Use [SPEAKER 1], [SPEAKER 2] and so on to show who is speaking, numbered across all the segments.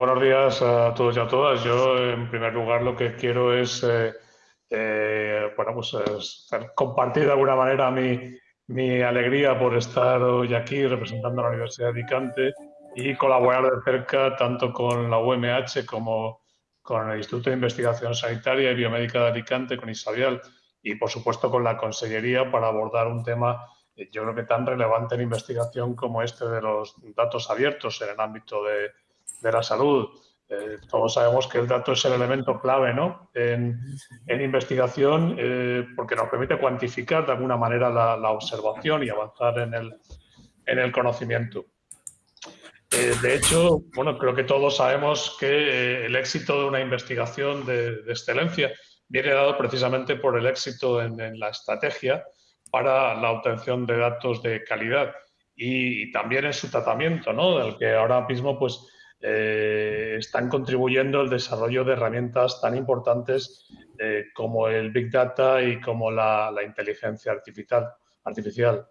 [SPEAKER 1] Buenos días a todos y a todas. Yo, en primer lugar, lo que quiero es, eh, eh, bueno, pues compartir de alguna manera mi, mi, alegría por estar hoy aquí representando a la Universidad de Alicante y colaborar de cerca tanto con la UMH como con el Instituto de Investigación Sanitaria y Biomédica de Alicante, con Isabial y, por supuesto, con la Consellería para abordar un tema, eh, yo creo que tan relevante en investigación como este de los datos abiertos en el ámbito de de la salud. Eh, todos sabemos que el dato es el elemento clave ¿no? en, investigación eh, porque nos permite cuantificar de alguna manera la, observación y avanzar en el, en el conocimiento. Eh, de hecho, bueno, creo que todos sabemos que el éxito de una investigación de, excelencia viene dado precisamente por el éxito en, en, la estrategia para la obtención de datos de calidad y, también en su tratamiento, ¿no? del que ahora mismo pues, eh, están contribuyendo al desarrollo de herramientas tan importantes eh, como el Big Data y como la, inteligencia artificial.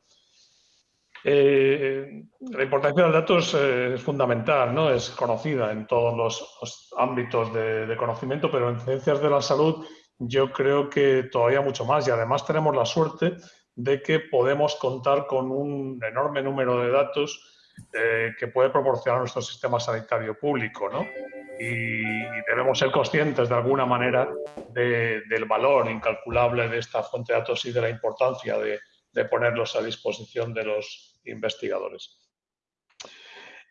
[SPEAKER 1] Eh, la importancia del dato es, fundamental, ¿no? es conocida en todos los, ámbitos de, de, conocimiento, pero en ciencias de la salud yo creo que todavía mucho más y además tenemos la suerte de que podemos contar con un enorme número de datos eh, que puede proporcionar nuestro sistema sanitario público, ¿no? Y, debemos ser conscientes de alguna manera del valor incalculable de esta fuente de datos y de la importancia de, ponerlos a disposición de los investigadores.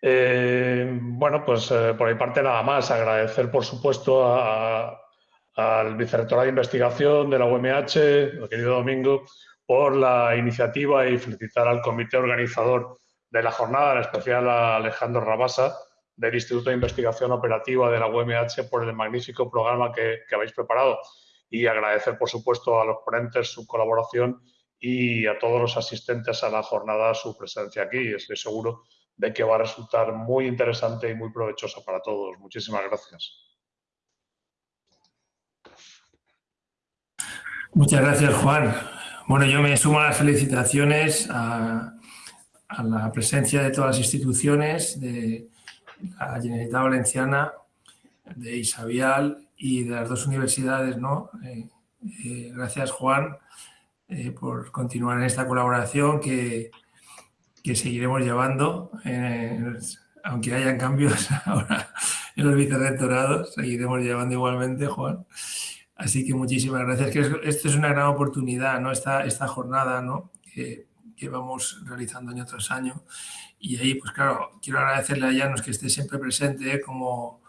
[SPEAKER 1] Eh, bueno, pues eh, por mi parte nada más. Agradecer, por supuesto, al vicerrector de investigación de la UMH, el querido Domingo, por la iniciativa y felicitar al comité organizador de la jornada, en especial a Alejandro Rabasa, del Instituto de Investigación Operativa de la UMH, por el magnífico programa que, habéis preparado. Y agradecer, por supuesto, a los ponentes su colaboración y a todos los asistentes a la jornada su presencia aquí. Estoy seguro de que va a resultar muy interesante y muy provechosa para todos. Muchísimas gracias.
[SPEAKER 2] Muchas gracias, Juan. Bueno, yo me sumo a las felicitaciones a, a la presencia de todas las instituciones, de la Generalitat Valenciana, de Isabial y de las dos universidades. ¿no? Eh, eh, gracias, Juan, eh, por continuar en esta colaboración que, que seguiremos llevando, aunque hayan cambios ahora en los vicerrectorados, seguiremos llevando igualmente, Juan. Así que muchísimas gracias. Que esto es una gran oportunidad, ¿no? esta, esta jornada, ¿no? Vamos realizando año tras año. Y ahí, pues claro, quiero agradecerle a Llanos que esté siempre presente como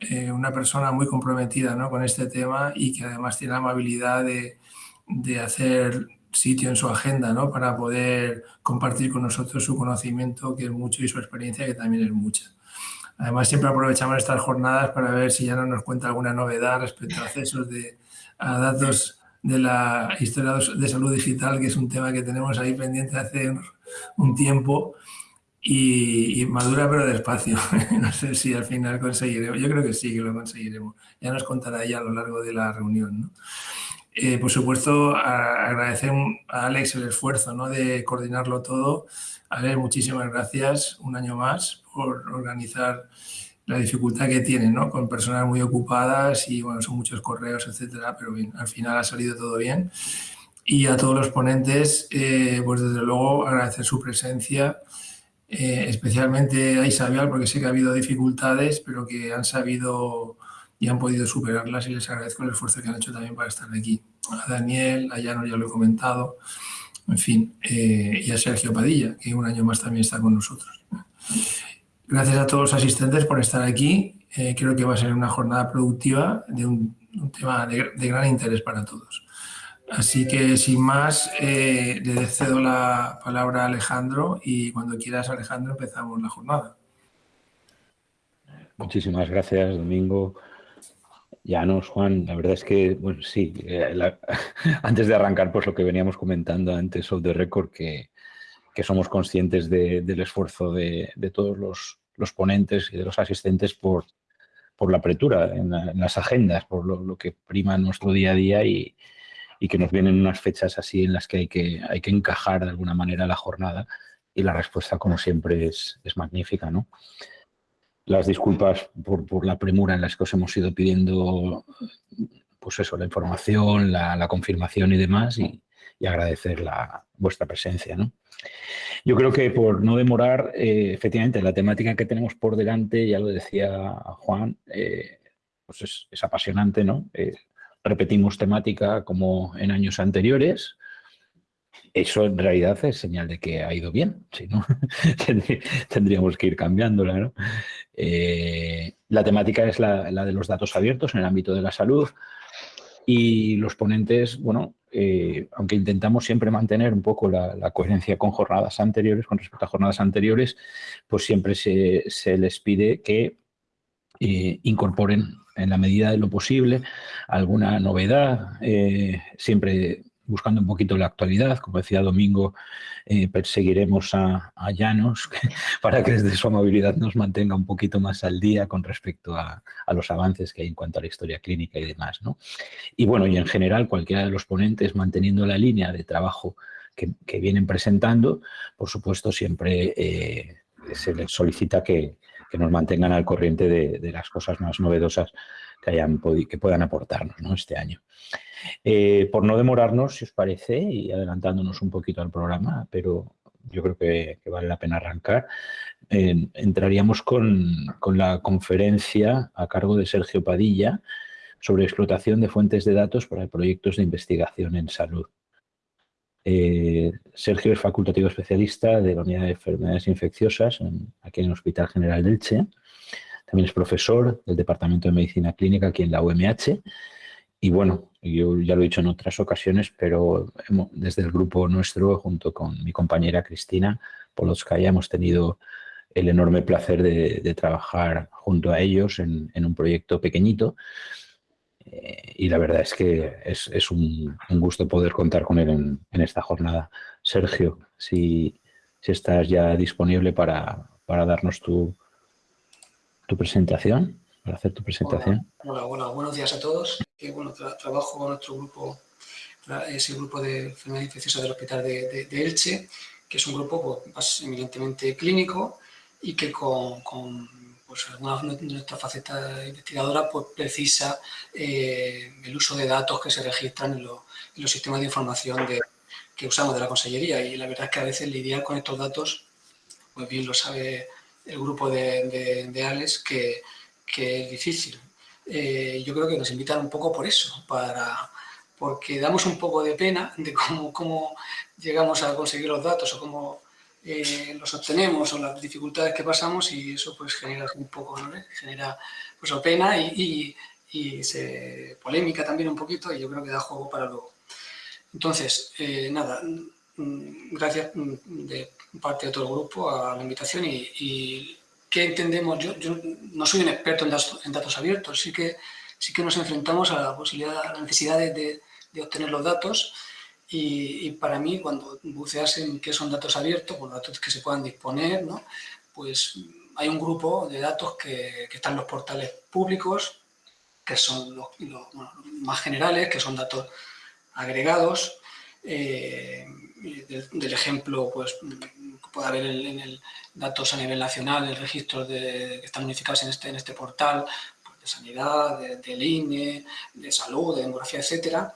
[SPEAKER 2] eh, una persona muy comprometida ¿no? con este tema y que además tiene la amabilidad de, de hacer sitio en su agenda ¿no? para poder compartir con nosotros su conocimiento, que es mucho, y su experiencia, que también es mucha. Además, siempre aprovechamos estas jornadas para ver si ya no nos cuenta alguna novedad respecto a accesos de, a datos de la historia de salud digital, que es un tema que tenemos ahí pendiente hace un tiempo y, madura pero despacio. no sé si al final conseguiremos. Yo creo que sí, que lo conseguiremos. Ya nos contará ella a lo largo de la reunión. Eh, por supuesto, agradecer a Alex el esfuerzo ¿no? de coordinarlo todo. Alex, muchísimas gracias un año más por organizar la dificultad que tienen, ¿no? Con personas muy ocupadas y, bueno, son muchos correos, etcétera, pero bien, al final ha salido todo bien. Y a todos los ponentes, eh, pues desde luego agradecer su presencia, eh, especialmente a Isabel, porque sé que ha habido dificultades, pero que han sabido y han podido superarlas y les agradezco el esfuerzo que han hecho también para estar aquí. A Daniel, a Llano ya lo he comentado, en fin, eh, y a Sergio Padilla, que un año más también está con nosotros. Gracias a todos los asistentes por estar aquí. Eh, creo que va a ser una jornada productiva de un, tema de, gran interés para todos. Así que, sin más, eh, le cedo la palabra a Alejandro y cuando quieras, Alejandro, empezamos la jornada.
[SPEAKER 3] Muchísimas gracias, Domingo. Llanos, Juan, la verdad es que, bueno, sí, eh, antes de arrancar, pues lo que veníamos comentando antes, of the record, que, que somos conscientes del esfuerzo de, todos los, ponentes y de los asistentes por, por la apertura en, las agendas, por lo, que prima nuestro día a día y, que nos vienen unas fechas así en las que hay que, hay que encajar de alguna manera la jornada y la respuesta, como siempre, es, magnífica. ¿no? las disculpas por, la premura en las que os hemos ido pidiendo pues eso, la información, la, confirmación y demás, y, agradecer la, vuestra presencia. ¿no? Yo creo que por no demorar, eh, efectivamente, la temática que tenemos por delante, ya lo decía Juan, eh, pues es, apasionante, ¿no? Eh, repetimos temática como en años anteriores, eso en realidad es señal de que ha ido bien, si no, tendríamos que ir cambiándola. La temática es la, de los datos abiertos en el ámbito de la salud y los ponentes, bueno, eh, aunque intentamos siempre mantener un poco la, coherencia con jornadas anteriores, con respecto a jornadas anteriores, pues siempre se, les pide que eh, incorporen en la medida de lo posible alguna novedad, siempre buscando un poquito la actualidad, como decía Domingo, eh, perseguiremos a, Llanos para que desde su amabilidad nos mantenga un poquito más al día con respecto a, los avances que hay en cuanto a la historia clínica y demás. Y bueno, y en general cualquiera de los ponentes manteniendo la línea de trabajo que, vienen presentando, por supuesto siempre eh, se les solicita que, nos mantengan al corriente de, las cosas más novedosas que, hayan que puedan aportarnos este año. Eh, por no demorarnos, si os parece, y adelantándonos un poquito al programa, pero yo creo que, vale la pena arrancar, entraríamos con, la conferencia a cargo de Sergio Padilla sobre explotación de fuentes de datos para proyectos de investigación en salud. Eh, Sergio es facultativo especialista de la Unidad de Enfermedades Infecciosas aquí en el Hospital General del Che. También es profesor del Departamento de Medicina Clínica aquí en la UMH y bueno, yo ya lo he dicho en otras ocasiones, pero desde el grupo nuestro, junto con mi compañera Cristina Polotskaya, hemos tenido el enorme placer de, trabajar junto a ellos en, un proyecto pequeñito. Eh, y la verdad es que es, un, gusto poder contar con él en, esta jornada. Sergio, si, estás ya disponible para, darnos tu presentación, para hacer tu presentación.
[SPEAKER 4] Hola, hola, buenos días a todos que bueno, trabajo con nuestro grupo, ese grupo de enfermedades infecciosas del Hospital de, Elche, que es un grupo pues, eminentemente clínico y que con, con pues, alguna de nuestras facetas investigadoras pues, precisa eh, el uso de datos que se registran en, los sistemas de información que usamos de la Consellería. Y la verdad es que a veces lidiar con estos datos, pues bien lo sabe el grupo de, de, Alex, que, que es difícil. Eh, yo creo que nos invitan un poco por eso, para, porque damos un poco de pena de cómo, llegamos a conseguir los datos o cómo eh, los obtenemos o las dificultades que pasamos y eso pues genera un poco, ¿no? genera pues pena y, se, polémica también un poquito y yo creo que da juego para luego. Entonces, eh, nada, mm, gracias mm, de parte de todo el grupo a la invitación y ¿qué entendemos? Yo, no soy un experto en datos, abiertos, sí que, sí que nos enfrentamos a la posibilidad, a la necesidad de, obtener los datos y, para mí cuando buceas en qué son datos abiertos, pues datos que se puedan disponer, ¿no? pues hay un grupo de datos que, están en los portales públicos, que son los, más generales, que son datos agregados, eh, del, ejemplo, pues puede haber en el, datos a nivel nacional, el registro de, que están unificados en este, en este portal, pues, de sanidad, del INE, de salud, de demografía, etcétera.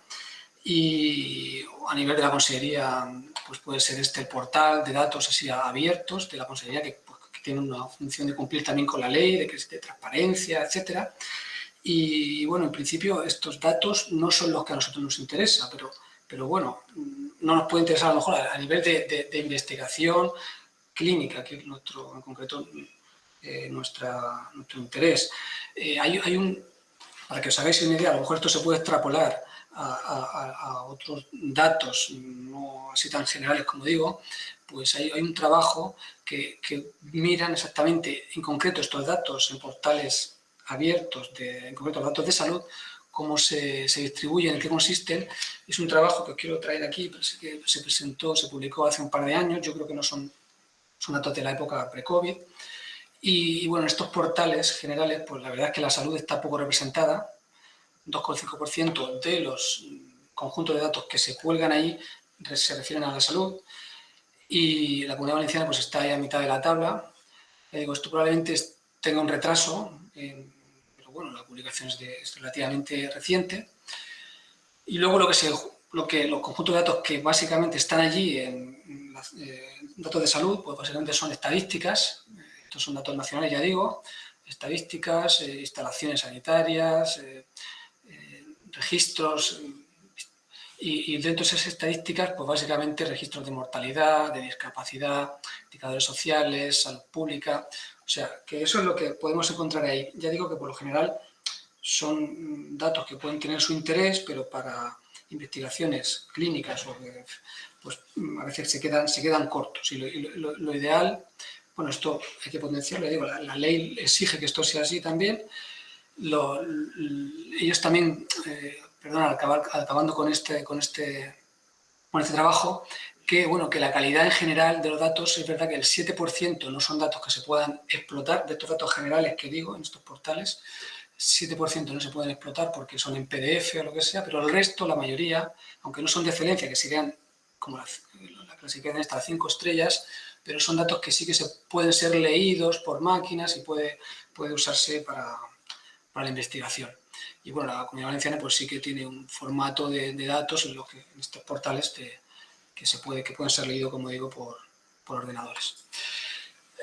[SPEAKER 4] Y a nivel de la Consejería, pues puede ser este portal de datos así abiertos de la Consejería que, pues, tiene una función de cumplir también con la ley, de, de transparencia, etcétera. Y bueno, en principio estos datos no son los que a nosotros nos interesa, pero, pero bueno, no nos puede interesar a lo mejor a, nivel de, investigación clínica, que es nuestro, en concreto eh, nuestra, nuestro interés. Eh, hay, un, para que os hagáis una idea, a lo mejor esto se puede extrapolar a, otros datos, no así tan generales como digo, pues hay, un trabajo que, miran exactamente, en concreto, estos datos en portales abiertos, de, en concreto datos de salud, cómo se, se, distribuyen, en qué consisten. Es un trabajo que os quiero traer aquí, que se presentó, se publicó hace un par de años, yo creo que no son, son datos de la época pre-COVID. Y, bueno, estos portales generales, pues la verdad es que la salud está poco representada, 2,5% de los conjuntos de datos que se cuelgan ahí se refieren a la salud y la Comunidad Valenciana pues está ahí a mitad de la tabla. digo, esto probablemente tenga un retraso, pero bueno, la publicación es, relativamente reciente. Y luego lo que se, lo que, los conjuntos de datos que básicamente están allí en, eh, datos de salud, pues básicamente son estadísticas, estos son datos nacionales, ya digo, estadísticas, eh, instalaciones sanitarias, eh, registros, y, dentro de esas estadísticas, pues básicamente registros de mortalidad, de discapacidad, indicadores sociales, salud pública. O sea, que eso es lo que podemos encontrar ahí. Ya digo que por lo general son datos que pueden tener su interés, pero para investigaciones clínicas o pues a veces se quedan, se quedan cortos. Y lo, ideal, bueno, esto hay que potenciarlo, digo, la, ley exige que esto sea así también. ellos también eh, perdón, acabando con este, con, este, con este trabajo, que, bueno, que la calidad en general de los datos, es verdad que el 7% no son datos que se puedan explotar, de estos datos generales que digo en estos portales, 7% no se pueden explotar porque son en PDF o lo que sea, pero el resto, la mayoría, aunque no son de excelencia, que serían como la, la clasificación esta, cinco estrellas, pero son datos que sí que se pueden ser leídos por máquinas y puede, puede usarse para, para la investigación. Y bueno, la Comunidad Valenciana pues sí que tiene un formato de, datos en, que, en estos portales que, se puede, que pueden ser leídos, como digo, por, ordenadores.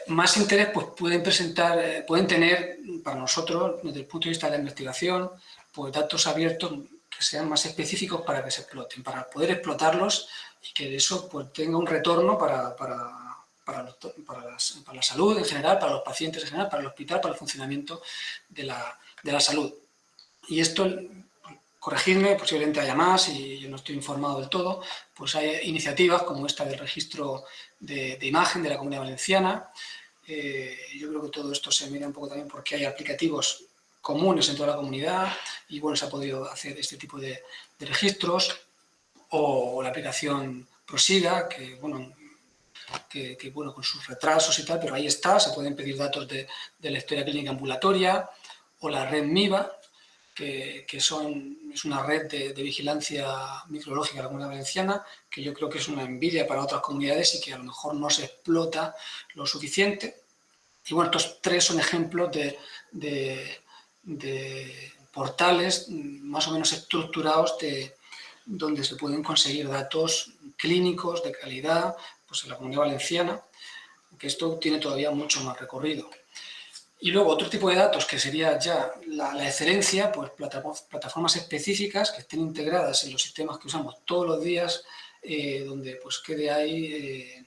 [SPEAKER 4] Más interés pues pueden presentar, eh, pueden tener para nosotros, desde el punto de vista de la investigación, pues datos abiertos que sean más específicos para que se exploten, para poder explotarlos y que de eso pues tenga un retorno para, para, para, para, la salud en general, para los pacientes en general, para el hospital, para el funcionamiento de la, de la salud. Y esto, corregidme, posiblemente haya más y yo no estoy informado del todo, pues hay iniciativas como esta del registro de, imagen de la Comunidad Valenciana. Eh, yo creo que todo esto se mira un poco también porque hay aplicativos comunes en toda la comunidad y bueno, se ha podido hacer este tipo de, registros o, la aplicación Prosiga, que bueno, que, bueno, con sus retrasos y tal, pero ahí está, se pueden pedir datos de, de la historia clínica ambulatoria, o la red MIVA, que, son, es una red de, vigilancia micrológica de la comunidad valenciana, que yo creo que es una envidia para otras comunidades y que a lo mejor no se explota lo suficiente. Y bueno, estos tres son ejemplos de, de, portales más o menos estructurados de, donde se pueden conseguir datos clínicos de calidad pues en la comunidad valenciana, que esto tiene todavía mucho más recorrido. Y luego otro tipo de datos que sería ya la, excelencia, pues plataformas específicas que estén integradas en los sistemas que usamos todos los días, eh, donde pues quede ahí eh,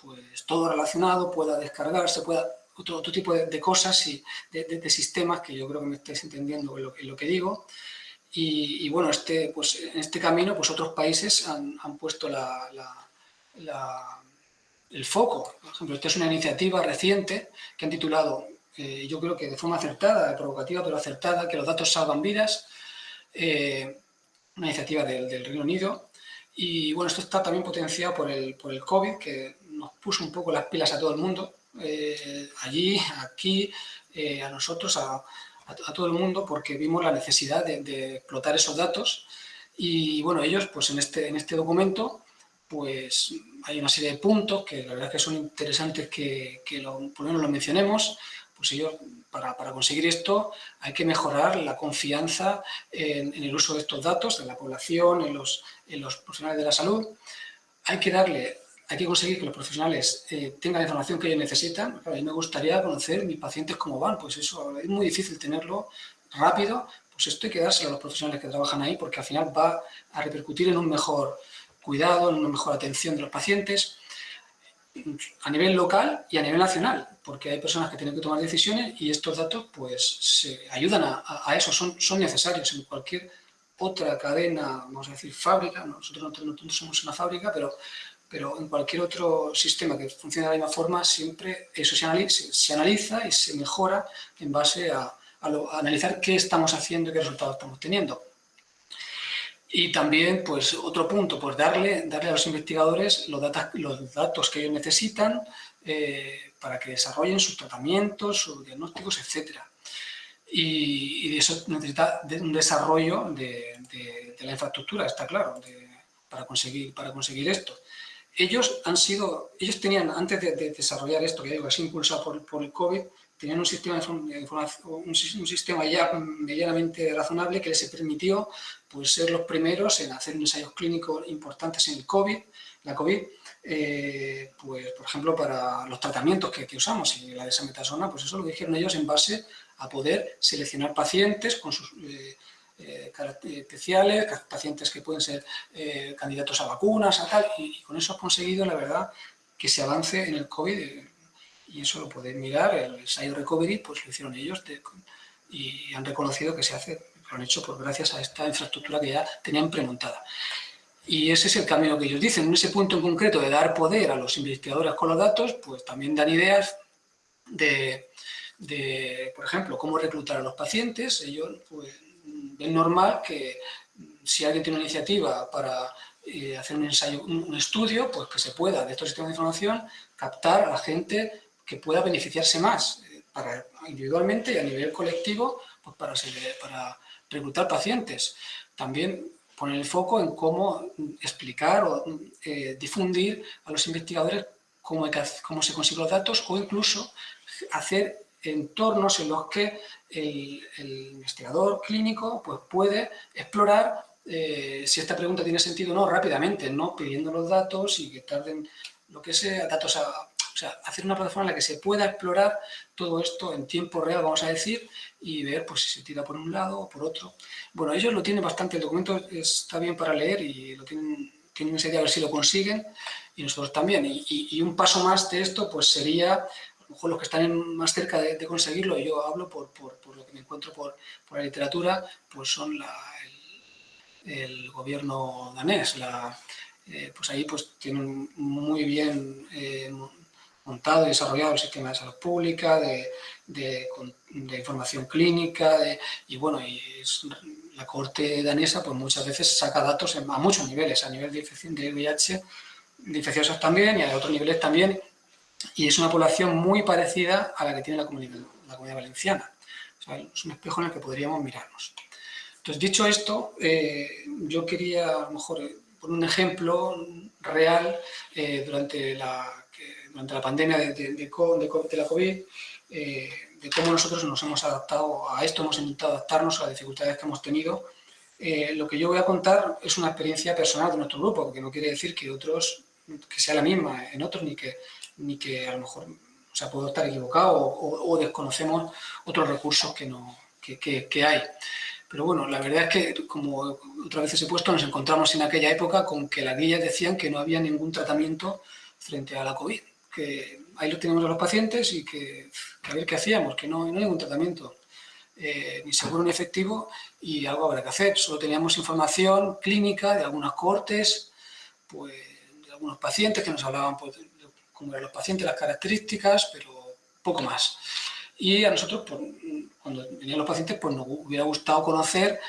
[SPEAKER 4] pues todo relacionado, pueda descargarse, pueda otro, otro tipo de, cosas y de, sistemas que yo creo que me estáis entendiendo en lo, que digo. Y, bueno, este, pues, en este camino pues otros países han, han puesto la, el foco. Por ejemplo, esta es una iniciativa reciente que han titulado eh, yo creo que de forma acertada, provocativa pero acertada, que los datos salvan vidas, eh, una iniciativa del, Reino Unido. Y bueno, esto está también potenciado por el, por el COVID, que nos puso un poco las pilas a todo el mundo, eh, allí, aquí, a nosotros, a, todo el mundo, porque vimos la necesidad de, explotar esos datos. Y bueno, ellos, pues en este, en este documento, pues hay una serie de puntos que la verdad es que son interesantes que, lo, por lo menos los mencionemos pues ellos, para, conseguir esto hay que mejorar la confianza en, el uso de estos datos de la población, en los, los profesionales de la salud. Hay que darle, hay que conseguir que los profesionales eh, tengan la información que ellos necesitan. a mí me gustaría conocer mis pacientes cómo van, pues eso es muy difícil tenerlo rápido, pues esto hay que dárselo a los profesionales que trabajan ahí porque al final va a repercutir en un mejor cuidado, en una mejor atención de los pacientes a nivel local y a nivel nacional, porque hay personas que tienen que tomar decisiones y estos datos pues se ayudan a, eso, son, son necesarios en cualquier otra cadena, vamos a decir fábrica, nosotros no, somos una fábrica, pero, pero en cualquier otro sistema que funcione de la misma forma, siempre eso se analiza, se analiza y se mejora en base a, a analizar qué estamos haciendo y qué resultados estamos teniendo. Y también, pues, otro punto, pues darle, darle a los investigadores los, los datos que ellos necesitan eh, para que desarrollen sus tratamientos, sus diagnósticos, etc. Y, eso necesita un desarrollo de, la infraestructura, está claro, para, conseguir, para conseguir esto. Ellos han sido, ellos tenían, antes de, desarrollar esto, que digo, es impulsado por, por el COVID, tenían un sistema, de un, sistema ya medianamente razonable que les permitió pues, ser los primeros en hacer ensayos clínicos importantes en el COVID, la COVID, eh, pues, por ejemplo, para los tratamientos que, usamos. Y la desametasona, pues eso lo dijeron ellos en base a poder seleccionar pacientes con sus eh, eh, características especiales, pacientes que pueden ser candidatos a vacunas, a tal, y, con eso han conseguido, la verdad, que se avance en el COVID, y eso lo pueden mirar, el ensayo recovery, pues lo hicieron ellos, y han reconocido que se hace, lo han hecho por gracias a esta infraestructura que ya tenían premontada. Y ese es el camino que ellos dicen. En ese punto en concreto de dar poder a los investigadores con los datos, pues también dan ideas de, por ejemplo, cómo reclutar a los pacientes. Ellos pues, ven normal que si alguien tiene una iniciativa para eh, hacer un ensayo, un, estudio, pues que se pueda de estos sistemas de información captar a la gente que pueda beneficiarse más, eh, para, individualmente y a nivel colectivo, pues para, para reclutar pacientes. También poner el foco en cómo explicar o eh, difundir a los investigadores cómo, cómo, se consiguen los datos o incluso hacer entornos en los que el, investigador clínico pues, puede explorar eh, si esta pregunta tiene sentido o no rápidamente, no pidiendo los datos y que tarden lo que sea, datos a, sea, hacer una plataforma en la que se pueda explorar todo esto en tiempo real, vamos a decir, y ver pues, si se tira por un lado o por otro. Bueno, ellos lo tienen bastante, el documento está bien para leer y lo tienen, tienen esa idea a ver si lo consiguen, y nosotros también. Y, un paso más de esto pues sería, a lo mejor los que están más cerca de, conseguirlo, y yo hablo por, lo que me encuentro por, la literatura, pues son el, gobierno danés, eh, pues ahí pues tienen muy bien eh, montado y desarrollado el sistema de salud pública, de, información clínica, y bueno, y la corte danesa pues muchas veces saca datos a muchos niveles, a nivel de, de VIH, de infecciosos también y a otros niveles también, y es una población muy parecida a la que tiene la comunidad, la comunidad valenciana. es un espejo en el que podríamos mirarnos. Entonces, dicho esto, eh, yo quería a lo mejor eh, poner un ejemplo real eh, durante la durante la pandemia de, de, de, la COVID, eh, de cómo nosotros nos hemos adaptado a esto, hemos intentado adaptarnos a las dificultades que hemos tenido. Eh, lo que yo voy a contar es una experiencia personal de nuestro grupo, porque no quiere decir que otros, que sea la misma en otros, ni que, ni que a lo mejor o sea, puedo estar equivocado o, desconocemos otros recursos que, no, que, que, hay. Pero bueno, la verdad es que, como otras veces he puesto, nos encontramos en aquella época con que las guías decían que no había ningún tratamiento frente a la COVID que ahí lo tenemos a los pacientes y que, a ver qué hacíamos, que no, no hay ningún tratamiento eh, ni seguro ni efectivo y algo habrá que hacer. Solo teníamos información clínica de algunas cortes, pues, de algunos pacientes que nos hablaban pues, de cómo eran los pacientes, las características, pero poco más. Y a nosotros, pues, cuando venían los pacientes, pues nos hubiera gustado conocer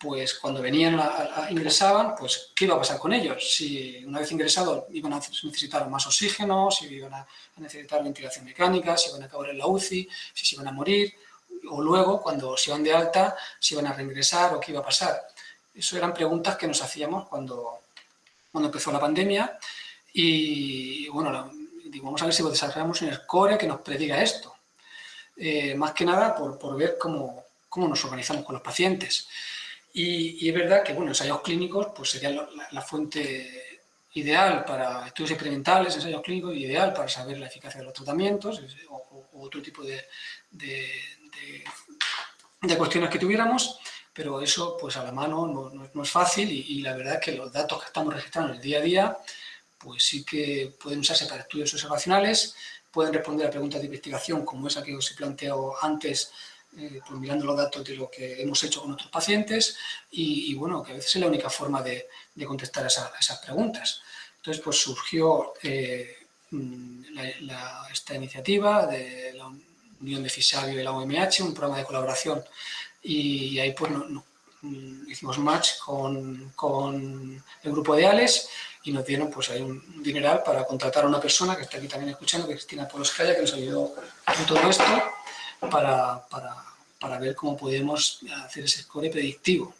[SPEAKER 4] pues cuando venían, a, ingresaban, pues qué iba a pasar con ellos. Si una vez ingresados iban a necesitar más oxígeno, si iban a necesitar ventilación mecánica, si iban a acabar en la UCI, si se iban a morir, o luego, cuando se iban de alta, si iban a reingresar o qué iba a pasar. Eso eran preguntas que nos hacíamos cuando, cuando empezó la pandemia y, bueno, digo, vamos a ver si desarrollamos un score que nos prediga esto. Eh, más que nada por, por ver cómo, cómo nos organizamos con los pacientes. Y, es verdad que, bueno, ensayos clínicos pues sería la, fuente ideal para estudios experimentales, ensayos clínicos, ideal para saber la eficacia de los tratamientos o, otro tipo de, de, cuestiones que tuviéramos, pero eso pues a la mano no, es fácil y, la verdad es que los datos que estamos registrando en el día a día pues sí que pueden usarse para estudios observacionales, pueden responder a preguntas de investigación como esa que os he planteado antes eh, pues mirando los datos de lo que hemos hecho con otros pacientes y, bueno, que a veces es la única forma de, contestar a, esas preguntas. Entonces, pues surgió eh, mm, esta iniciativa de la Unión de Fisabio y la OMH, un programa de colaboración, y ahí pues mm, hicimos match con, con, el grupo de ALES y nos dieron pues ahí un dineral para contratar a una persona que está aquí también escuchando, que es Cristina Poloscaya, que nos ayudó con todo esto para, para, para ver cómo podemos hacer ese score predictivo.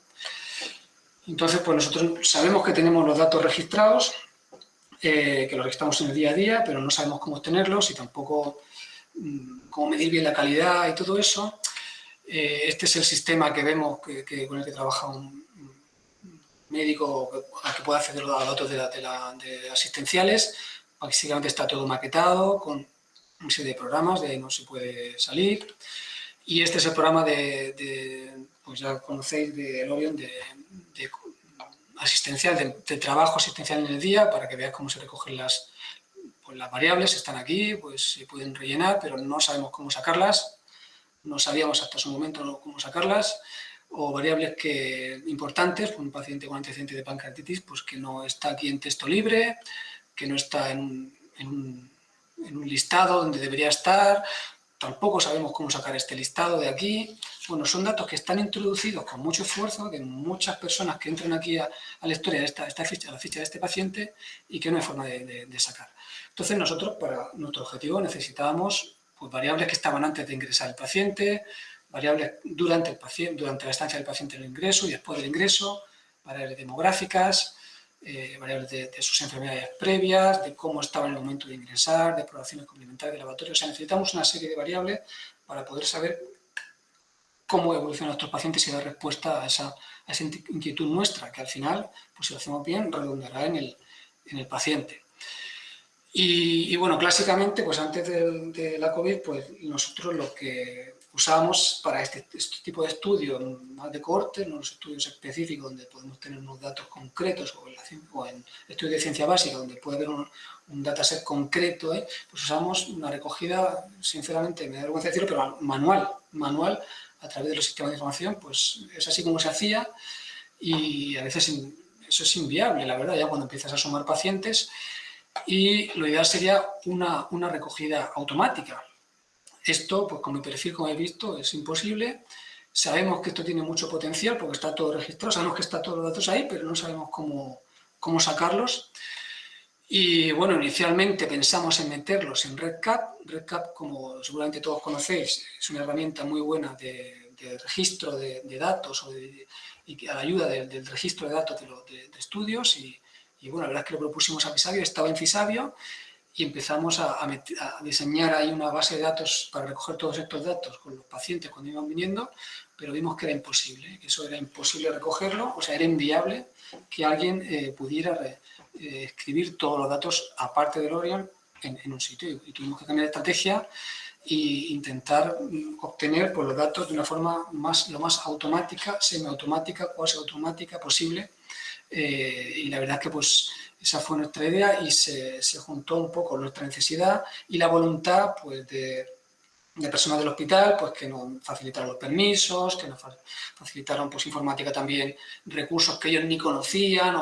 [SPEAKER 4] Entonces, pues nosotros sabemos que tenemos los datos registrados, eh, que los registramos en el día a día, pero no sabemos cómo obtenerlos y tampoco mm, cómo medir bien la calidad y todo eso. Eh, este es el sistema que vemos que, con el que trabaja un médico al que pueda acceder a los datos de, asistenciales. Básicamente está todo maquetado con una serie de programas de no se puede salir. Y este es el programa de, pues ya conocéis, de Lorion, de, asistencial, de, trabajo asistencial en el día, para que veáis cómo se recogen las, pues las variables, están aquí, pues se pueden rellenar, pero no sabemos cómo sacarlas, no sabíamos hasta su momento cómo sacarlas, o variables que, importantes, un paciente con antecedente de pancreatitis, pues que no está aquí en texto libre, que no está en un, en un listado donde debería estar, tampoco sabemos cómo sacar este listado de aquí. Bueno, son datos que están introducidos con mucho esfuerzo de muchas personas que entran aquí a, la historia de esta, esta, ficha, la ficha de este paciente y que no hay forma de, sacar. Entonces nosotros para nuestro objetivo necesitábamos pues, variables que estaban antes de ingresar el paciente, variables durante, el paciente, durante la estancia del paciente en el ingreso y después del ingreso, variables demográficas, eh, variables de, sus enfermedades previas, de cómo estaba en el momento de ingresar, de probaciones complementarias de laboratorio. O sea, necesitamos una serie de variables para poder saber cómo evolucionan nuestros pacientes y dar respuesta a esa, inquietud nuestra, que al final, pues si lo hacemos bien, redundará en el, en el paciente. Y, bueno, clásicamente, pues antes de, la COVID, pues nosotros lo que usamos para este, este, tipo de estudios más de corte, no los estudios específicos donde podemos tener unos datos concretos o en, estudios de ciencia básica donde puede haber un, dataset concreto, ¿eh? pues usamos una recogida, sinceramente me da vergüenza decirlo, pero manual, manual a través de los sistemas de información, pues es así como se hacía y a veces eso es inviable, la verdad, ya cuando empiezas a sumar pacientes y lo ideal sería una, una recogida automática, esto, pues con mi perfil, como he visto, es imposible. Sabemos que esto tiene mucho potencial porque está todo registrado, sabemos que están todos los datos ahí, pero no sabemos cómo, cómo sacarlos. Y bueno, inicialmente pensamos en meterlos en RedCap. RedCap, como seguramente todos conocéis, es una herramienta muy buena de, registro de, datos o y a la ayuda del registro de datos de, estudios. Y, y, bueno, la verdad es que lo propusimos a Fisabio, estaba en Fisabio y empezamos a, diseñar ahí una base de datos para recoger todos estos datos con los pacientes cuando iban viniendo, pero vimos que era imposible, que eso era imposible recogerlo, o sea, era inviable que alguien eh, pudiera eh, escribir todos los datos aparte del Orion en, un sitio. Y, tuvimos que cambiar de estrategia e intentar mm, obtener pues, los datos de una forma más, lo más automática, semiautomática, cuasi automática posible. Eh, y la verdad es que pues esa fue nuestra idea y se, juntó un poco nuestra necesidad y la voluntad pues, de, personas del hospital pues, que nos facilitaron los permisos, que nos facilitaron pues, informática también, recursos que ellos ni conocían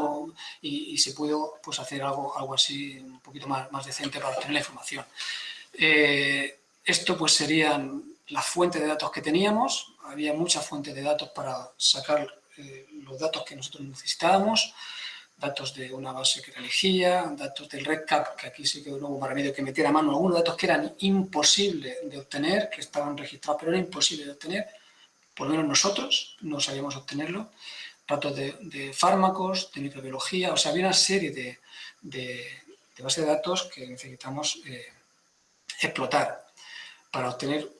[SPEAKER 4] y, se pudo pues, hacer algo, algo así un poquito más, más decente para obtener la información. Eh, esto pues serían las fuentes de datos que teníamos, había muchas fuentes de datos para sacar eh, los datos que nosotros necesitábamos, datos de una base que era elegía, datos del RedCap, que aquí sí que hubo para medio que metiera a mano algunos datos que eran imposibles de obtener, que estaban registrados, pero era imposible de obtener, por lo menos nosotros no sabíamos obtenerlo, datos de, fármacos, de microbiología, o sea, había una serie de, de, bases de datos que necesitamos eh, explotar para obtener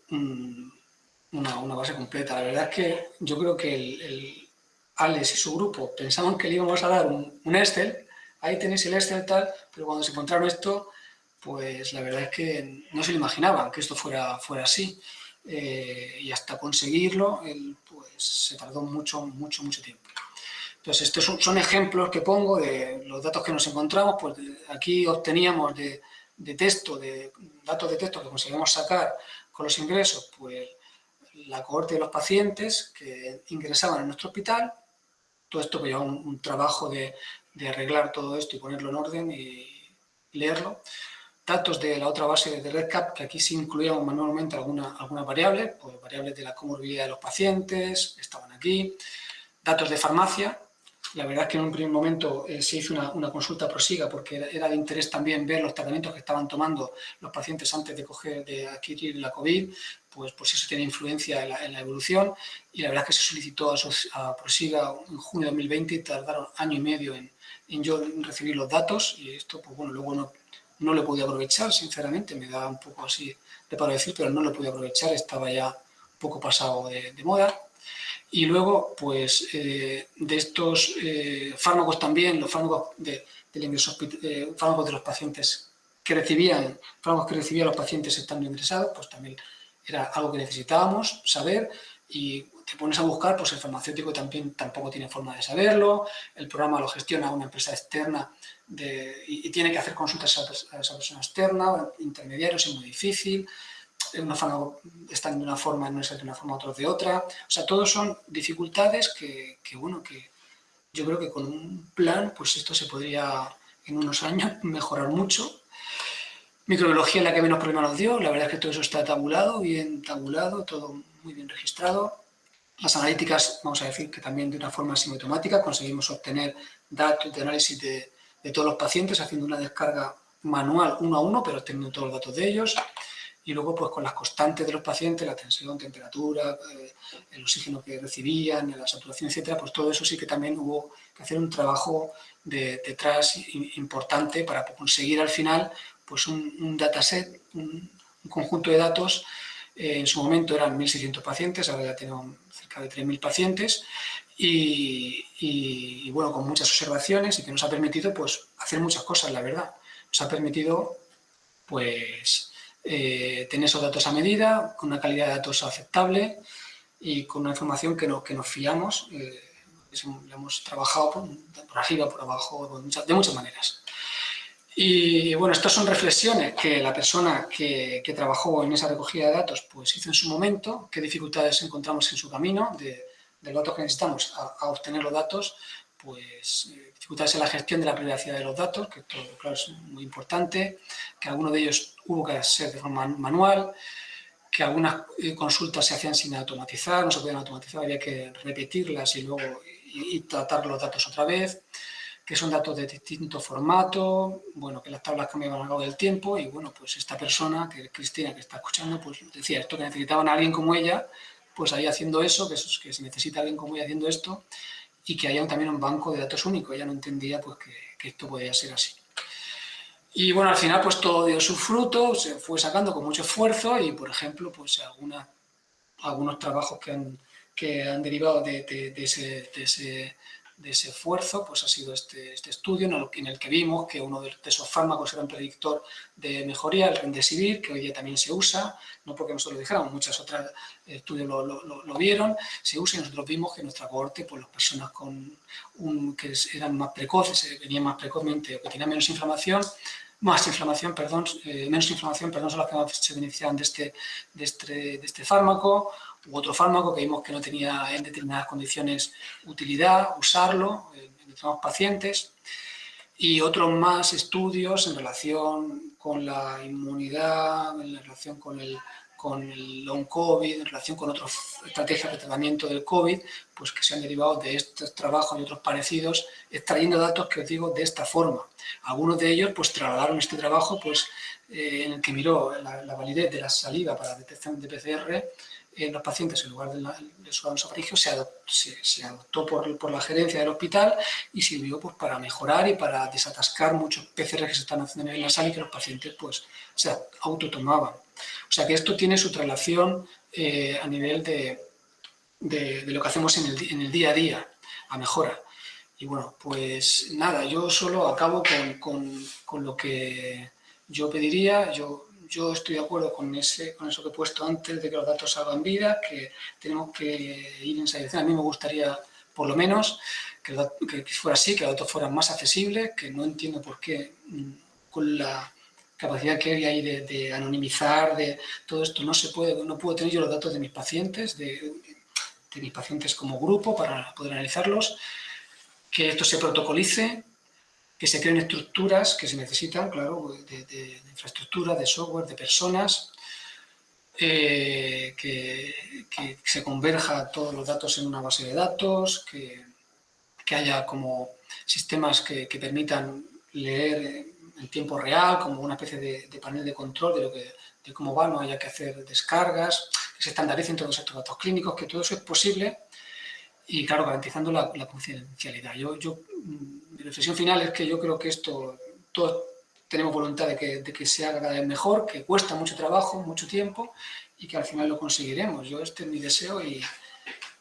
[SPEAKER 4] una, base completa. La verdad es que yo creo que el Alex y su grupo pensaban que le íbamos a dar un, Excel, ahí tenéis el Excel tal, pero cuando se encontraron esto, pues la verdad es que no se lo imaginaban que esto fuera, fuera así. Eh, y hasta conseguirlo, pues se tardó mucho, mucho, mucho tiempo. Entonces, estos son, ejemplos que pongo de los datos que nos encontramos, pues aquí obteníamos de, de texto, de datos de texto que conseguimos sacar con los ingresos, pues la cohorte de los pacientes que ingresaban en nuestro hospital, todo esto que lleva un, trabajo de, arreglar todo esto y ponerlo en orden y leerlo. Datos de la otra base de RedCap, que aquí sí incluíamos manualmente alguna, alguna variable, pues variables de la comorbilidad de los pacientes, estaban aquí. Datos de farmacia, la verdad es que en un primer momento eh, se hizo una, consulta prosiga porque era, de interés también ver los tratamientos que estaban tomando los pacientes antes de, coger, de adquirir la COVID, pues, pues eso tiene influencia en la, evolución y la verdad es que se solicitó a, prosiga en junio de 2020 y tardaron año y medio en, yo recibir los datos y esto pues bueno, luego no, no lo podido aprovechar, sinceramente, me da un poco así de para decir, pero no lo pude aprovechar, estaba ya poco pasado de, moda. Y luego, pues, eh, de estos eh, fármacos también, los fármacos de, del ingreso, eh, fármacos de los pacientes que recibían, fármacos que recibían los pacientes estando ingresados, pues también era algo que necesitábamos saber. Y te pones a buscar, pues el farmacéutico también tampoco tiene forma de saberlo, el programa lo gestiona una empresa externa y, tiene que hacer consultas a, esa persona externa, intermediarios, es muy difícil, una forma, están de una forma, no es de una forma, otros de otra, o sea, todos son dificultades que, que, bueno, que yo creo que con un plan, pues esto se podría en unos años mejorar mucho. Microbiología es la que menos problemas nos dio, la verdad es que todo eso está tabulado, bien tabulado, todo muy bien registrado. Las analíticas, vamos a decir que también de una forma sistemática conseguimos obtener datos de análisis de, de todos los pacientes haciendo una descarga manual uno a uno, pero teniendo todos los datos de ellos. Y luego, pues con las constantes de los pacientes, la tensión, temperatura, eh, el oxígeno que recibían, la saturación, etcétera, pues todo eso sí que también hubo que hacer un trabajo de, detrás importante para conseguir al final pues un, dataset, un, conjunto de datos. Eh, en su momento eran 1.600 pacientes, ahora ya tenemos cerca de 3.000 pacientes y, bueno, con muchas observaciones y que nos ha permitido pues hacer muchas cosas, la verdad. Nos ha permitido pues eh, tener esos datos a medida, con una calidad de datos aceptable y con una información que, no, que nos fiamos. Eh, hemos trabajado por, arriba, por abajo, de muchas, maneras. Y bueno, estas son reflexiones que la persona que, que, trabajó en esa recogida de datos pues hizo en su momento, qué dificultades encontramos en su camino de, de los datos que necesitamos a, obtener los datos, pues eh, dificultades en la gestión de la privacidad de los datos, que esto claro, es muy importante, que algunos de ellos hubo que hacer de forma manual, que algunas eh, consultas se hacían sin automatizar, no se podían automatizar, había que repetirlas y luego y, tratar los datos otra vez, que son datos de distinto formato, bueno, que las tablas cambiaban a lo largo del tiempo y bueno, pues esta persona, que Cristina, que está escuchando, pues decía esto que necesitaban a alguien como ella pues ahí haciendo eso, que, que se necesita alguien como ella haciendo esto, y que haya también un banco de datos único. Ella no entendía pues, que, esto podía ser así. Y bueno, al final pues todo dio su fruto, se fue sacando con mucho esfuerzo y, por ejemplo, pues alguna, algunos trabajos que han, que han derivado de, de, ese, de ese esfuerzo pues ha sido este, este estudio en el, que vimos que uno de, esos fármacos era un predictor de mejoría, el Remdesivir, que hoy día también se usa, no porque nosotros lo dijéramos, muchas otras estudios lo, lo, lo, vieron, se usa y nosotros vimos que en nuestra cohorte, pues las personas con un, que eran más precoces, eh, venían más precozmente o que tenían menos inflamación, más inflamación, perdón, eh, menos inflamación, perdón, son las que más se beneficiaban de este, de este, de este fármaco, u otro fármaco que vimos que no tenía en determinadas condiciones utilidad, usarlo en determinados pacientes, y otros más estudios en relación con la inmunidad, en relación con el, con el long COVID, en relación con otras estrategias de tratamiento del COVID, pues que se han derivado de estos trabajos y otros parecidos, extrayendo datos que os digo de esta forma. Algunos de ellos pues trasladaron este trabajo pues, eh, en el que miró la, la validez de la saliva para detección de PCR en los pacientes en lugar del de su se, se, adoptó por, por, la gerencia del hospital y sirvió pues, para mejorar y para desatascar muchos PCR que se están haciendo en el nasal y que los pacientes pues, se autotomaban. O sea que esto tiene su traslación eh, a nivel de, de, lo que hacemos en el, en el, día a día, a mejora. Y bueno, pues nada, yo solo acabo con, con, con lo que yo pediría, yo yo estoy de acuerdo con, ese, con eso que he puesto antes, de que los datos salgan vida, que tenemos que ir en esa dirección. A mí me gustaría, por lo menos, que, fuera así, que los datos fueran más accesibles, que no entiendo por qué mm, con la capacidad que hay de, de, anonimizar, de todo esto, no se puede, no puedo tener yo los datos de mis pacientes, de mis pacientes como grupo para poder analizarlos, que esto se protocolice, que se creen estructuras que se necesitan, claro, de, infraestructura, de software, de personas, eh, que, se converja todos los datos en una base de datos, que, haya como sistemas que, permitan leer en tiempo real, como una especie de, panel de control de, lo que, de cómo va, no haya que hacer descargas, que se estandaricen todos estos datos clínicos, que todo eso es posible y, claro, garantizando la, confidencialidad. Yo, yo mi reflexión final es que yo creo que esto, todo, tenemos voluntad de que, de que se haga cada vez mejor, que cuesta mucho trabajo, mucho tiempo y que al final lo conseguiremos. Yo este es mi deseo y,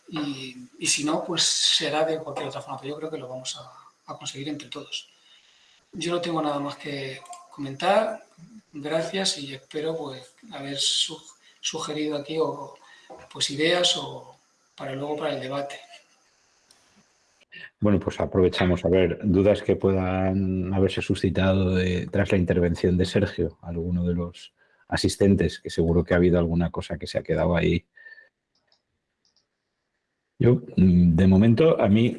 [SPEAKER 4] y, si no, pues será de cualquier otra forma, pero yo creo que lo vamos a, a conseguir entre todos. Yo no tengo nada más que comentar, gracias y espero pues haber sugerido aquí o, pues ideas o para luego para el debate.
[SPEAKER 3] Bueno, pues aprovechamos a ver dudas que puedan haberse suscitado tras la intervención de Sergio, alguno de los asistentes, que seguro que ha habido alguna cosa que se ha quedado ahí. Yo, mm, de momento, a mí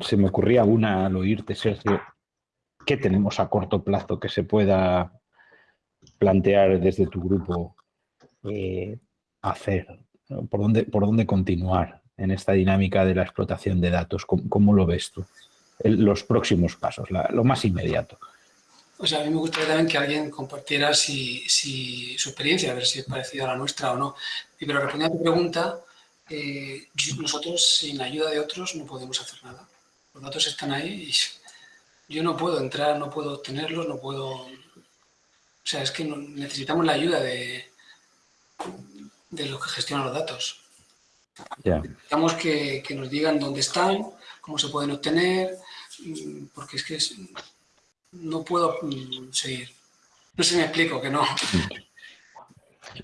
[SPEAKER 3] se me ocurría una al oírte, Sergio, ¿qué tenemos a corto plazo que se pueda plantear desde tu grupo eh, hacer? ¿Por, dónde, ¿Por dónde continuar en esta dinámica de la explotación de datos? ¿Cómo, lo ves tú? los próximos pasos, lo más inmediato.
[SPEAKER 4] Sea, a mí me gustaría también que alguien compartiera si, su experiencia, a ver si es parecida a la nuestra o no. Pero respondiendo a tu pregunta, eh, nosotros sin ayuda de otros no podemos hacer nada. Los datos están ahí y yo no puedo entrar, no puedo obtenerlos, no puedo... O sea, es que necesitamos la ayuda de los que gestionan los datos. Necesitamos que, nos digan dónde están, cómo se pueden obtener, mm, porque es que no puedo mm, seguir. No sé si me explico, que no.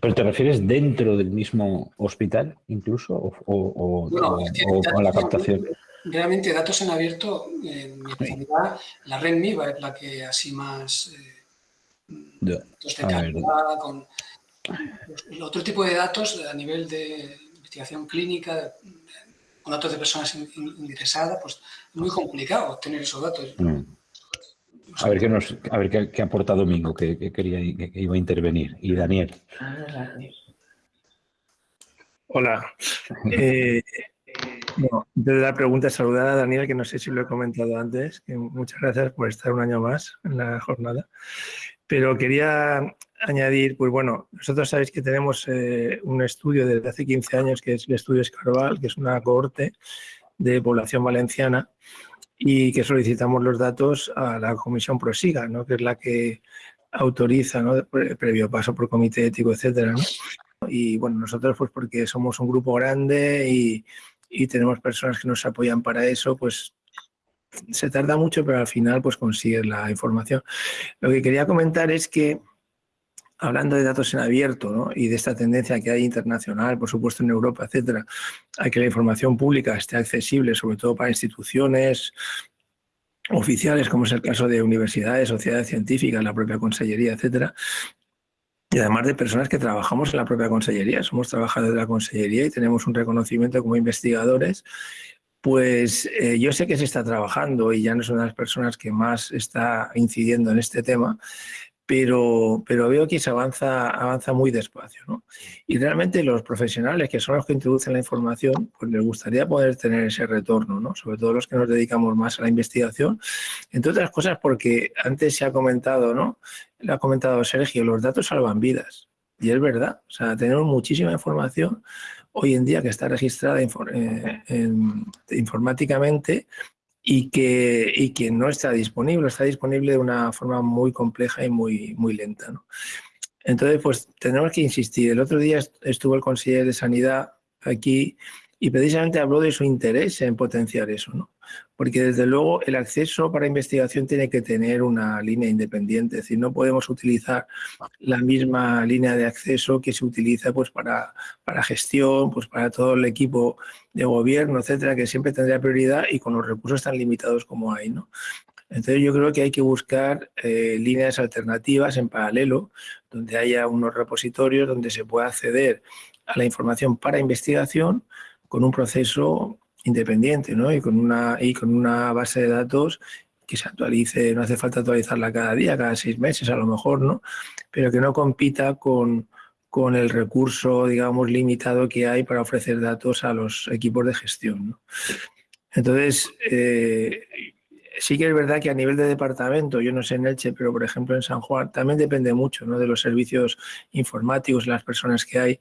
[SPEAKER 3] ¿Pero te refieres dentro del mismo hospital incluso o, con la captación?
[SPEAKER 4] Realmente datos en abierto, en mi especialidad, la red MIVA es la que así más... Eh, con otro tipo de datos a nivel de investigación clínica, con datos de personas ingresadas, pues es muy complicado obtener esos datos. Mm.
[SPEAKER 3] A ver qué nos, a ver qué, aporta Domingo, que, quería que, iba a intervenir. Y Daniel.
[SPEAKER 2] Hola. Eh, desde la pregunta, saludar a Daniel, que no sé si lo he comentado antes, que muchas gracias por estar un año más en la jornada. Pero quería añadir, pues bueno, nosotros sabéis que tenemos eh, un estudio desde hace 15 años, que es el estudio Escarval, que es una cohorte de población valenciana, y que solicitamos los datos a la Comisión Prosiga, ¿no? que es la que autoriza, ¿no? previo paso por comité ético, etcétera. Y bueno, nosotros pues porque somos un grupo grande y, y tenemos personas que nos apoyan para eso, pues se tarda mucho, pero al final pues consigues la información. Lo que quería comentar es que hablando de datos en abierto y de esta tendencia que hay internacional, por supuesto en Europa, etcétera, a que la información pública esté accesible, sobre todo para instituciones oficiales, como es el caso de universidades, sociedades científicas, la propia consellería, etcétera, y además de personas que trabajamos en la propia consellería, somos trabajadores de la consellería y tenemos un reconocimiento como investigadores, pues eh, yo sé que se está trabajando y ya no son las personas que más está incidiendo en este tema, pero, pero veo que se avanza, avanza muy despacio. ¿no? Y realmente los profesionales, que son los que introducen la información, pues les gustaría poder tener ese retorno, ¿no? sobre todo los que nos dedicamos más a la investigación, entre otras cosas porque antes se ha comentado, ¿no? le ha comentado Sergio, los datos salvan vidas. Y es verdad, o sea, tenemos muchísima información hoy en día que está registrada eh, informáticamente y que, y no está disponible, está disponible de una forma muy compleja y muy, muy lenta. ¿no? Entonces, pues tenemos que insistir. El otro día estuvo el consejero de Sanidad aquí y precisamente habló de su interés en potenciar eso, ¿no? Porque desde luego el acceso para investigación tiene que tener una línea independiente, es decir, no podemos utilizar la misma línea de acceso que se utiliza pues para, para gestión, pues para todo el equipo de gobierno, etcétera, que siempre tendría prioridad y con los recursos tan limitados como hay, ¿no? Entonces yo creo que hay que buscar eh, líneas alternativas en paralelo, donde haya unos repositorios donde se pueda acceder a la información para investigación, con un proceso independiente ¿no? y, con una, y con una base de datos que se actualice, no hace falta actualizarla cada día, cada seis meses a lo mejor, ¿no? pero que no compita con, con el recurso, digamos, limitado que hay para ofrecer datos a los equipos de gestión. ¿no? Entonces, eh, sí que es verdad que a nivel de departamento, yo no sé en Elche, pero por ejemplo en San Juan, también depende mucho ¿no? de los servicios informáticos, las personas que hay,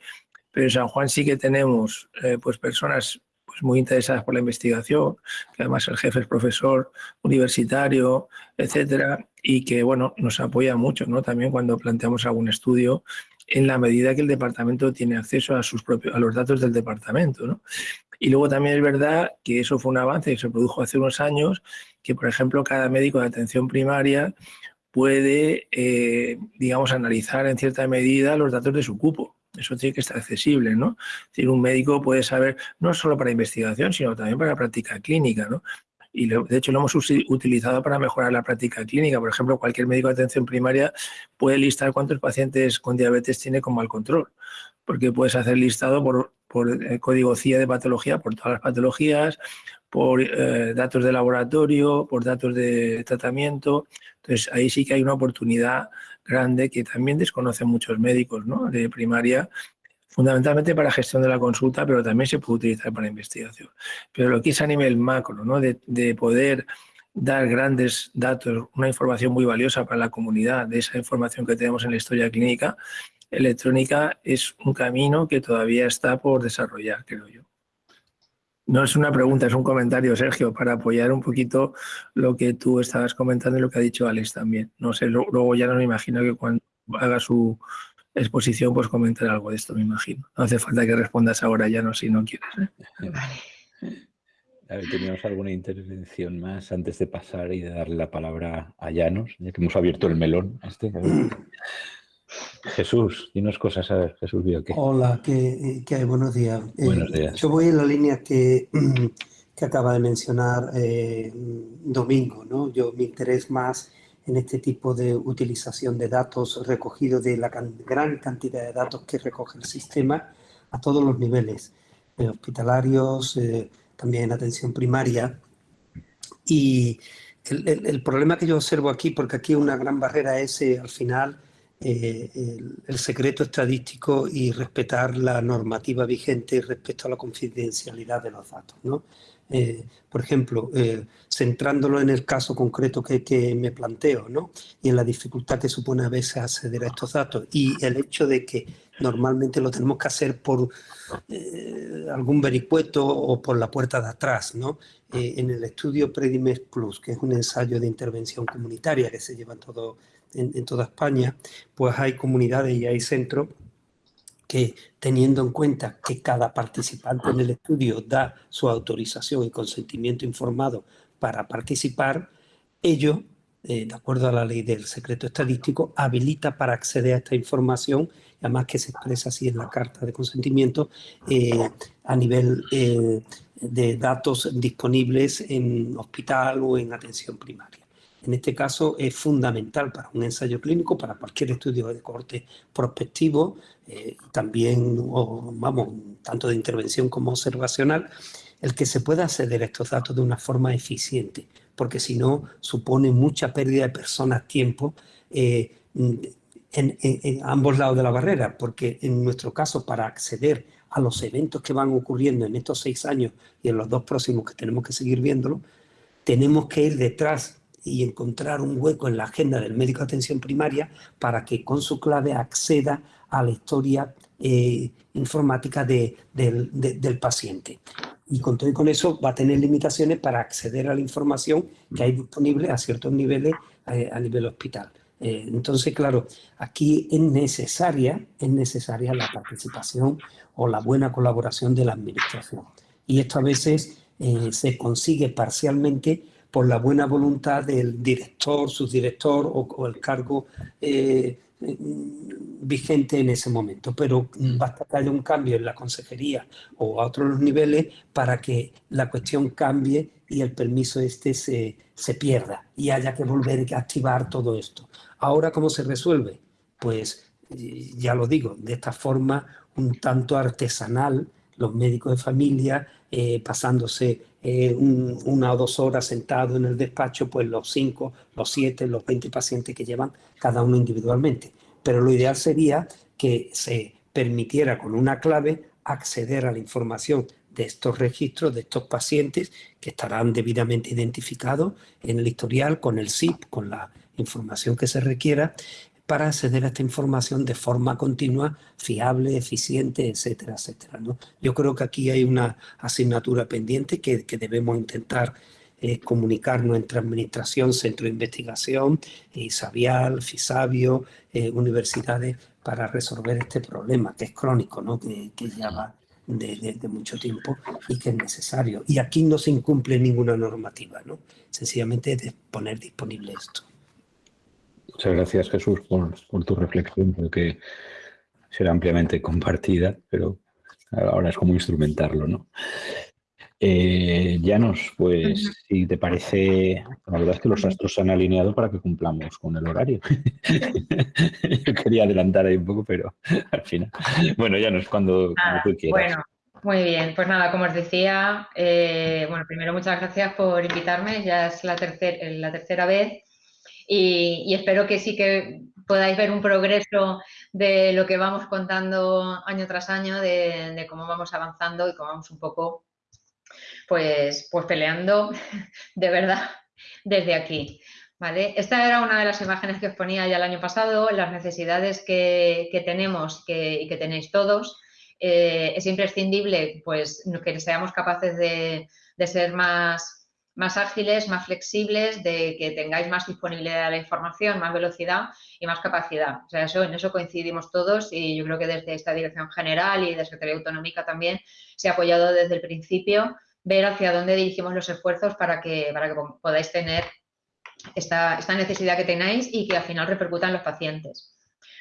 [SPEAKER 2] pero en San Juan sí que tenemos eh, pues personas pues muy interesadas por la investigación, que además el jefe es profesor universitario, etcétera, y que bueno, nos apoya mucho, ¿no? También cuando planteamos algún estudio, en la medida que el departamento tiene acceso a sus propios, a los datos del departamento, ¿no? Y luego también es verdad que eso fue un avance que se produjo hace unos años, que por ejemplo cada médico de atención primaria puede, eh, digamos, analizar en cierta medida los datos de su cupo. Eso tiene que estar accesible, ¿no? Un médico puede saber, no solo para investigación, sino también para práctica clínica, ¿no? Y de hecho lo hemos utilizado para mejorar la práctica clínica. Por ejemplo, cualquier médico de atención primaria puede listar cuántos pacientes con diabetes tiene con mal control, porque puedes hacer listado por, el código CIA de patología, por todas las patologías, por eh, datos de laboratorio, por datos de tratamiento. Entonces, ahí sí que hay una oportunidad grande que también desconocen muchos médicos ¿no? de primaria, fundamentalmente para gestión de la consulta, pero también se puede utilizar para investigación. Pero lo que es a nivel macro, ¿no? de, de poder dar grandes datos, una información muy valiosa para la comunidad de esa información que tenemos en la historia clínica electrónica, es un camino que todavía está por desarrollar, creo yo. No es una pregunta, es un comentario, Sergio, para apoyar un poquito lo que tú estabas comentando y lo que ha dicho Alex también. No sé, luego ya no me imagino que cuando haga su exposición, pues comentar algo de esto, me imagino. No hace falta que respondas ahora, ya no, si no quieres. ¿eh?
[SPEAKER 3] A ver, teníamos alguna intervención más antes de pasar y de darle la palabra a Llanos, ya que hemos abierto el melón. Este, Jesús, dinos cosas, a ver, Jesús qué.
[SPEAKER 5] Hola, ¿qué, qué hay? Buenos días.
[SPEAKER 3] Eh, Buenos días.
[SPEAKER 5] yo voy en la línea que, que acaba de mencionar eh, Domingo, ¿no? Yo me interés más en este tipo de utilización de datos recogidos de la gran cantidad de datos que recoge el sistema a todos los niveles, eh, hospitalarios, también en atención primaria. Y el, el, el, problema que yo observo aquí, porque aquí una gran barrera es al final eh, el, el, secreto estadístico y respetar la normativa vigente respecto a la confidencialidad de los datos. ¿no? Eh, por ejemplo, eh, centrándolo en el caso concreto que, que, me planteo ¿no? y en la dificultad que supone a veces acceder a estos datos y el hecho de que normalmente lo tenemos que hacer por eh, algún vericueto o por la puerta de atrás. ¿no? en el estudio Predimex Plus, que es un ensayo de intervención comunitaria que se lleva en todo en, toda España, pues hay comunidades y hay centros que teniendo en cuenta que cada participante en el estudio da su autorización y consentimiento informado para participar, ello, eh, de acuerdo a la ley del secreto estadístico, habilita para acceder a esta información, además que se expresa así en la carta de consentimiento, eh, a nivel eh, de datos disponibles en hospital o en atención primaria. En este caso es fundamental para un ensayo clínico, para cualquier estudio de corte prospectivo, eh, también, vamos, tanto de intervención como observacional, el que se pueda acceder a estos datos de una forma eficiente, porque si no supone mucha pérdida de personas, tiempo, eh, en, en, en, ambos lados de la barrera, porque en nuestro caso para acceder a los eventos que van ocurriendo en estos seis años y en los dos próximos que tenemos que seguir viéndolo, tenemos que ir detrás y encontrar un hueco en la agenda del médico de atención primaria para que con su clave acceda a la historia eh, informática de, de, de, del paciente. Y con todo y con eso va a tener limitaciones para acceder a la información que hay disponible a ciertos niveles eh, a nivel hospital. Eh, entonces, claro, aquí es necesaria, es necesaria la participación o la buena colaboración de la administración. Y esto a veces eh, se consigue parcialmente por la buena voluntad del director, subdirector o, o el cargo eh, vigente en ese momento. Pero basta que haya un cambio en la consejería o a otros niveles para que la cuestión cambie y el permiso este se, se pierda y haya que volver a activar todo esto. Ahora, ¿cómo se resuelve? Pues ya lo digo, de esta forma un tanto artesanal, los médicos de familia eh, pasándose eh, un, una o dos horas sentado en el despacho, pues los cinco, los siete, los 20 pacientes que llevan cada uno individualmente. Pero lo ideal sería que se permitiera con una clave acceder a la información de estos registros, de estos pacientes que estarán debidamente identificados en el historial con el SIP, con la información que se requiera, para acceder a esta información de forma continua, fiable, eficiente, etcétera, etcétera. ¿no? Yo creo que aquí hay una asignatura pendiente que, que debemos intentar eh, comunicarnos entre administración, centro de investigación, ISABIAL, FISABIO, eh, universidades, para resolver este problema que es crónico, ¿no? que, que ya va de, de, mucho tiempo y que es necesario. Y aquí no se incumple ninguna normativa, ¿no? sencillamente de poner disponible esto.
[SPEAKER 3] Muchas gracias Jesús por, por tu reflexión, porque será ampliamente compartida, pero ahora es como instrumentarlo, ¿no? Eh, Llanos, pues si te parece, la verdad es que los astros se han alineado para que cumplamos con el horario. Yo quería adelantar ahí un poco, pero al final. Bueno, Llanos, cuando, cuando tú quieras.
[SPEAKER 6] Bueno, muy bien, pues nada, como os decía, eh, bueno, primero muchas gracias por invitarme, ya es la, tercer, la tercera vez y, espero que sí que podáis ver un progreso de lo que vamos contando año tras año, de, de cómo vamos avanzando y cómo vamos un poco pues, pues peleando de verdad desde aquí. ¿vale? Esta era una de las imágenes que os ponía ya el año pasado, las necesidades que, tenemos y que tenéis todos. Eh, es imprescindible pues, que seamos capaces de, ser más, más ágiles, más flexibles, de que tengáis más disponibilidad de la información, más velocidad y más capacidad. O sea, eso, en eso coincidimos todos y yo creo que desde esta dirección general y de Secretaría Autonómica también se ha apoyado desde el principio ver hacia dónde dirigimos los esfuerzos para que, para que podáis tener esta, esta necesidad que tenéis y que al final repercuta en los pacientes.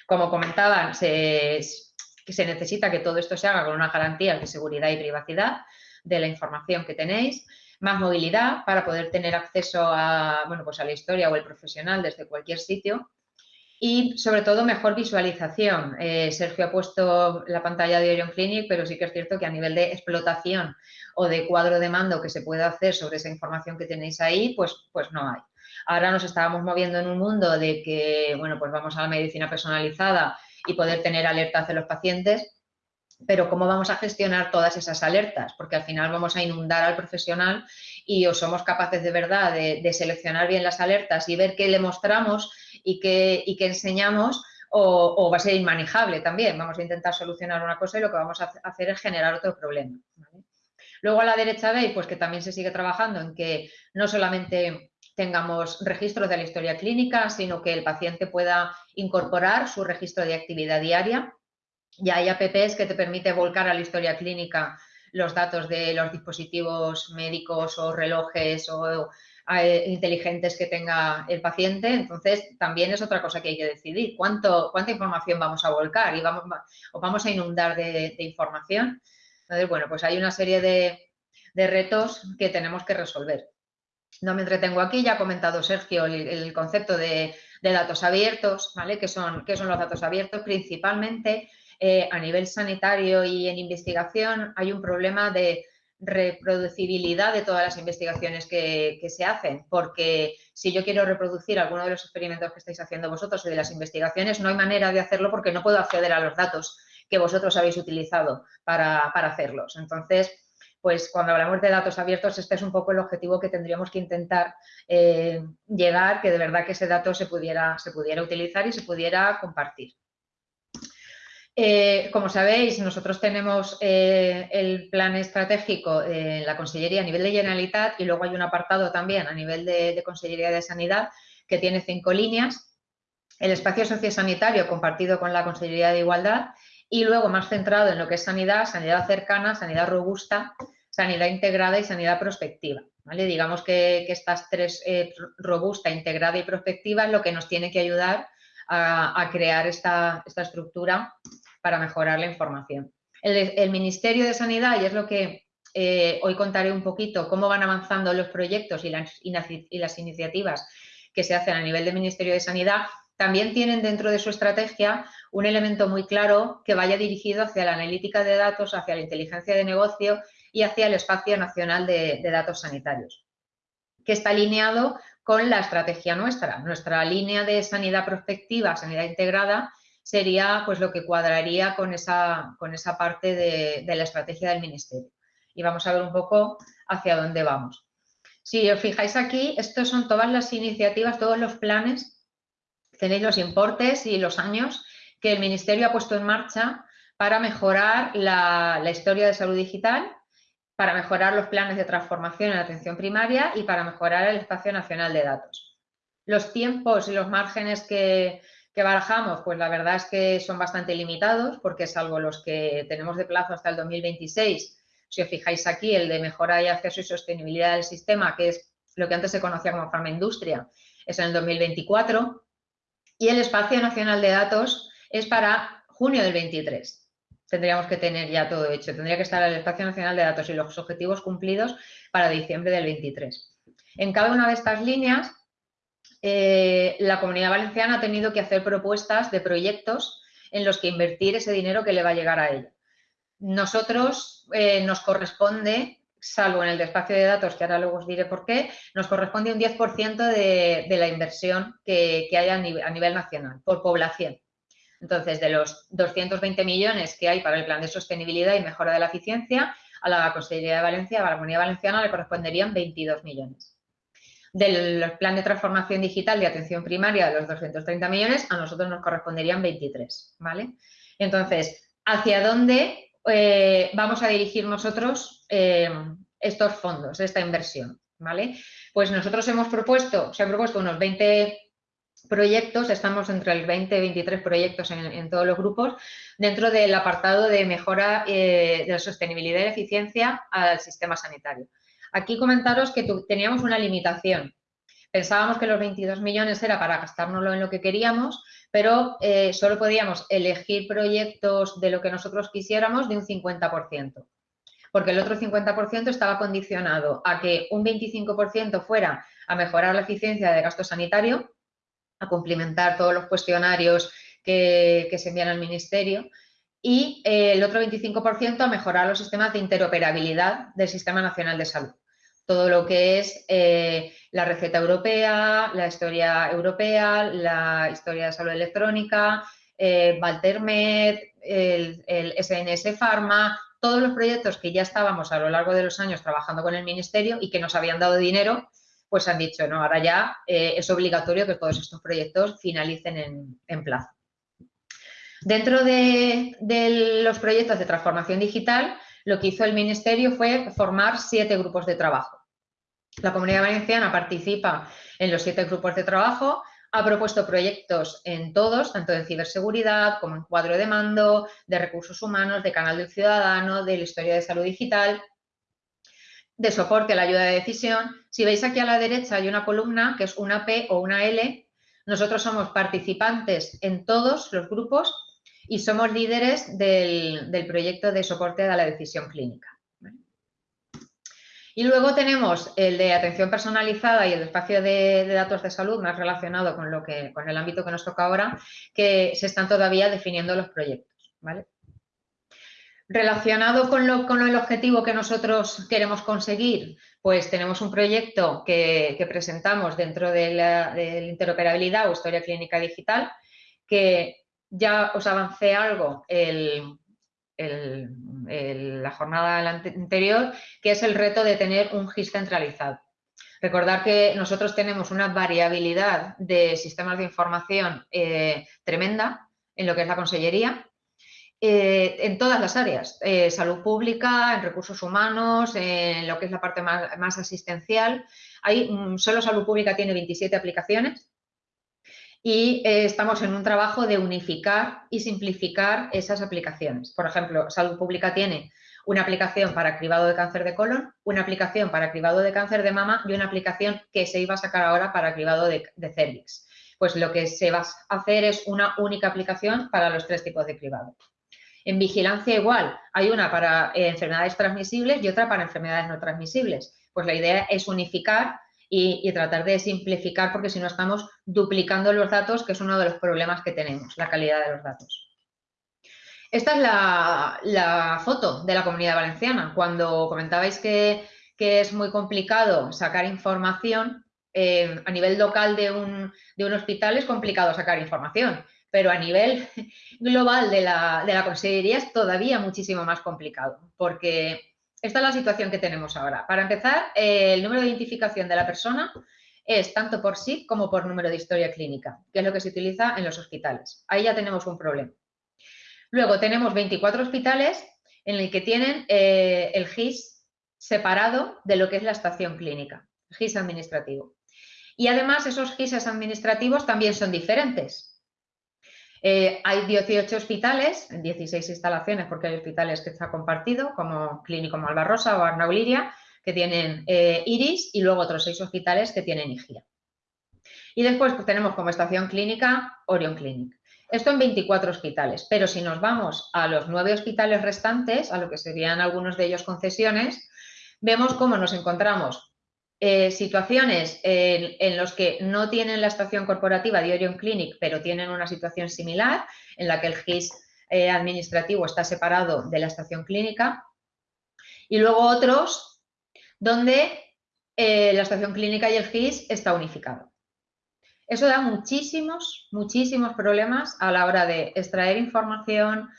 [SPEAKER 6] Como comentaban, se, se necesita que todo esto se haga con unas garantías de seguridad y privacidad de la información que tenéis, más movilidad para poder tener acceso a, bueno, pues a la historia o el profesional desde cualquier sitio y sobre todo mejor visualización. Eh, Sergio ha puesto la pantalla de Orion Clinic, pero sí que es cierto que a nivel de explotación o de cuadro de mando que se pueda hacer sobre esa información que tenéis ahí, pues, pues no hay. Ahora nos estábamos moviendo en un mundo de que, bueno, pues vamos a la medicina personalizada y poder tener alertas de los pacientes, pero ¿cómo vamos a gestionar todas esas alertas? Porque al final vamos a inundar al profesional y o somos capaces de verdad de, seleccionar bien las alertas y ver qué le mostramos y que, y que enseñamos o, va a ser inmanejable también. Vamos a intentar solucionar una cosa y lo que vamos a hacer es generar otro problema. Luego a la derecha veis pues, que también se sigue trabajando en que no solamente tengamos registros de la historia clínica, sino que el paciente pueda incorporar su registro de actividad diaria. Ya hay apps que te permite volcar a la historia clínica los datos de los dispositivos médicos o relojes o inteligentes que tenga el paciente. Entonces, también es otra cosa que hay que decidir. ¿Cuánto, ¿Cuánta información vamos a volcar y vamos, o vamos a inundar de, información? Entonces, bueno, pues hay una serie de, retos que tenemos que resolver. No me entretengo aquí, ya ha comentado Sergio el, concepto de, datos abiertos, ¿vale? ¿Qué son, qué son los datos abiertos? Principalmente eh, a nivel sanitario y en investigación hay un problema de reproducibilidad de todas las investigaciones que, se hacen, porque si yo quiero reproducir alguno de los experimentos que estáis haciendo vosotros y de las investigaciones, no hay manera de hacerlo porque no puedo acceder a los datos que vosotros habéis utilizado para, hacerlos. Entonces, pues cuando hablamos de datos abiertos, este es un poco el objetivo que tendríamos que intentar eh, llegar, que de verdad que ese dato se pudiera, se pudiera utilizar y se pudiera compartir. Eh, como sabéis, nosotros tenemos eh, el plan estratégico en la Consellería a nivel de Generalitat y luego hay un apartado también a nivel de, Consellería de Sanidad que tiene cinco líneas. El espacio sociosanitario compartido con la Consellería de Igualdad y luego más centrado en lo que es sanidad, sanidad cercana, sanidad robusta, sanidad integrada y sanidad prospectiva. Digamos que, estas tres, eh, robusta, integrada y prospectiva, es lo que nos tiene que ayudar a, crear esta estructura para mejorar la información. El, Ministerio de Sanidad, y es lo que eh, hoy contaré un poquito, cómo van avanzando los proyectos y las, iniciativas que se hacen a nivel del Ministerio de Sanidad, también tienen dentro de su estrategia un elemento muy claro que vaya dirigido hacia la analítica de datos, hacia la inteligencia de negocio y hacia el espacio nacional de datos sanitarios, que está alineado con la estrategia nuestra. Nuestra línea de sanidad prospectiva, sanidad integrada, sería pues lo que cuadraría con esa, con esa parte de, la estrategia del Ministerio. Y vamos a ver un poco hacia dónde vamos. Si os fijáis aquí, estos son todas las iniciativas, todos los planes tenéis los importes y los años que el Ministerio ha puesto en marcha para mejorar la, historia de salud digital, para mejorar los planes de transformación en la atención primaria y para mejorar el espacio nacional de datos. Los tiempos y los márgenes que, que barajamos, pues la verdad es que son bastante limitados, porque salvo los que tenemos de plazo hasta el 2026, si os fijáis aquí, el de mejora y acceso y sostenibilidad del sistema, que es lo que antes se conocía como farmaindustria, es en el 2024, y el espacio nacional de datos es para junio del 23. Tendríamos que tener ya todo hecho. Tendría que estar el espacio nacional de datos y los objetivos cumplidos para diciembre del 23. En cada una de estas líneas eh, la Comunidad Valenciana ha tenido que hacer propuestas de proyectos en los que invertir ese dinero que le va a llegar a ella. Nosotros eh, nos corresponde, salvo en el espacio de datos, que ahora luego os diré por qué, nos corresponde un 10% de, la inversión que, haya a nivel, nacional, por población. Entonces, de los 220 millones que hay para el plan de sostenibilidad y mejora de la eficiencia, a la Consejería de Valencia, a la Comunidad Valenciana, le corresponderían 22 millones del plan de transformación digital de atención primaria de los 230 millones, a nosotros nos corresponderían 23, ¿vale? Entonces, ¿hacia dónde eh, vamos a dirigir nosotros eh, estos fondos, esta inversión, ¿vale? Pues nosotros hemos propuesto, se han propuesto unos 20 proyectos, estamos entre el 20 y 23 proyectos en, todos los grupos, dentro del apartado de mejora eh, de la sostenibilidad y eficiencia al sistema sanitario. Aquí comentaros que teníamos una limitación. Pensábamos que los 22 millones era para gastárnoslo en lo que queríamos, pero eh, solo podíamos elegir proyectos de lo que nosotros quisiéramos de un 50%, porque el otro 50% estaba condicionado a que un 25% fuera a mejorar la eficiencia de gasto sanitario, a cumplimentar todos los cuestionarios que, se envían al Ministerio y eh, el otro 25% a mejorar los sistemas de interoperabilidad del Sistema Nacional de Salud. Todo lo que es eh, la receta europea, la historia europea, la historia de salud electrónica, eh, el, SNS Pharma, todos los proyectos que ya estábamos a lo largo de los años trabajando con el Ministerio y que nos habían dado dinero, pues han dicho, no, ahora ya es obligatorio que todos estos proyectos finalicen en plazo. Dentro de, los proyectos de transformación digital, lo que hizo el Ministerio fue formar siete grupos de trabajo. La Comunidad Valenciana participa en los siete grupos de trabajo, ha propuesto proyectos en todos, tanto de ciberseguridad como en cuadro de mando, de recursos humanos, de canal del ciudadano, de la historia de salud digital, de soporte a la ayuda de decisión. Si veis aquí a la derecha hay una columna que es una P o una L. Nosotros somos participantes en todos los grupos y somos líderes del, proyecto de soporte a la decisión clínica. Y luego tenemos el de atención personalizada y el espacio de, datos de salud más relacionado con, lo que, con el ámbito que nos toca ahora, que se están todavía definiendo los proyectos. Relacionado con, lo, con, el objetivo que nosotros queremos conseguir, pues tenemos un proyecto que, presentamos dentro de la, interoperabilidad o historia clínica digital, que ya os avancé algo la jornada anterior, que es el reto de tener un GIS centralizado. Recordar que nosotros tenemos una variabilidad de sistemas de información eh, tremenda en lo que es la consellería, eh, en todas las áreas, eh, salud pública, en recursos humanos, en lo que es la parte más, más asistencial. Hay, mm, solo salud pública tiene 27 aplicaciones, y eh, estamos en un trabajo de unificar y simplificar esas aplicaciones. Por ejemplo, Salud Pública tiene una aplicación para cribado de cáncer de colon, una aplicación para cribado de cáncer de mama y una aplicación que se iba a sacar ahora para cribado de, cervix. Pues lo que se va a hacer es una única aplicación para los tres tipos de cribado. En vigilancia igual, hay una para enfermedades transmisibles y otra para enfermedades no transmisibles. Pues la idea es unificar y, tratar de simplificar porque si no estamos duplicando los datos, que es uno de los problemas que tenemos, la calidad de los datos. Esta es la, foto de la comunidad valenciana. Cuando comentabais que, es muy complicado sacar información, eh, a nivel local de un, de un, hospital es complicado sacar información, pero a nivel global de la, de la consejería es todavía muchísimo más complicado, porque esta es la situación que tenemos ahora. Para empezar, eh, el número de identificación de la persona es tanto por SID como por número de historia clínica, que es lo que se utiliza en los hospitales. Ahí ya tenemos un problema. Luego tenemos 24 hospitales en el que tienen eh, el GIS separado de lo que es la estación clínica, GIS administrativo. Y además esos GIS administrativos también son diferentes. Eh, hay 18 hospitales, 16 instalaciones, porque hay hospitales que está compartido, como Clínico Malvarrosa o Arnauliria, que tienen eh, IRIS, y luego otros 6 hospitales que tienen IGIA. Y después pues, tenemos como estación clínica Orion Clinic. Esto en 24 hospitales, pero si nos vamos a los nueve hospitales restantes, a lo que serían algunos de ellos concesiones, vemos cómo nos encontramos eh, situaciones en, en los que no tienen la estación corporativa de Orion Clinic, pero tienen una situación similar, en la que el GIS eh, administrativo está separado de la estación clínica, y luego otros donde eh, la estación clínica y el GIS está unificado. Eso da muchísimos, muchísimos problemas a la hora de extraer información,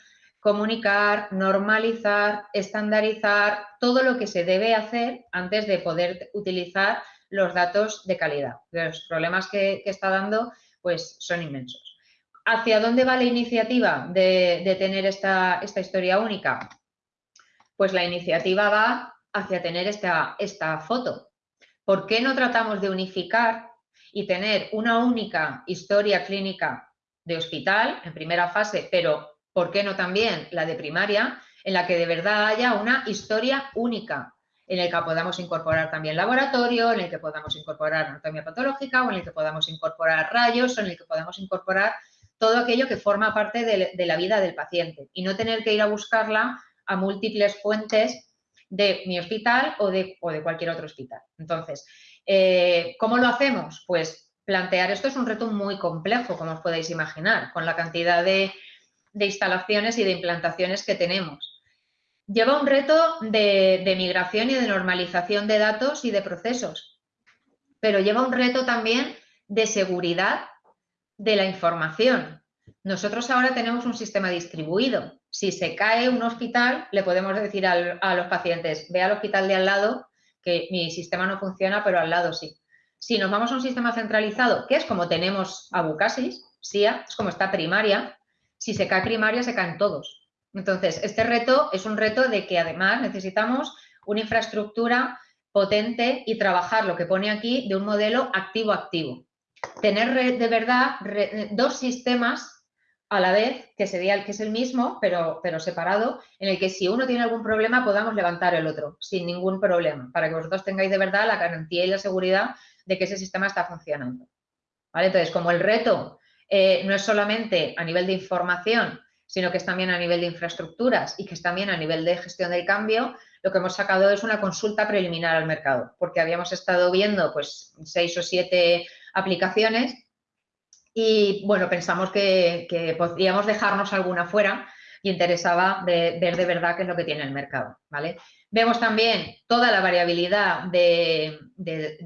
[SPEAKER 6] comunicar, normalizar, estandarizar, todo lo que se debe hacer antes de poder utilizar los datos de calidad. Los problemas que, está dando pues, son inmensos. ¿Hacia dónde va la iniciativa de, tener esta, esta, historia única? Pues la iniciativa va hacia tener esta, esta foto. ¿Por qué no tratamos de unificar y tener una única historia clínica de hospital en primera fase, pero ¿por qué no también la de primaria, en la que de verdad haya una historia única, en el que podamos incorporar también laboratorio, en el que podamos incorporar anatomía patológica o en el que podamos incorporar rayos o en el que podamos incorporar todo aquello que forma parte de, la vida del paciente y no tener que ir a buscarla a múltiples fuentes de mi hospital o de, cualquier otro hospital. Entonces, eh, ¿Cómo lo hacemos? Pues plantear esto es un reto muy complejo, como os podéis imaginar, con la cantidad de, instalaciones y de implantaciones que tenemos. Lleva un reto de, de, migración y de normalización de datos y de procesos, pero lleva un reto también de seguridad de la información. Nosotros ahora tenemos un sistema distribuido. Si se cae un hospital, le podemos decir a los pacientes, ve al hospital de al lado que mi sistema no funciona, pero al lado sí. Si nos vamos a un sistema centralizado, que es como tenemos a Bucasis, SIA, es como está primaria, si se cae primaria se caen todos. Entonces, este reto es un reto de que además necesitamos una infraestructura potente y trabajar lo que pone aquí de un modelo activo-activo. Tener de verdad dos sistemas a la vez, que sería el que es el mismo, pero, pero separado, en el que si uno tiene algún problema podamos levantar el otro sin ningún problema, para que vosotros tengáis de verdad la garantía y la seguridad de que ese sistema está funcionando. ¿Vale? Entonces, como el reto eh, no es solamente a nivel de información, sino que es también a nivel de infraestructuras y que es también a nivel de gestión del cambio, lo que hemos sacado es una consulta preliminar al mercado, porque habíamos estado viendo pues seis o siete aplicaciones y bueno, pensamos que, podríamos dejarnos alguna fuera y interesaba ver de verdad qué es lo que tiene el mercado, ¿vale? Vemos también toda la variabilidad de,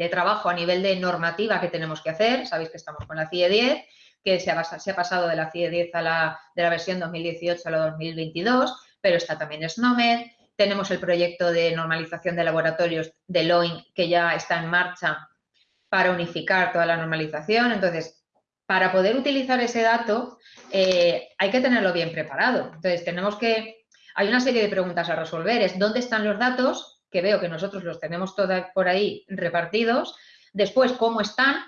[SPEAKER 6] trabajo a nivel de normativa que tenemos que hacer. Sabéis que estamos con la CIE 10, que se ha, pasado de la CIE 10 a la, de la versión 2018 a la 2022, pero está también SNOMED. Tenemos el proyecto de normalización de laboratorios de LOIN que ya está en marcha para unificar toda la normalización. Entonces, para poder utilizar ese dato eh, hay que tenerlo bien preparado. Entonces, tenemos que, hay una serie de preguntas a resolver. Es dónde están los datos, que veo que nosotros los tenemos todos por ahí repartidos. Después, cómo están,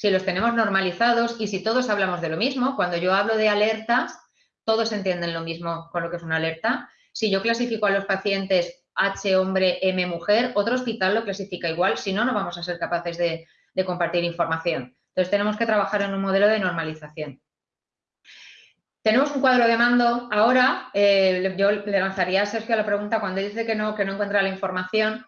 [SPEAKER 6] si los tenemos normalizados y si todos hablamos de lo mismo. Cuando yo hablo de alertas, todos entienden lo mismo con lo que es una alerta. Si yo clasifico a los pacientes H hombre, M mujer, otro hospital lo clasifica igual, si no, no vamos a ser capaces de compartir información. Entonces tenemos que trabajar en un modelo de normalización. Tenemos un cuadro de mando ahora, eh, yo le lanzaría a Sergio la pregunta cuando dice que no, que no encuentra la información.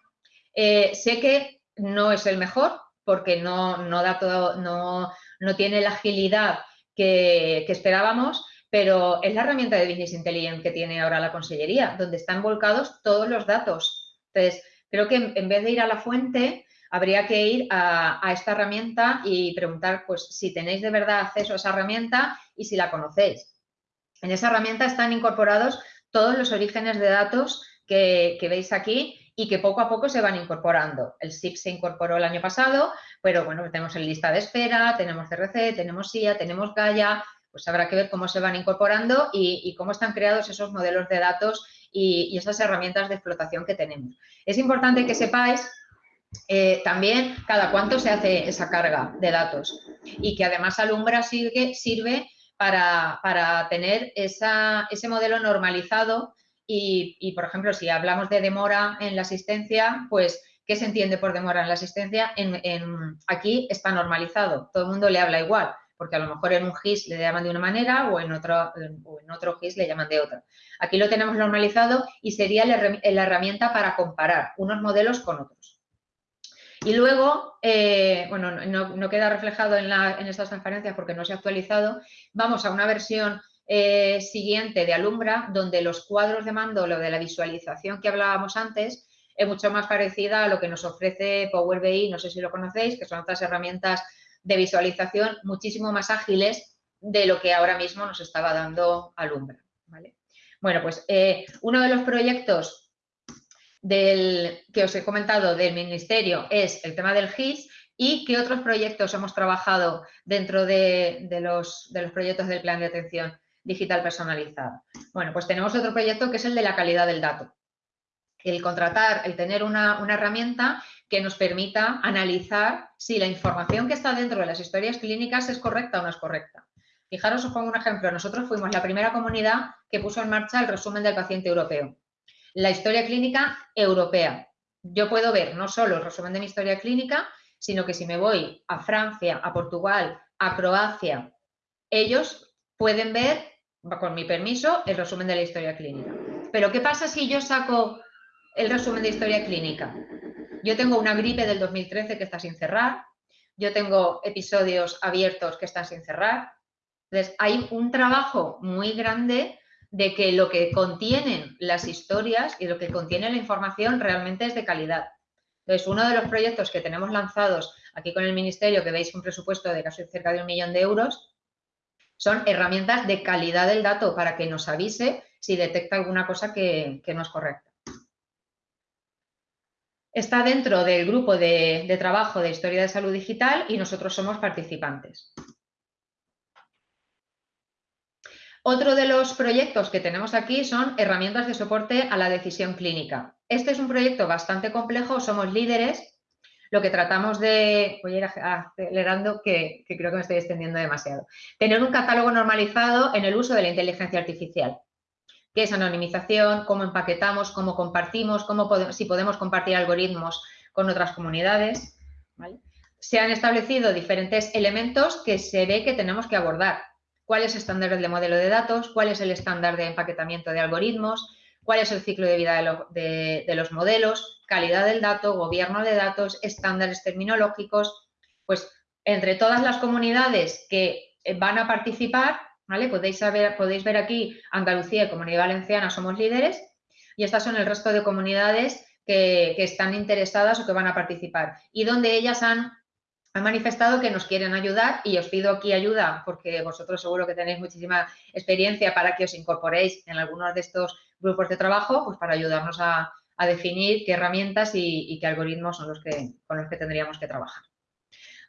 [SPEAKER 6] Eh, sé que no es el mejor porque no, da todo, no, tiene la agilidad que, que, esperábamos, pero es la herramienta de Business Intelligence que tiene ahora la Consellería, donde están volcados todos los datos. Entonces, creo que en vez de ir a la fuente, habría que ir a, esta herramienta y preguntar pues, si tenéis de verdad acceso a esa herramienta y si la conocéis. En esa herramienta están incorporados todos los orígenes de datos que, veis aquí y que poco a poco se van incorporando. El SIP se incorporó el año pasado, pero bueno, tenemos en lista de espera, tenemos CRC, tenemos SIA, tenemos Gaia, pues habrá que ver cómo se van incorporando y, cómo están creados esos modelos de datos y, esas herramientas de explotación que tenemos. Es importante que sepáis eh, también cada cuánto se hace esa carga de datos y que además Alumbra sirve, sirve para, para tener ese modelo normalizado y, por ejemplo, si hablamos de demora en la asistencia, pues, ¿qué se entiende por demora en la asistencia? En, aquí está normalizado, todo el mundo le habla igual, porque a lo mejor en un GIS le llaman de una manera o en otro, o en otro GIS le llaman de otra. Aquí lo tenemos normalizado y sería la herramienta para comparar unos modelos con otros. Y luego, eh, bueno, no, queda reflejado en, en, estas transparencias porque no se ha actualizado, vamos a una versión eh, siguiente de Alumbra, donde los cuadros de mando, lo de la visualización que hablábamos antes, es mucho más parecida a lo que nos ofrece Power BI, no sé si lo conocéis, que son otras herramientas de visualización muchísimo más ágiles de lo que ahora mismo nos estaba dando Alumbra. Bueno, pues eh, uno de los proyectos que os he comentado del Ministerio es el tema del GIS y qué otros proyectos hemos trabajado dentro de los proyectos del plan de atención digital personalizada. Bueno, pues tenemos otro proyecto que es el de la calidad del dato. El contratar, el tener una, herramienta que nos permita analizar si la información que está dentro de las historias clínicas es correcta o no es correcta. Fijaros, os pongo un ejemplo. Nosotros fuimos la primera comunidad que puso en marcha el resumen del paciente europeo. La historia clínica europea. Yo puedo ver no solo el resumen de mi historia clínica, sino que si me voy a Francia, a Portugal, a Croacia, ellos pueden ver con mi permiso, el resumen de la historia clínica. Pero ¿qué pasa si yo saco el resumen de historia clínica? Yo tengo una gripe del 2013 que está sin cerrar, yo tengo episodios abiertos que están sin cerrar. Entonces, hay un trabajo muy grande de que lo que contienen las historias y lo que contiene la información realmente es de calidad. Entonces, uno de los proyectos que tenemos lanzados aquí con el Ministerio, que veis un presupuesto de casi cerca de un millón de euros, son herramientas de calidad del dato para que nos avise si detecta alguna cosa que, no es correcta. Está dentro del grupo de, de trabajo de Historia de Salud Digital y nosotros somos participantes. Otro de los proyectos que tenemos aquí son herramientas de soporte a la decisión clínica. Este es un proyecto bastante complejo, somos líderes lo que tratamos de, voy a ir acelerando que, creo que me estoy extendiendo demasiado, tener un catálogo normalizado en el uso de la inteligencia artificial qué es anonimización, cómo empaquetamos, cómo compartimos, cómo si podemos compartir algoritmos con otras comunidades. Se han establecido diferentes elementos que se ve que tenemos que abordar. ¿Cuál es el estándar de modelo de datos? ¿Cuál es el estándar de empaquetamiento de algoritmos? ¿Cuál es el ciclo de vida de los modelos? calidad del dato, gobierno de datos, estándares terminológicos, pues entre todas las comunidades que eh, van a participar, ¿vale? Podéis, ver aquí Andalucía y Comunidad Valenciana somos líderes y estas son el resto de comunidades que, están interesadas o que van a participar y donde ellas han manifestado que nos quieren ayudar y os pido aquí ayuda porque vosotros seguro que tenéis muchísima experiencia para que os incorporéis en algunos de estos grupos de trabajo, pues para ayudarnos a, a definir qué herramientas y, qué algoritmos son los que, con los que tendríamos que trabajar.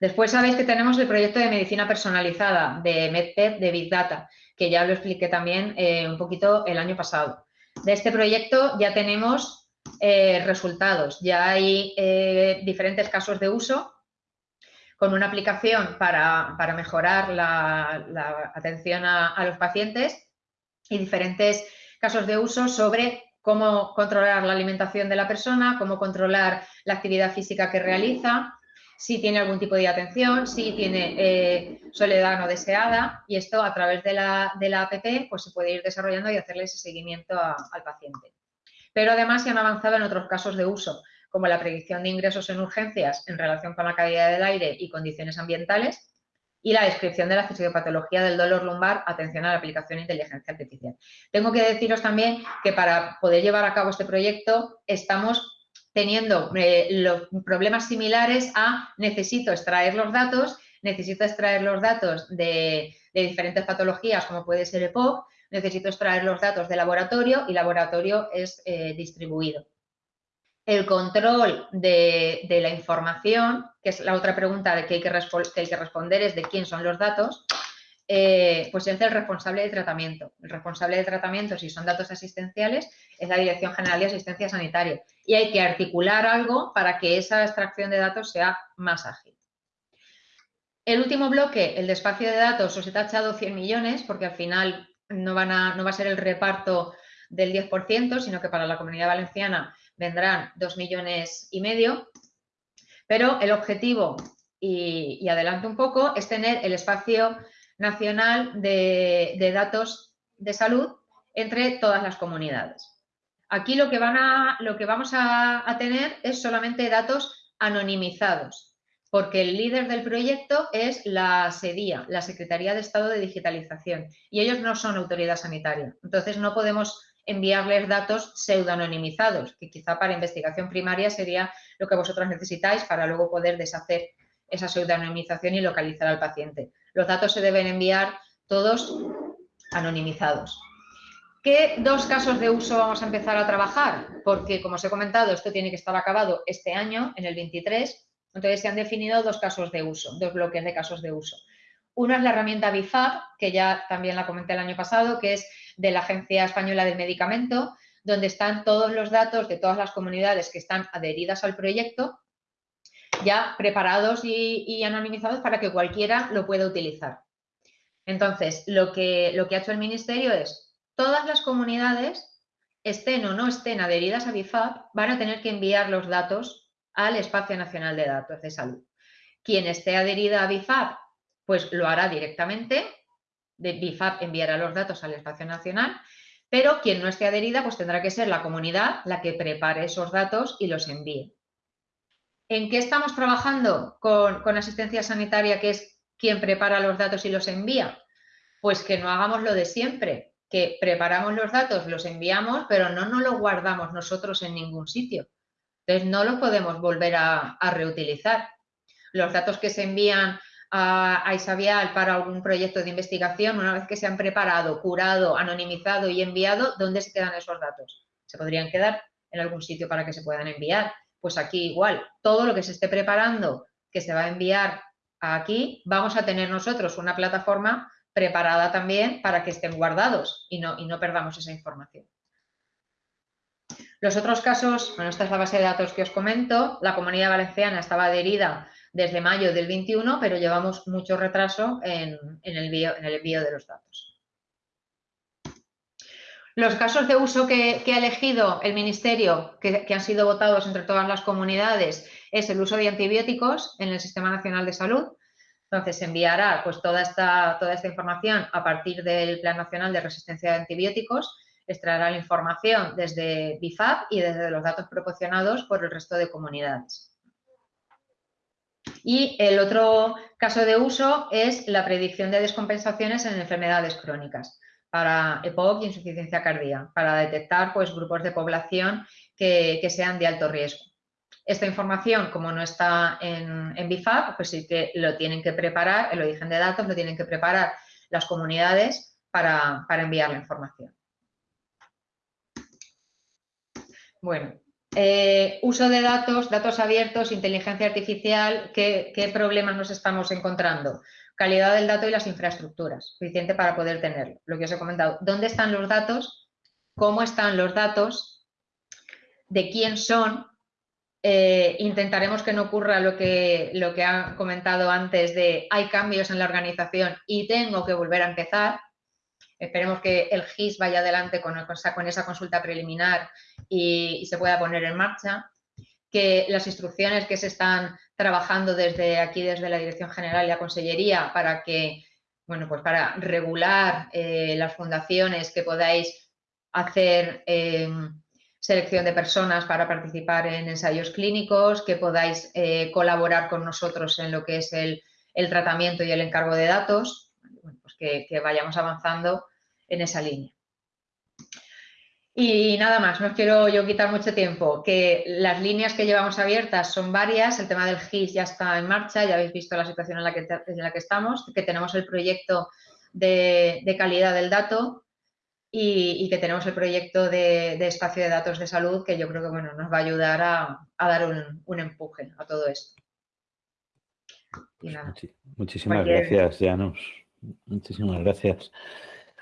[SPEAKER 6] Después sabéis que tenemos el proyecto de medicina personalizada de MedPed de Big Data, que ya lo expliqué también eh, un poquito el año pasado. De este proyecto ya tenemos eh, resultados, ya hay eh, diferentes casos de uso con una aplicación para, mejorar la, atención a, a los pacientes y diferentes casos de uso sobre cómo controlar la alimentación de la persona, cómo controlar la actividad física que realiza, si tiene algún tipo de atención, si tiene eh, soledad no deseada y esto a través de la, de la app pues se puede ir desarrollando y hacerle ese seguimiento al paciente. Pero además se han avanzado en otros casos de uso, como la predicción de ingresos en urgencias en relación con la calidad del aire y condiciones ambientales, y la descripción de la fisiopatología del dolor lumbar, atención a la aplicación de inteligencia artificial. Tengo que deciros también que para poder llevar a cabo este proyecto estamos teniendo eh, los problemas similares a necesito extraer los datos, necesito extraer los datos de, diferentes patologías como puede ser EPOC, necesito extraer los datos de laboratorio y laboratorio es eh, distribuido. El control de, la información, que es la otra pregunta de que hay que, responder, es de quién son los datos, eh, pues es el responsable de tratamiento. El responsable de tratamiento, si son datos asistenciales, es la Dirección General de Asistencia Sanitaria. Y hay que articular algo para que esa extracción de datos sea más ágil. El último bloque, el de espacio de datos, os he tachado 100 millones, porque al final no va a ser el reparto del 10%, sino que para la Comunidad Valenciana vendrán 2 millones y medio. Pero el objetivo, y, y adelanto un poco, es tener el espacio nacional de, datos de salud entre todas las comunidades. Aquí lo que, van a, lo que vamos a, a, tener es solamente datos anonimizados, porque el líder del proyecto es la SEDIA, la Secretaría de Estado de Digitalización, y ellos no son autoridad sanitaria. Entonces no podemos enviarles datos pseudoanonimizados, que quizá para investigación primaria sería lo que vosotros necesitáis para luego poder deshacer esa pseudonimización y localizar al paciente. Los datos se deben enviar todos anonimizados. ¿Qué dos casos de uso vamos a empezar a trabajar? Porque, como os he comentado, esto tiene que estar acabado este año, en el 23, entonces se han definido dos casos de uso, dos bloques de casos de uso. Uno es la herramienta BIFAB, que ya también la comenté el año pasado, que es de la Agencia Española del Medicamento, donde están todos los datos de todas las comunidades que están adheridas al proyecto ya preparados y, anonimizados para que cualquiera lo pueda utilizar. Entonces, lo que, lo que ha hecho el Ministerio es, todas las comunidades, estén o no estén adheridas a BIFAP, van a tener que enviar los datos al Espacio Nacional de Datos de Salud. Quien esté adherida a BIFAP, pues lo hará directamente, de BIFAP enviará los datos al Espacio Nacional, pero quien no esté adherida, pues tendrá que ser la comunidad la que prepare esos datos y los envíe. ¿En qué estamos trabajando con, asistencia sanitaria, que es quien prepara los datos y los envía? Pues que no hagamos lo de siempre, que preparamos los datos, los enviamos, pero no nos los guardamos nosotros en ningún sitio. Entonces, no los podemos volver a, reutilizar. Los datos que se envían a, a, Isabial para algún proyecto de investigación, una vez que se han preparado, curado, anonimizado y enviado, ¿dónde se quedan esos datos? Se podrían quedar en algún sitio para que se puedan enviar. Pues aquí igual, todo lo que se esté preparando que se va a enviar aquí, vamos a tener nosotros una plataforma preparada también para que estén guardados y no, y no perdamos esa información. Los otros casos, bueno, esta es la base de datos que os comento, la Comunidad Valenciana estaba adherida desde mayo del 21, pero llevamos mucho retraso en, el, en el envío de los datos. Los casos de uso que, ha elegido el Ministerio, que, han sido votados entre todas las comunidades, es el uso de antibióticos en el Sistema Nacional de Salud. Entonces, enviará pues, toda, esta, toda esta información a partir del Plan Nacional de Resistencia de Antibióticos, extraerá la información desde BIFAP y desde los datos proporcionados por el resto de comunidades. Y el otro caso de uso es la predicción de descompensaciones en enfermedades crónicas para EPOC y insuficiencia cardíaca, para detectar pues, grupos de población que, sean de alto riesgo. Esta información, como no está en, en BIFAP, pues sí que lo tienen que preparar, el origen de datos lo tienen que preparar las comunidades para, enviar la información. Bueno, eh, uso de datos, datos abiertos, inteligencia artificial, ¿qué, ¿qué, problemas nos estamos encontrando? calidad del dato y las infraestructuras, suficiente para poder tenerlo. Lo que os he comentado, ¿dónde están los datos? ¿Cómo están los datos? ¿De quién son? Eh, intentaremos que no ocurra lo que, lo que han comentado antes de hay cambios en la organización y tengo que volver a empezar. Esperemos que el GIS vaya adelante con, esa consulta preliminar y se pueda poner en marcha que las instrucciones que se están trabajando desde aquí, desde la Dirección General y la Consellería, para que, bueno, pues para regular eh, las fundaciones, que podáis hacer eh, selección de personas para participar en ensayos clínicos, que podáis eh, colaborar con nosotros en lo que es el, tratamiento y el encargo de datos, pues que vayamos avanzando en esa línea. Y nada más, no os quiero yo quitar mucho tiempo, que las líneas que llevamos abiertas son varias, el tema del GIS ya está en marcha, ya habéis visto la situación en la que, en la que estamos, que tenemos el proyecto de, calidad del dato y, que tenemos el proyecto de, espacio de datos de salud que yo creo que bueno, nos va a ayudar a, dar un, empuje a todo esto.
[SPEAKER 3] muchísimas gracias, Janos. Muchísimas gracias.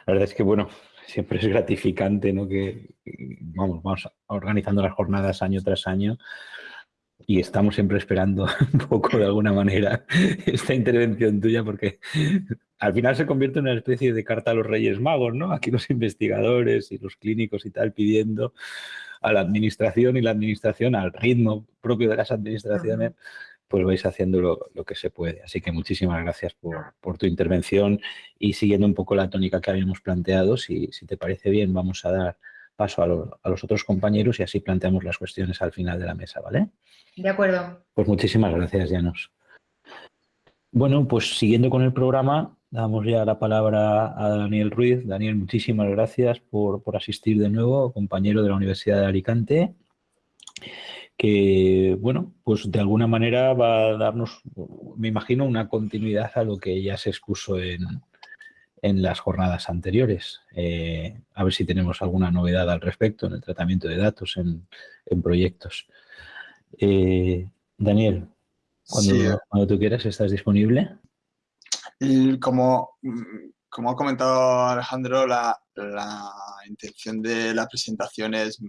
[SPEAKER 3] La verdad es que, bueno, siempre es gratificante, ¿no? Que vamos, vamos organizando las jornadas año tras año y estamos siempre esperando un poco de alguna manera esta intervención tuya porque al final se convierte en una especie de carta a los Reyes Magos, ¿no? Aquí los investigadores y los clínicos y tal pidiendo a la administración y la administración al ritmo propio de las administraciones pues vais haciendo lo, que se puede. Así que muchísimas gracias por, tu intervención y siguiendo un poco la tónica que habíamos planteado, si, te parece bien, vamos a dar paso a, los otros compañeros y así planteamos las cuestiones al final de la mesa, ¿vale?
[SPEAKER 6] De acuerdo.
[SPEAKER 3] Pues muchísimas gracias, Janos. Bueno, pues siguiendo con el programa, damos ya la palabra a Daniel Ruiz. Daniel, muchísimas gracias por, por asistir de nuevo, compañero de la Universidad de Alicante que, bueno, pues de alguna manera va a darnos, me imagino, una continuidad a lo que ya se expuso en, en las jornadas anteriores. Eh, a ver si tenemos alguna novedad al respecto en el tratamiento de datos en, en proyectos. Eh, Daniel, cuando, cuando, tú quieras, ¿estás disponible?
[SPEAKER 7] como, como ha comentado Alejandro, la, la intención de la presentación es de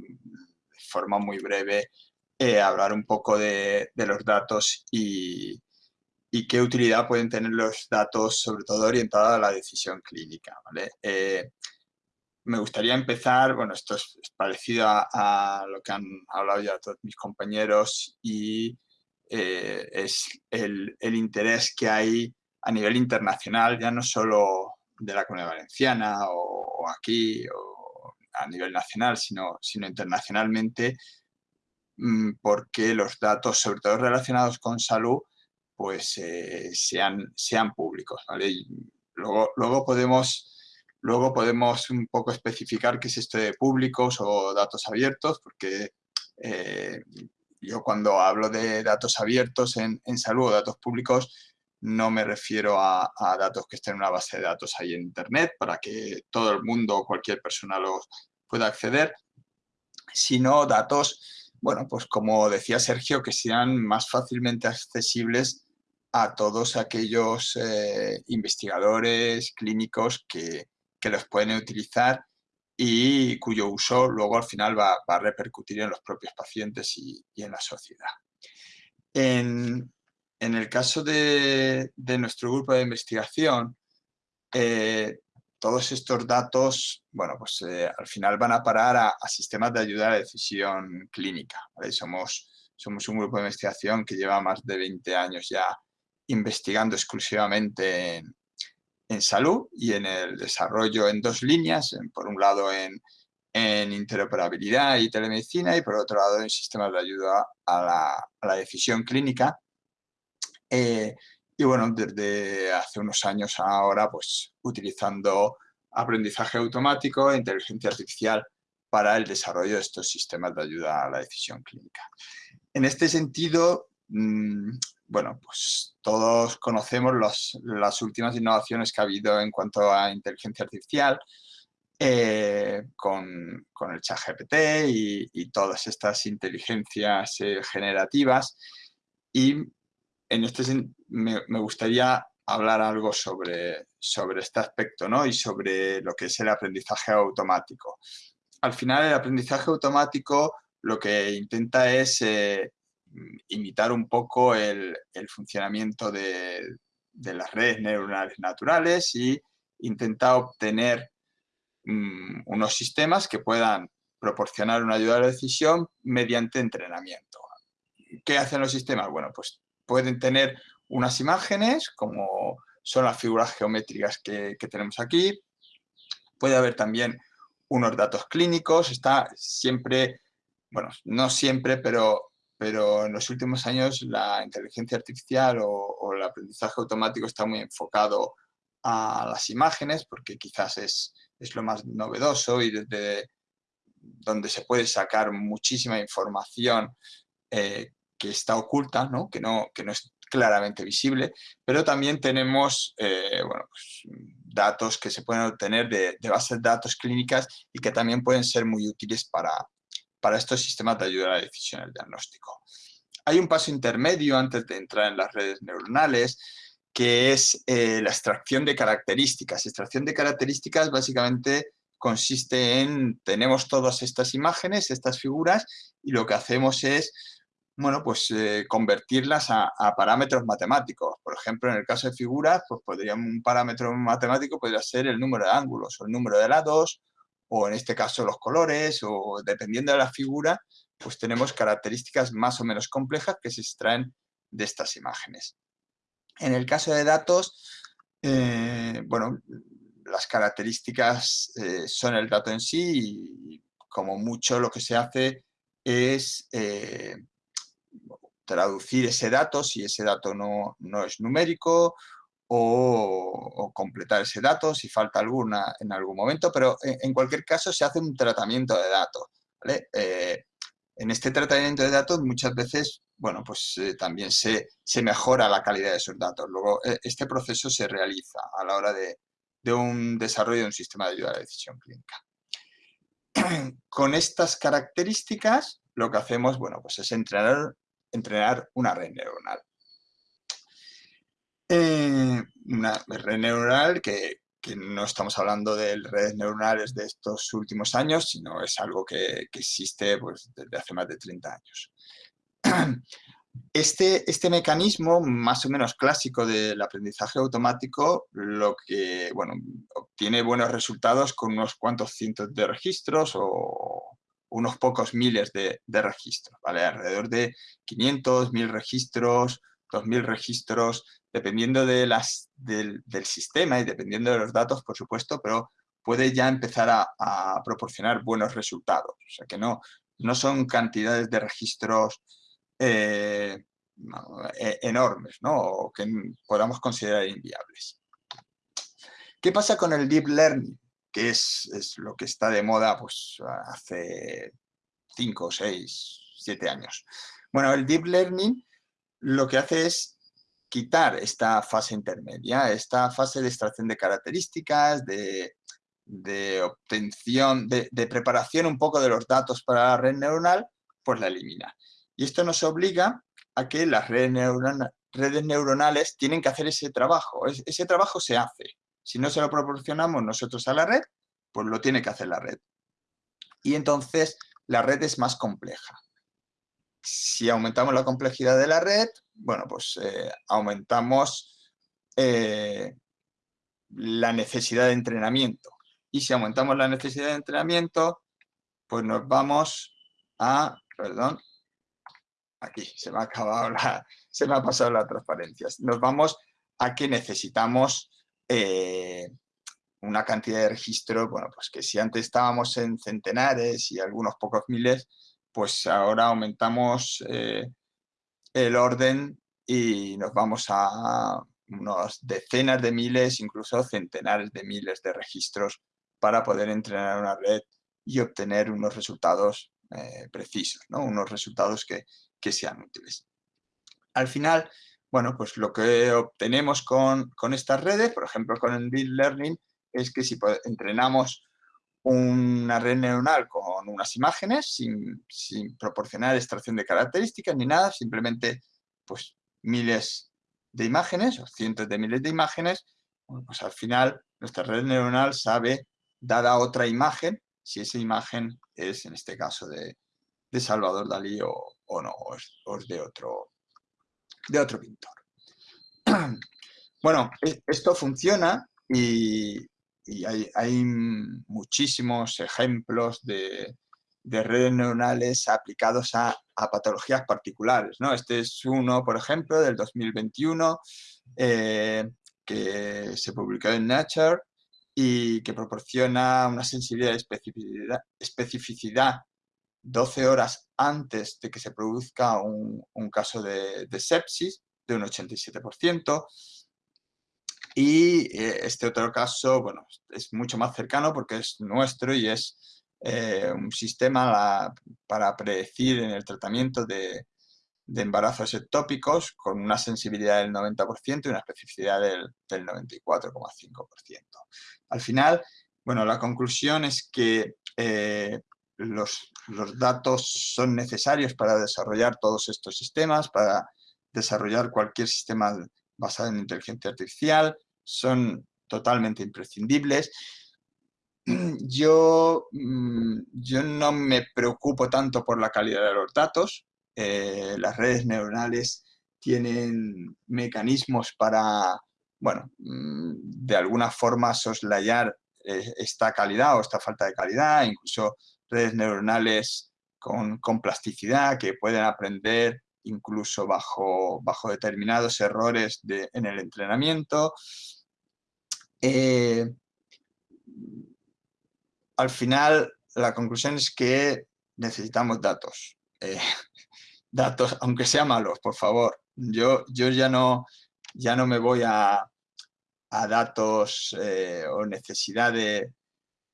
[SPEAKER 7] forma muy breve eh, hablar un poco de, los datos y, qué utilidad pueden tener los datos, sobre todo orientados a la decisión clínica. Eh, me gustaría empezar, bueno, esto es, parecido a, lo que han hablado ya todos mis compañeros y eh, es el, interés que hay a nivel internacional, ya no solo de la Comunidad Valenciana o, aquí o a nivel nacional, sino, sino internacionalmente porque los datos, sobre todo relacionados con salud, pues eh, sean, sean públicos. luego, podemos, luego podemos un poco especificar qué es esto de públicos o datos abiertos, porque eh, yo cuando hablo de datos abiertos en, salud o datos públicos, no me refiero a, a, datos que estén en una base de datos ahí en Internet para que todo el mundo o cualquier persona los pueda acceder, sino datos bueno, pues como decía Sergio, que sean más fácilmente accesibles a todos aquellos eh, investigadores clínicos que, los pueden utilizar y cuyo uso luego al final va, a repercutir en los propios pacientes y, en la sociedad. En, el caso de, nuestro grupo de investigación, eh, todos estos datos, bueno, pues eh, al final van a parar a, sistemas de ayuda a la decisión clínica. Somos, somos un grupo de investigación que lleva más de 20 años ya investigando exclusivamente en, salud y en el desarrollo en dos líneas, por un lado en, interoperabilidad y telemedicina y por otro lado en sistemas de ayuda a la, decisión clínica. Eh, y bueno, desde hace unos años ahora, pues utilizando aprendizaje automático e inteligencia artificial para el desarrollo de estos sistemas de ayuda a la decisión clínica. En este sentido, mm, bueno, pues todos conocemos las últimas innovaciones que ha habido en cuanto a inteligencia artificial, eh, con, con, el chat GPT y, y todas estas inteligencias eh, generativas y en este me, me gustaría hablar algo sobre, sobre este aspecto ¿no? y sobre lo que es el aprendizaje automático. Al final, el aprendizaje automático lo que intenta es eh, imitar un poco el, funcionamiento de, las redes neuronales naturales y intenta obtener mm, unos sistemas que puedan proporcionar una ayuda a la decisión mediante entrenamiento. ¿Qué hacen los sistemas? Bueno, pues pueden tener unas imágenes, como son las figuras geométricas que, tenemos aquí. Puede haber también unos datos clínicos. Está siempre, bueno, no siempre, pero, pero en los últimos años la inteligencia artificial o, el aprendizaje automático está muy enfocado a las imágenes, porque quizás es, es lo más novedoso y desde donde se puede sacar muchísima información eh, que está oculta, ¿no? Que, no, que no es claramente visible, pero también tenemos, eh, bueno, pues, datos que se pueden obtener de, bases de datos clínicas y que también pueden ser muy útiles para, para estos sistemas de ayuda a la decisión el diagnóstico. Hay un paso intermedio antes de entrar en las redes neuronales, que es eh, la extracción de características. Extracción de características básicamente consiste en, tenemos todas estas imágenes, estas figuras, y lo que hacemos es, bueno, pues eh, convertirlas a, parámetros matemáticos. Por ejemplo, en el caso de figuras, pues podría, un parámetro matemático podría ser el número de ángulos o el número de lados, o en este caso los colores, o dependiendo de la figura, pues tenemos características más o menos complejas que se extraen de estas imágenes. En el caso de datos, eh, bueno, las características eh, son el dato en sí y como mucho lo que se hace es traducir ese dato si ese dato no, es numérico o, completar ese dato si falta alguna en algún momento, pero en, cualquier caso se hace un tratamiento de datos. Eh, en este tratamiento de datos muchas veces bueno, pues también se, se, mejora la calidad de esos datos. Luego, este proceso se realiza a la hora de, de un desarrollo de un sistema de ayuda a la decisión clínica. Con estas características, lo que hacemos, bueno, pues es entrenar, entrenar una red neuronal. Eh, una red neuronal que, no estamos hablando de redes neuronales de estos últimos años, sino es algo que, que existe pues, desde hace más de 30 años. Este, este, mecanismo más o menos clásico del aprendizaje automático lo que, bueno, obtiene buenos resultados con unos cuantos cientos de registros o unos pocos miles de, registros, ¿vale? Alrededor de 500, 1000 registros, 2000 registros, dependiendo de las, del, sistema y dependiendo de los datos, por supuesto, pero puede ya empezar a, proporcionar buenos resultados. O sea que no, no son cantidades de registros eh, e, enormes, ¿no? O que podamos considerar inviables. ¿Qué pasa con el Deep Learning? Que es, lo que está de moda pues, hace 5, 6, 7 años. Bueno, el Deep Learning lo que hace es quitar esta fase intermedia, esta fase de extracción de características, de, obtención, de, de, preparación un poco de los datos para la red neuronal, pues la elimina. Y esto nos obliga a que las redes, neuronales tienen que hacer ese trabajo. ese trabajo se hace. Si no se lo proporcionamos nosotros a la red, pues lo tiene que hacer la red. Y entonces la red es más compleja. Si aumentamos la complejidad de la red, bueno, pues eh, aumentamos eh, la necesidad de entrenamiento. Y si aumentamos la necesidad de entrenamiento, pues nos vamos a, perdón, aquí se me ha acabado la, se me ha pasado la transparencia. Nos vamos a que necesitamos eh, una cantidad de registro, bueno, pues que si antes estábamos en centenares y algunos pocos miles, pues ahora aumentamos eh, el orden y nos vamos a unas decenas de miles, incluso centenares de miles de registros para poder entrenar una red y obtener unos resultados eh, precisos, ¿no? unos resultados que, que sean útiles. Al final, bueno, pues lo que obtenemos con, estas redes, por ejemplo con el Deep Learning, es que si entrenamos una red neuronal con unas imágenes sin, proporcionar extracción de características ni nada, simplemente pues miles de imágenes o cientos de miles de imágenes, pues al final nuestra red neuronal sabe, dada otra imagen, si esa imagen es en este caso de, de Salvador Dalí o, no, o es, de, otro, de otro pintor. Bueno, e, esto funciona y, hay, muchísimos ejemplos de, redes neuronales aplicados a, patologías particulares. ¿no? Este es uno, por ejemplo, del 2021, eh, que se publicó en Nature y que proporciona una sensibilidad y especificidad 12 horas antes de que se produzca un, caso de, sepsis, de un 87%. Y eh, este otro caso, bueno, es mucho más cercano porque es nuestro y es eh, un sistema para predecir en el tratamiento de, embarazos ectópicos con una sensibilidad del 90% y una especificidad del, 94,5%. Al final, bueno, la conclusión es que eh, los, datos son necesarios para desarrollar todos estos sistemas, para desarrollar cualquier sistema basado en inteligencia artificial, son totalmente imprescindibles. Yo, mm, yo no me preocupo tanto por la calidad de los datos, eh, las redes neuronales tienen mecanismos para, bueno, mm, de alguna forma soslayar eh, esta calidad o esta falta de calidad, incluso redes neuronales con, plasticidad que pueden aprender incluso bajo, bajo determinados errores en el entrenamiento. Eh, al final, la conclusión es que necesitamos datos datos, aunque sean malos, por favor. Yo, yo ya, no, ya no me voy a, datos eh, o necesidad de,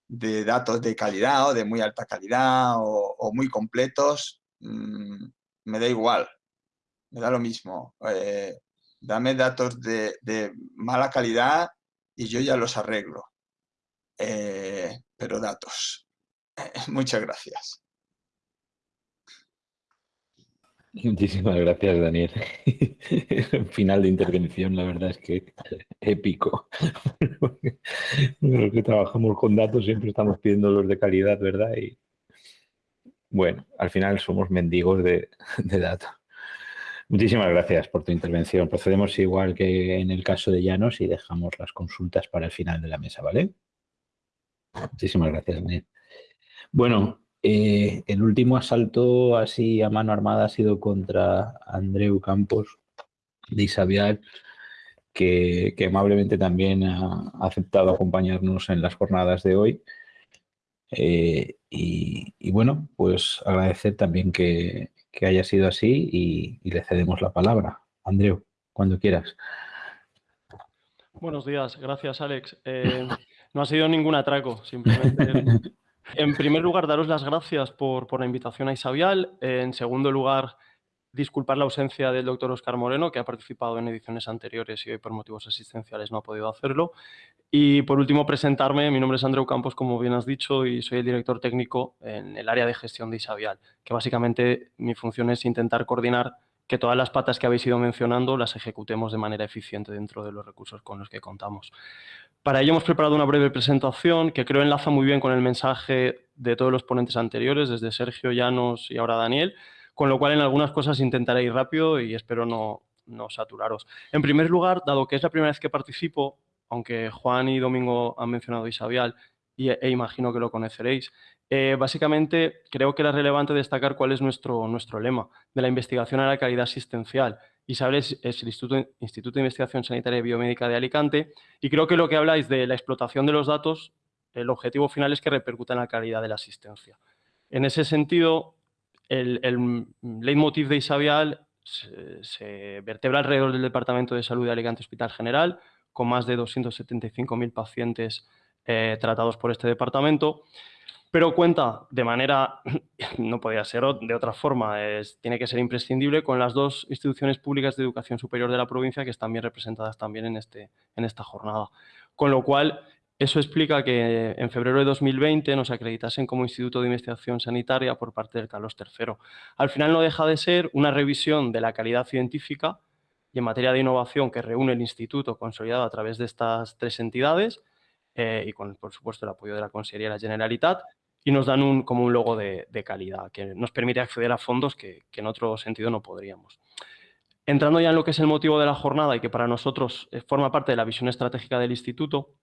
[SPEAKER 7] datos de calidad o de muy alta calidad o, muy completos. Mm, me da igual, me da lo mismo. Eh, dame datos de, mala calidad y yo ya los arreglo. Eh, pero datos. Muchas gracias.
[SPEAKER 3] Muchísimas gracias, Daniel. Final de intervención, la verdad es que épico. Los que trabajamos con datos siempre estamos pidiendo los de calidad, ¿verdad? Y bueno, al final somos mendigos de, datos. Muchísimas gracias por tu intervención. Procedemos igual que en el caso de Llanos y dejamos las consultas para el final de la mesa, ¿vale? Muchísimas gracias, Daniel. Bueno, eh, el último asalto así a mano armada ha sido contra Andreu Campos de Isabial, que, amablemente también ha aceptado acompañarnos en las jornadas de hoy. Eh, y, bueno, pues agradecer también que, haya sido así y, le cedemos la palabra. Andreu, cuando quieras.
[SPEAKER 8] Buenos días, gracias Alex. Eh, no ha sido ningún atraco, simplemente En primer lugar, daros las gracias por, la invitación a Isabial. En segundo lugar, disculpar la ausencia del doctor Oscar Moreno, que ha participado en ediciones anteriores y hoy por motivos asistenciales no ha podido hacerlo. Y por último, presentarme. Mi nombre es Andreu Campos, como bien has dicho, y soy el director técnico en el área de gestión de Isabial, que básicamente mi función es intentar coordinar que todas las patas que habéis ido mencionando las ejecutemos de manera eficiente dentro de los recursos con los que contamos. Para ello hemos preparado una breve presentación que creo enlaza muy bien con el mensaje de todos los ponentes anteriores, desde Sergio, Llanos y ahora Daniel, con lo cual en algunas cosas intentaré ir rápido y espero no, no saturaros. En primer lugar, dado que es la primera vez que participo, aunque Juan y Domingo han mencionado Isabial y, e imagino que lo conoceréis, eh, básicamente, creo que era relevante destacar cuál es nuestro, nuestro lema de la investigación a la calidad asistencial. Isabel es, el Instituto, Instituto, de Investigación Sanitaria y Biomédica de Alicante y creo que lo que habláis de la explotación de los datos, el objetivo final es que repercuta en la calidad de la asistencia. En ese sentido, el, el leitmotiv de Isabial se, vertebra alrededor del Departamento de Salud de Alicante Hospital General, con más de 275.000 pacientes eh, tratados por este departamento pero cuenta de manera, no podía ser de otra forma, es, tiene que ser imprescindible con las dos instituciones públicas de educación superior de la provincia que están bien representadas también en, este, en esta jornada. Con lo cual, eso explica que en febrero de 2020 nos acreditasen como Instituto de Investigación Sanitaria por parte del Carlos III. Al final no deja de ser una revisión de la calidad científica y en materia de innovación que reúne el Instituto consolidado a través de estas tres entidades eh, y con, por supuesto, el apoyo de la Consejería de la Generalitat, y nos dan un, como un logo de, calidad que nos permite acceder a fondos que, en otro sentido no podríamos. Entrando ya en lo que es el motivo de la jornada y que para nosotros eh, forma parte de la visión estratégica del instituto,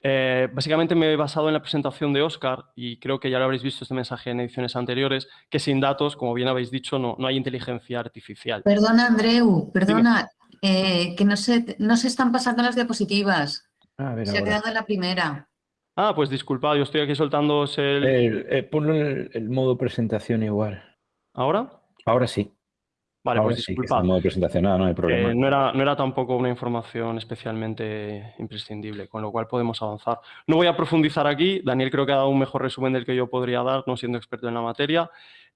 [SPEAKER 8] eh, básicamente me he basado en la presentación de Oscar y creo que ya lo habréis visto este mensaje en ediciones anteriores, que sin datos, como bien habéis dicho, no, no hay inteligencia artificial.
[SPEAKER 9] Perdona, Andreu, perdona, eh, que no se, no se están pasando las diapositivas. Se ha quedado en la primera.
[SPEAKER 8] Ah, pues disculpad, yo estoy aquí soltando el...
[SPEAKER 3] el eh, ponlo en el, modo presentación igual.
[SPEAKER 8] ¿Ahora?
[SPEAKER 3] Ahora sí.
[SPEAKER 8] Vale, pues disculpad.
[SPEAKER 3] modo presentación, no, hay problema.
[SPEAKER 8] Eh, no, era, no era tampoco una información especialmente imprescindible, con lo cual podemos avanzar. No voy a profundizar aquí, Daniel creo que ha dado un mejor resumen del que yo podría dar, no siendo experto en la materia.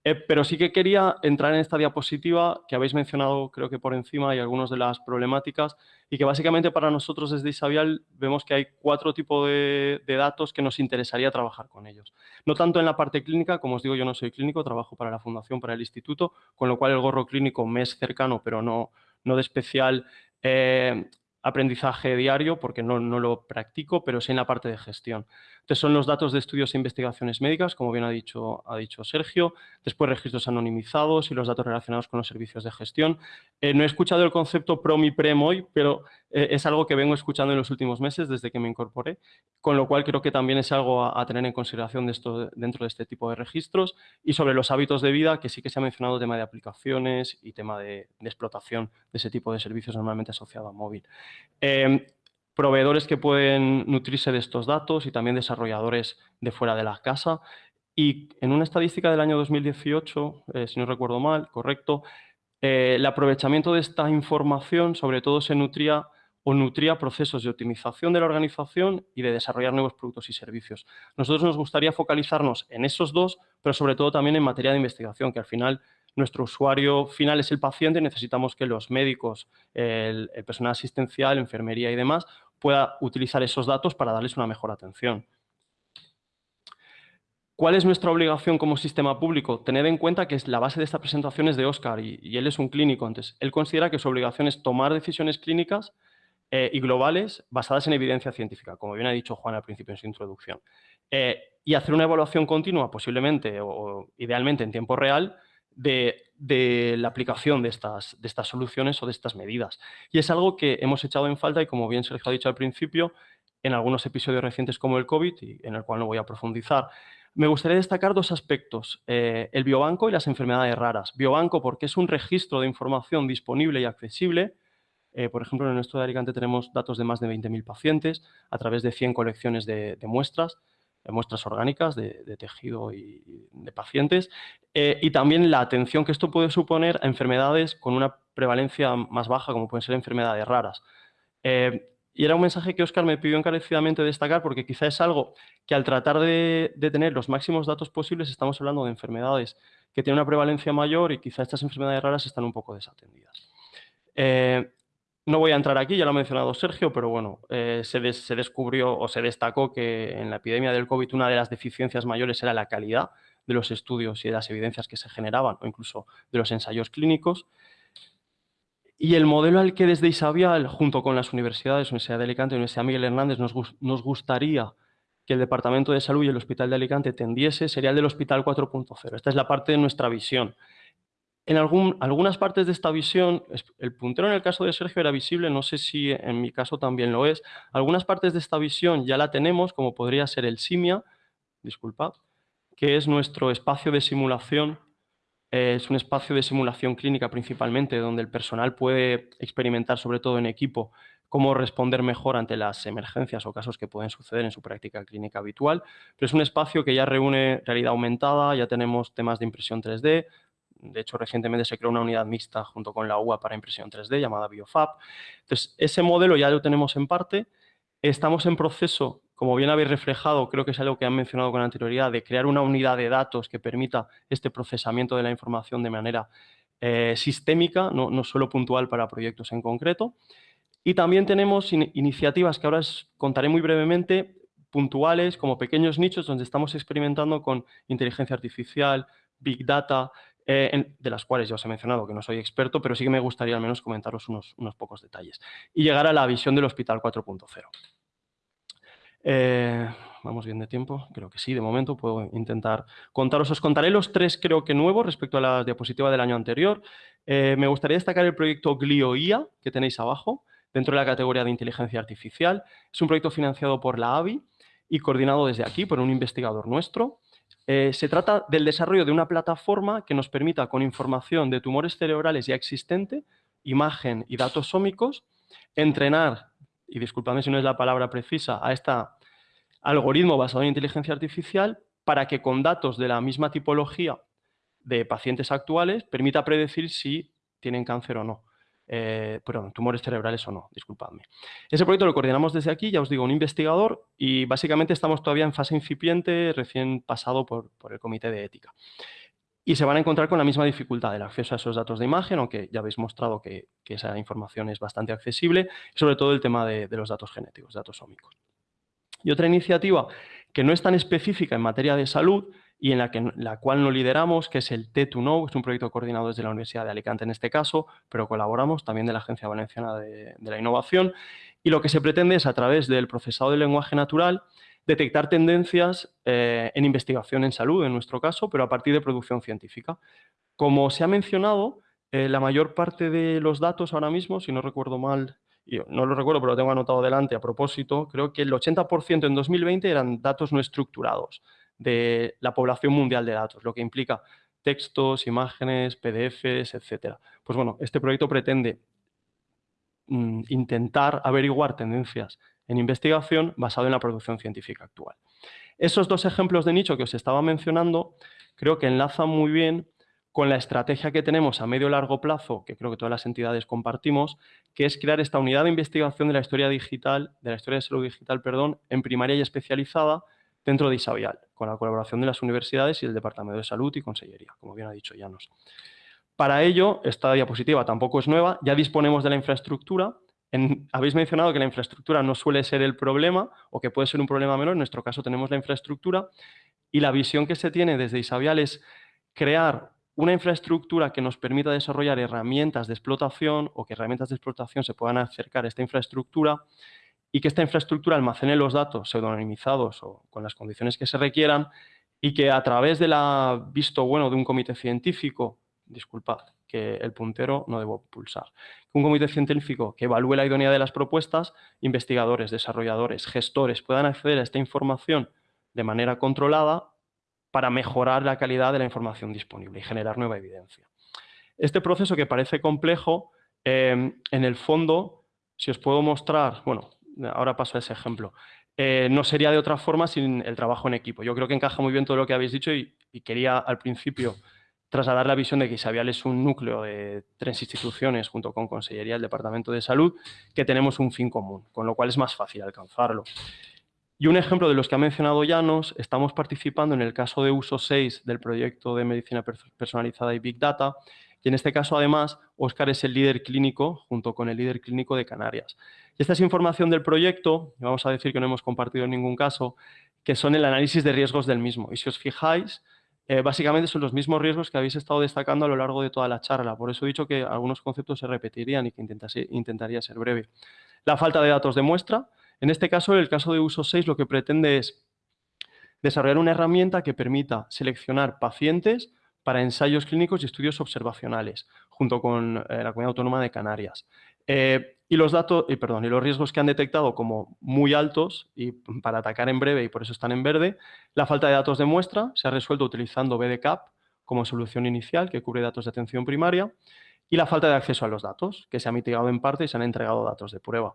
[SPEAKER 8] Eh, pero sí que quería entrar en esta diapositiva que habéis mencionado, creo que por encima, y algunas de las problemáticas, y que básicamente para nosotros desde Isabial vemos que hay cuatro tipos de, datos que nos interesaría trabajar con ellos. No tanto en la parte clínica, como os digo, yo no soy clínico, trabajo para la Fundación, para el Instituto, con lo cual el gorro clínico me es cercano, pero no, no de especial eh, aprendizaje diario, porque no, no, lo practico, pero sí en la parte de gestión. Entonces son los datos de estudios e investigaciones médicas, como bien ha dicho, ha dicho Sergio, después registros anonimizados y los datos relacionados con los servicios de gestión. Eh, no he escuchado el concepto PROM y PREM hoy, pero eh, es algo que vengo escuchando en los últimos meses desde que me incorporé, con lo cual creo que también es algo a, tener en consideración dentro de este tipo de registros y sobre los hábitos de vida, que sí que se ha mencionado tema de aplicaciones y tema de, explotación de ese tipo de servicios normalmente asociado a móvil. Eh, proveedores que pueden nutrirse de estos datos y también desarrolladores de fuera de la casa. Y en una estadística del año 2018, eh, si no recuerdo mal, correcto, eh, el aprovechamiento de esta información sobre todo se nutría o nutría procesos de optimización de la organización y de desarrollar nuevos productos y servicios. Nosotros nos gustaría focalizarnos en esos dos, pero sobre todo también en materia de investigación, que al final nuestro usuario final es el paciente, necesitamos que los médicos, el, personal asistencial, enfermería y demás pueda utilizar esos datos para darles una mejor atención. ¿Cuál es nuestra obligación como sistema público? Tened en cuenta que la base de esta presentación es de Oscar y, él es un clínico. Entonces, él considera que su obligación es tomar decisiones clínicas eh, y globales basadas en evidencia científica, como bien ha dicho Juan al principio en su introducción. Eh, y hacer una evaluación continua, posiblemente o idealmente en tiempo real, de, la aplicación de estas, de estas soluciones o de estas medidas. Y es algo que hemos echado en falta y como bien Sergio ha dicho al principio, en algunos episodios recientes como el COVID, en el cual no voy a profundizar. Me gustaría destacar dos aspectos, eh, el biobanco y las enfermedades raras. Biobanco porque es un registro de información disponible y accesible. Eh, por ejemplo, en nuestro de Alicante tenemos datos de más de 20.000 pacientes a través de 100 colecciones de muestras muestras orgánicas de, tejido y de pacientes, eh, y también la atención que esto puede suponer a enfermedades con una prevalencia más baja, como pueden ser enfermedades raras. Eh, y era un mensaje que Oscar me pidió encarecidamente destacar porque quizá es algo que al tratar de, tener los máximos datos posibles estamos hablando de enfermedades que tienen una prevalencia mayor y quizá estas enfermedades raras están un poco desatendidas. Eh, no voy a entrar aquí, ya lo ha mencionado Sergio, pero bueno, eh, se, descubrió o se destacó que en la epidemia del COVID una de las deficiencias mayores era la calidad de los estudios y de las evidencias que se generaban o incluso de los ensayos clínicos. Y el modelo al que desde Isabial, junto con las universidades, Universidad de Alicante y Universidad Miguel Hernández, nos, nos gustaría que el Departamento de Salud y el Hospital de Alicante tendiese sería el del Hospital 4.0. Esta es la parte de nuestra visión. En algunas partes de esta visión, el puntero en el caso de Sergio era visible, no sé si en mi caso también lo es. Algunas partes de esta visión ya la tenemos, como podría ser el SIMIA, disculpad, que es nuestro espacio de simulación. Eh, es un espacio de simulación clínica principalmente, donde el personal puede experimentar, sobre todo en equipo, cómo responder mejor ante las emergencias o casos que pueden suceder en su práctica clínica habitual. Pero es un espacio que ya reúne realidad aumentada, ya tenemos temas de impresión 3D, de hecho, recientemente se creó una unidad mixta junto con la UA para impresión 3D llamada BioFab. Entonces, ese modelo ya lo tenemos en parte. Estamos en proceso, como bien habéis reflejado, creo que es algo que han mencionado con anterioridad, de crear una unidad de datos que permita este procesamiento de la información de manera eh, sistémica, no, no, solo puntual para proyectos en concreto. Y también tenemos iniciativas que ahora os contaré muy brevemente, puntuales, como pequeños nichos donde estamos experimentando con inteligencia artificial, Big Data, eh, de las cuales ya os he mencionado que no soy experto, pero sí que me gustaría al menos comentaros unos, unos pocos detalles. Y llegar a la visión del Hospital 4.0. Eh, vamos bien de tiempo, creo que sí, de momento puedo intentar contaros. Os contaré los tres, creo que nuevos, respecto a la diapositiva del año anterior. Eh, me gustaría destacar el proyecto GlioIA, que tenéis abajo, dentro de la categoría de inteligencia artificial. Es un proyecto financiado por la AVI y coordinado desde aquí por un investigador nuestro. Eh, se trata del desarrollo de una plataforma que nos permita, con información de tumores cerebrales ya existente, imagen y datos sómicos, entrenar, y disculpadme si no es la palabra precisa, a este algoritmo basado en inteligencia artificial para que con datos de la misma tipología de pacientes actuales permita predecir si tienen cáncer o no eh, perdón, tumores cerebrales o no, disculpadme. Ese proyecto lo coordinamos desde aquí, ya os digo, un investigador y básicamente estamos todavía en fase incipiente, recién pasado por, el comité de ética. y se van a encontrar con la misma dificultad del acceso a esos datos de imagen, aunque ya habéis mostrado que, esa información es bastante accesible, sobre todo el tema de, los datos genéticos, datos ómicos. Y otra iniciativa que no es tan específica en materia de salud y en la, que, la cual no lideramos, que es el T2Know, es un proyecto coordinado desde la Universidad de Alicante en este caso, pero colaboramos también de la Agencia Valenciana de, de la Innovación, y lo que se pretende es a través del procesado del lenguaje natural detectar tendencias eh, en investigación en salud, en nuestro caso, pero a partir de producción científica. Como se ha mencionado, eh, la mayor parte de los datos ahora mismo, si no recuerdo mal, no lo recuerdo, pero lo tengo anotado delante a propósito, creo que el 80% en 2020 eran datos no estructurados de la población mundial de datos, lo que implica textos, imágenes, PDFs, etc. Pues bueno, este proyecto pretende mm, intentar averiguar tendencias en investigación basado en la producción científica actual. Esos dos ejemplos de nicho que os estaba mencionando creo que enlazan muy bien con la estrategia que tenemos a medio largo plazo, que creo que todas las entidades compartimos, que es crear esta unidad de investigación de la historia digital, de la historia de salud digital, perdón, en primaria y especializada dentro de Isabial, con la colaboración de las universidades y el Departamento de Salud y Consellería, como bien ha dicho Llanos. Para ello, esta diapositiva tampoco es nueva, ya disponemos de la infraestructura, habéis mencionado que la infraestructura no suele ser el problema o que puede ser un problema menor. En nuestro caso tenemos la infraestructura y la visión que se tiene desde Isabial es crear una infraestructura que nos permita desarrollar herramientas de explotación o que herramientas de explotación se puedan acercar a esta infraestructura y que esta infraestructura almacene los datos pseudonimizados o con las condiciones que se requieran y que a través del visto bueno de un comité científico, disculpad, que el puntero no debo pulsar. Un comité científico que evalúe la idoneidad de las propuestas, investigadores, desarrolladores, gestores puedan acceder a esta información de manera controlada para mejorar la calidad de la información disponible y generar nueva evidencia. Este proceso que parece complejo, eh, en el fondo, si os puedo mostrar, bueno, ahora paso a ese ejemplo, eh, no sería de otra forma sin el trabajo en equipo. Yo creo que encaja muy bien todo lo que habéis dicho y quería al principio trasladar la visión de que Isabial es un núcleo de tres instituciones junto con Consellería del Departamento de Salud que tenemos un fin común, con lo cual es más fácil alcanzarlo. Y un ejemplo de los que ha mencionado Llanos, estamos participando en el caso de uso 6 del proyecto de medicina personalizada y Big Data, y en este caso además Óscar es el líder clínico junto con el líder clínico de Canarias. Y esta es información del proyecto, vamos a decir que no hemos compartido en ningún caso, que son el análisis de riesgos del mismo. Y si os fijáis, eh, básicamente son los mismos riesgos que habéis estado destacando a lo largo de toda la charla. Por eso he dicho que algunos conceptos se repetirían y que intentaría ser breve. La falta de datos de muestra. En este caso, el caso de uso 6, lo que pretende es desarrollar una herramienta que permita seleccionar pacientes para ensayos clínicos y estudios observacionales, junto con eh, la Comunidad Autónoma de Canarias. Eh, y los datos, y perdón, y los riesgos que han detectado como muy altos y para atacar en breve y por eso están en verde, la falta de datos de muestra se ha resuelto utilizando BDCAP como solución inicial que cubre datos de atención primaria y la falta de acceso a los datos, que se ha mitigado en parte y se han entregado datos de prueba.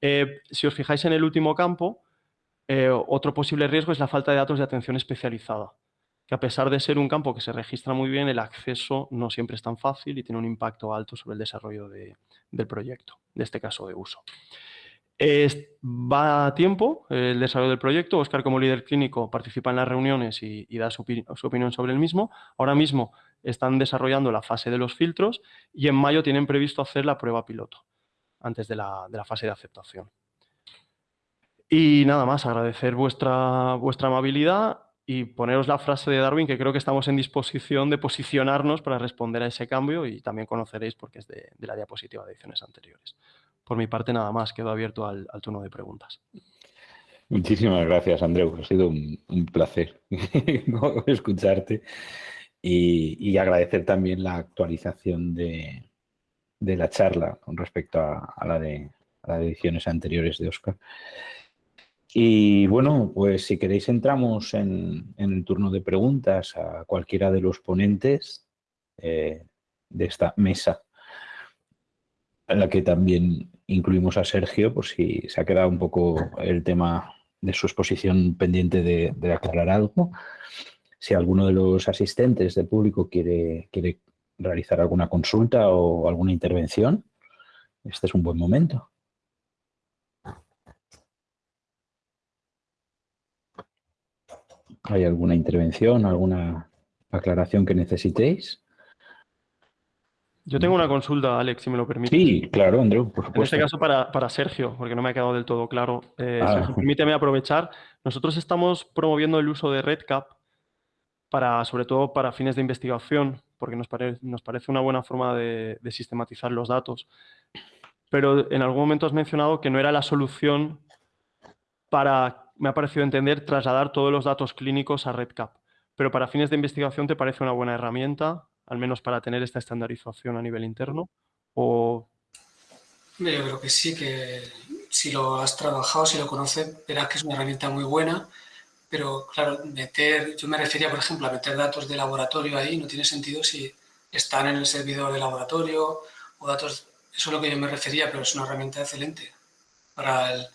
[SPEAKER 8] Eh, si os fijáis en el último campo, otro posible riesgo es la falta de datos de atención especializada que a pesar de ser un campo que se registra muy bien, el acceso no siempre es tan fácil y tiene un impacto alto sobre el desarrollo del proyecto, de este caso de uso. va a tiempo el desarrollo del proyecto. Oscar, como líder clínico, participa en las reuniones y, da su, opinión sobre el mismo. Ahora mismo están desarrollando la fase de los filtros y en mayo tienen previsto hacer la prueba piloto, antes de la, de la fase de aceptación. Y nada más, agradecer vuestra, vuestra amabilidad y poneros la frase de Darwin, que creo que estamos en disposición de posicionarnos para responder a ese cambio y también conoceréis porque es de, la diapositiva de ediciones anteriores. Por mi parte, nada más, quedo abierto al, turno de preguntas.
[SPEAKER 3] Muchísimas gracias, Andreu. Ha sido un, placer escucharte y, agradecer también la actualización de, la charla con respecto a, la de, ediciones anteriores de Oscar. Y bueno, pues si queréis entramos en, el turno de preguntas a cualquiera de los ponentes eh, de esta mesa, en la que también incluimos a Sergio, por si se ha quedado un poco el tema de su exposición pendiente de, aclarar algo. Si alguno de los asistentes del público quiere realizar alguna consulta o alguna intervención, este es un buen momento. ¿Hay alguna intervención, alguna aclaración que necesitéis.
[SPEAKER 8] Yo tengo una consulta, Alex, si me lo permite.
[SPEAKER 3] Sí, claro, Andrew, por supuesto.
[SPEAKER 8] En este caso para, Sergio, porque no me ha quedado del todo claro. Eh, ah. permíteme aprovechar. Nosotros estamos promoviendo el uso de RedCap para, sobre todo para fines de investigación, porque nos, nos parece una buena forma de, sistematizar los datos. Pero en algún momento has mencionado que no era la solución para, me ha parecido entender, trasladar todos los datos clínicos a RedCap. Pero para fines de investigación, ¿te parece una buena herramienta? al menos para tener esta estandarización a nivel interno? O...
[SPEAKER 4] Yo creo que sí, que si lo has trabajado, si lo conoces, verás que es una herramienta muy buena, pero claro, meter, yo me refería, por ejemplo, a meter datos de laboratorio ahí, no tiene sentido si están en el servidor de laboratorio o datos, eso es lo que yo me refería, pero es una herramienta excelente para el,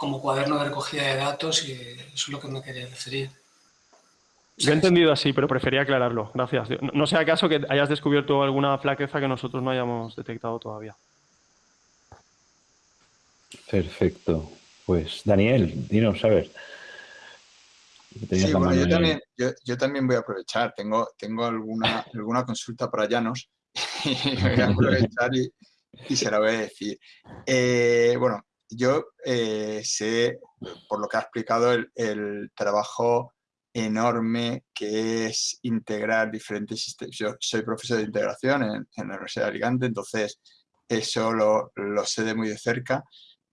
[SPEAKER 4] como cuaderno de recogida de datos y eso es lo que me quería referir.
[SPEAKER 8] Lo he entendido así, pero prefería aclararlo. Gracias. No sea acaso que hayas descubierto alguna flaqueza que nosotros no hayamos detectado todavía.
[SPEAKER 3] Perfecto. Pues Daniel, dinos, a ver.
[SPEAKER 7] Sí, bueno, yo también, yo, también, voy a aprovechar. Tengo, tengo alguna, alguna consulta para Llanos y voy a aprovechar y, se la voy a decir. Eh, bueno, yo eh, sé, por lo que ha explicado, el, trabajo enorme que es integrar diferentes sistemas. Yo soy profesor de integración en, la Universidad de Alicante, entonces eso lo, sé de muy de cerca,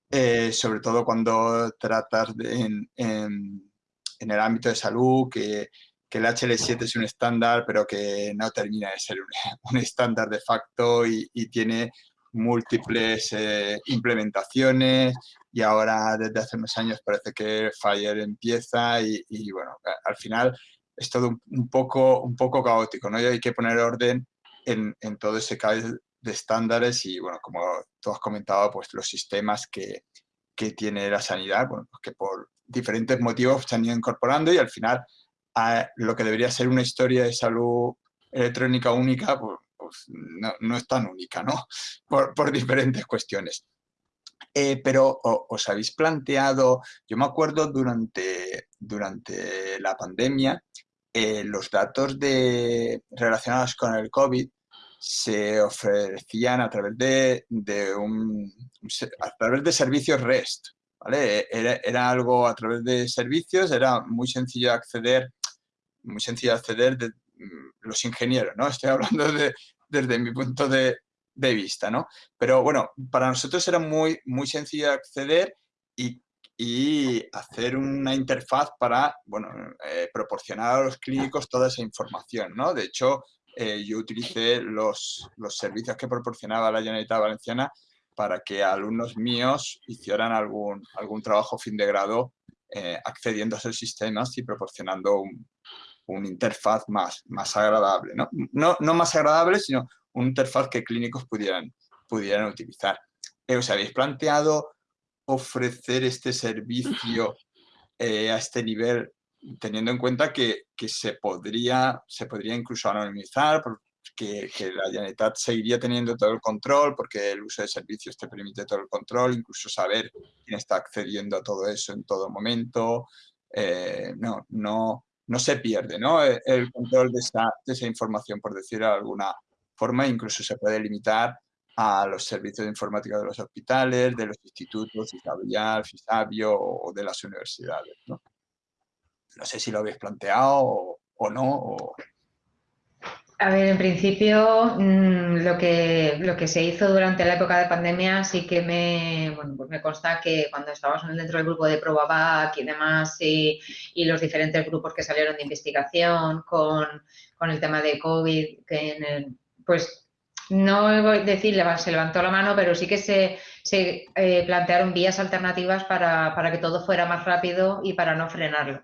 [SPEAKER 7] eh, sobre todo cuando tratas en, el ámbito de salud, que, el HL7 es un estándar, pero que no termina de ser un, estándar de facto y, tiene múltiples eh, implementaciones y ahora desde hace unos años parece que Fire empieza y, bueno, al final es todo un, poco, un poco caótico, ¿no? Y hay que poner orden en, en todo ese caos de estándares y bueno, como tú has comentado, pues los sistemas que, que tiene la sanidad, bueno, pues que por diferentes motivos se han ido incorporando y al final a lo que debería ser una historia de salud electrónica única, pues, pues no, es tan única, ¿no? Por, diferentes cuestiones. Eh, pero os habéis planteado, yo me acuerdo durante, durante la pandemia, eh, los datos de, relacionados con el COVID se ofrecían a través de, a través de servicios REST. ¿vale? Era, algo a través de servicios, era muy sencillo acceder, muy sencillo acceder de mm, los ingenieros, ¿no? Estoy hablando de, desde mi punto de, vista, ¿no? Pero bueno, para nosotros era muy, muy sencillo acceder y, hacer una interfaz para, bueno, eh, proporcionar a los clínicos toda esa información, ¿no? De hecho, eh, yo utilicé los, los, servicios que proporcionaba la Generalitat Valenciana para que alumnos míos hicieran algún, algún trabajo fin de grado eh, accediendo a esos sistemas y proporcionando un, una interfaz más, más agradable, ¿no? ¿no? No más agradable, sino un interfaz que clínicos pudieran, pudieran utilizar. Eh, ¿Os habéis planteado ofrecer este servicio eh, a este nivel teniendo en cuenta que, se, podría, se podría incluso anonimizar, que, que, la Generalitat seguiría teniendo todo el control, porque el uso de servicios te permite todo el control, incluso saber quién está accediendo a todo eso en todo momento. Eh, no, no, no se pierde ¿no? el control de esa, de información, por decir alguna, forma, incluso se puede limitar a los servicios de informática de los hospitales, de los institutos, Fisabial, Fisabio o de las universidades. ¿no? no sé si lo habéis planteado o, no.
[SPEAKER 6] A ver, en principio mm, lo, que, lo que se hizo durante la época de pandemia sí que me, bueno, pues me consta que cuando estábamos dentro del grupo de ProbaVac y demás y, y, los diferentes grupos que salieron de investigación con, con el tema de COVID, que en el, pues no voy a decir se levantó la mano, pero sí que se, eh, plantearon vías alternativas para, que todo fuera más rápido y para no frenarlo.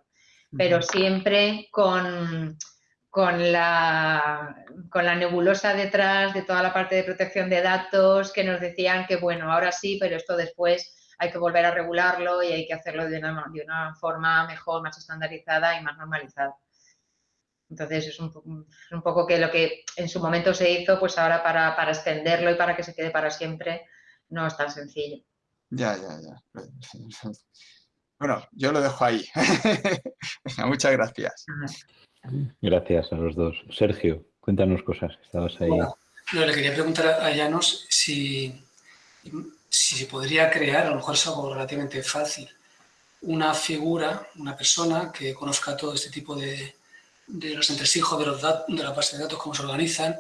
[SPEAKER 6] Pero siempre con, con, la, con la nebulosa detrás de toda la parte de protección de datos que nos decían que, bueno, ahora sí, pero esto después hay que volver a regularlo y hay que hacerlo de una, de una forma mejor, más estandarizada y más normalizada. Entonces es un, un, poco que lo que en su momento se hizo, pues ahora para, para, extenderlo y para que se quede para siempre no es tan sencillo.
[SPEAKER 7] Ya, ya, ya. Bueno, yo lo dejo ahí. Muchas gracias.
[SPEAKER 3] Gracias a los dos. Sergio, cuéntanos cosas, estabas ahí.
[SPEAKER 4] no, le quería preguntar a Llanos si, si se podría crear, a lo mejor es algo relativamente fácil, una figura, una persona que conozca todo este tipo de, de los entresijos de, los de la base de datos, cómo se organizan,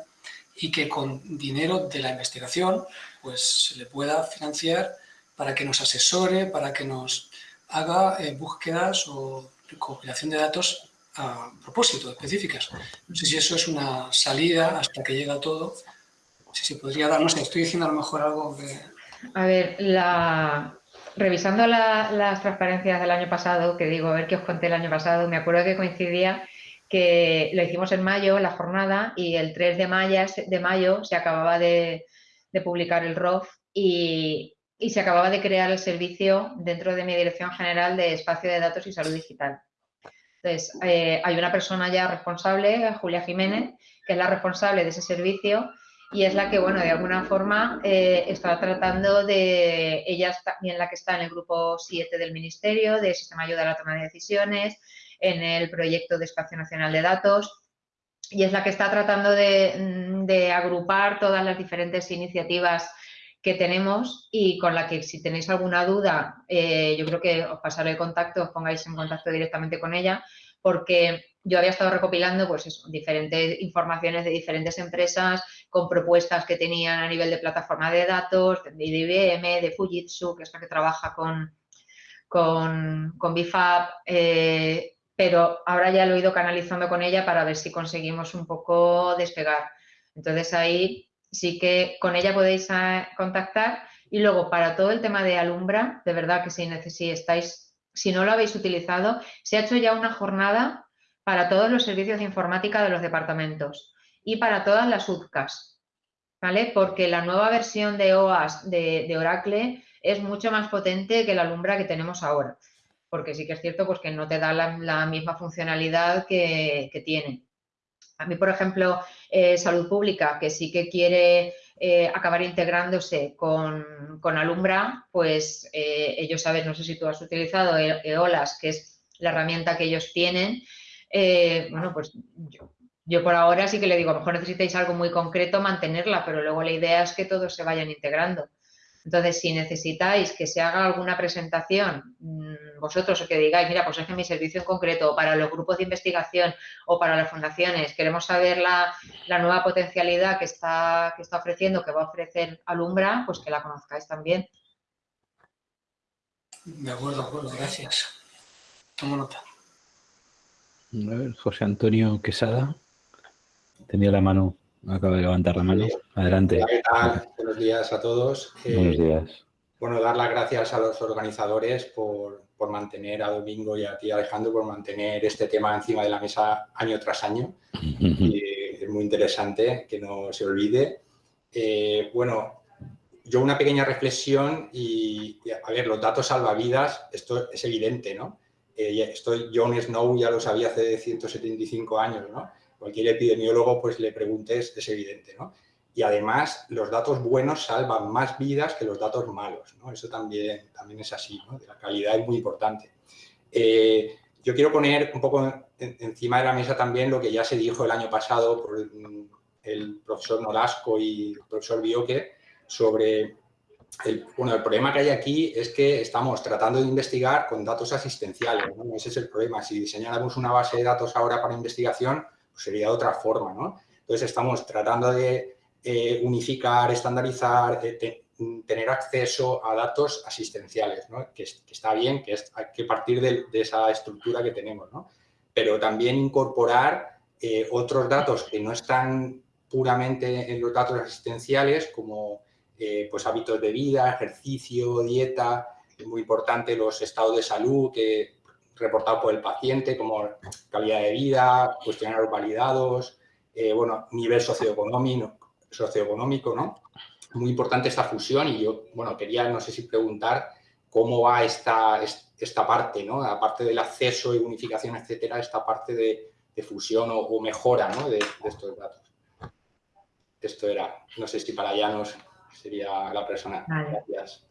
[SPEAKER 4] y que con dinero de la investigación pues se le pueda financiar para que nos asesore, para que nos haga eh, búsquedas o recopilación de datos a propósito, específicas. No sé si eso es una salida hasta que llega todo. Si se podría dar, no sé, estoy diciendo a lo mejor algo que...
[SPEAKER 6] A ver, revisando las transparencias del año pasado, que digo, a ver qué os conté el año pasado, me acuerdo que coincidía que lo hicimos en mayo, la jornada, y el 3 de mayo, de mayo se acababa de, publicar el ROF y, se acababa de crear el servicio dentro de mi Dirección General de Espacio de Datos y Salud Digital. Entonces, eh, hay una persona ya responsable, Julia Jiménez, que es la responsable de ese servicio y es la que, bueno, de alguna forma eh, está tratando de, ella es también la que está en el grupo 7 del Ministerio, de Sistema Ayuda a la Toma de Decisiones, en el proyecto de Espacio Nacional de Datos y es la que está tratando de, agrupar todas las diferentes iniciativas que tenemos y con la que si tenéis alguna duda, eh, yo creo que os pasaré contacto, os pongáis en contacto directamente con ella, porque yo había estado recopilando pues diferentes informaciones de diferentes empresas con propuestas que tenían a nivel de plataforma de datos, de IBM, de Fujitsu, que es la que trabaja con, con, con BIFAP, eh, pero ahora ya lo he ido canalizando con ella para ver si conseguimos un poco despegar. Entonces ahí sí que con ella podéis ah, contactar y luego para todo el tema de Alumbra, de verdad que si, si si no lo habéis utilizado, se ha hecho ya una jornada para todos los servicios de informática de los departamentos y para todas las UTCAS, ¿vale? Porque la nueva versión de OAS de, Oracle es mucho más potente que la Alumbra que tenemos ahora porque sí que es cierto pues, que no te da la, misma funcionalidad que, tiene. A mí, por ejemplo, eh, Salud Pública, que sí que quiere eh, acabar integrándose con, Alumbra, pues eh, ellos saben, no sé si tú has utilizado e-, EOLAS, que es la herramienta que ellos tienen. bueno, pues yo, yo, por ahora sí que le digo, a lo mejor necesitáis algo muy concreto, mantenerla, pero luego la idea es que todos se vayan integrando. Entonces, si necesitáis que se haga alguna presentación, mm, vosotros o que digáis, mira, pues es que mi servicio en concreto, para los grupos de investigación o para las fundaciones, queremos saber la, nueva potencialidad que está, que está ofreciendo, que va a ofrecer Alumbra, pues que la conozcáis también.
[SPEAKER 4] De acuerdo, de acuerdo, gracias. Tomo nota.
[SPEAKER 3] A ver, José Antonio Quesada tenía la mano Acaba de levantar la mano. Adelante.
[SPEAKER 10] ¿qué tal? Buenos días a todos.
[SPEAKER 3] Eh, Buenos días.
[SPEAKER 10] Bueno, dar las gracias a los organizadores por, por, mantener, a Domingo y a ti, Alejandro, por mantener este tema encima de la mesa año tras año. es muy interesante que no se olvide. Eh, bueno, yo una pequeña reflexión y, a ver, los datos salvavidas, esto es evidente, ¿no? Eh, esto John Snow ya lo sabía hace 175 años, ¿no? Cualquier epidemiólogo pues le preguntes, es evidente, ¿no? Y además, los datos buenos salvan más vidas que los datos malos, ¿no? Eso también, también es así, ¿no? la calidad es muy importante. Eh, yo quiero poner un poco encima de la mesa también lo que ya se dijo el año pasado por el, profesor Nolasco y el profesor Bioque sobre el, bueno, el problema que hay aquí es que estamos tratando de investigar con datos asistenciales, ¿no? Ese es el problema. Si diseñáramos una base de datos ahora para investigación, pues sería otra forma, ¿no? Entonces estamos tratando de eh, unificar, estandarizar, tener acceso a datos asistenciales, ¿no? que, está bien, que es, hay que partir de, esa estructura que tenemos, ¿no? pero también incorporar eh, otros datos que no están puramente en los datos asistenciales, como eh, pues hábitos de vida, ejercicio, dieta, es muy importante los estados de salud que reportado por el paciente, como calidad de vida, cuestionarios validados, eh, bueno, nivel socioeconómico, socioeconómico, ¿no? Muy importante esta fusión y yo, bueno, quería, no sé si preguntar cómo va esta, esta parte, ¿no? Aparte del acceso y unificación, etcétera, esta parte de, fusión o, mejora, ¿no? De, estos datos. Esto era, no sé si para Llanos sería la persona. Gracias.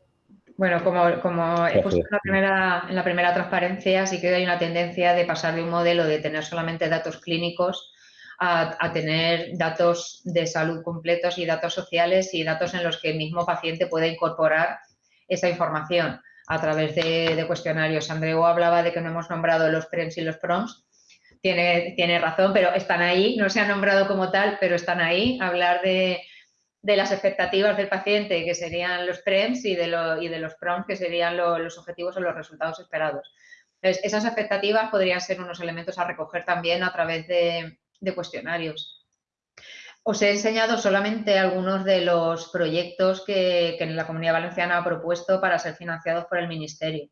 [SPEAKER 6] Bueno, como, como he puesto en la, primera, en la primera transparencia, sí que hay una tendencia de pasar de un modelo de tener solamente datos clínicos a, a, tener datos de salud completos y datos sociales y datos en los que el mismo paciente puede incorporar esa información a través de, de cuestionarios. Andreu hablaba de que no hemos nombrado los PREMS y los PROMS. Tiene, tiene razón, pero están ahí, no se han nombrado como tal, pero están ahí. Hablar de, de las expectativas del paciente, que serían los PREMS, y de, y de los PROMS, que serían lo, los objetivos o los resultados esperados. Esas expectativas podrían ser unos elementos a recoger también a través de, de cuestionarios. Os he enseñado solamente algunos de los proyectos que, que la Comunidad Valenciana ha propuesto para ser financiados por el Ministerio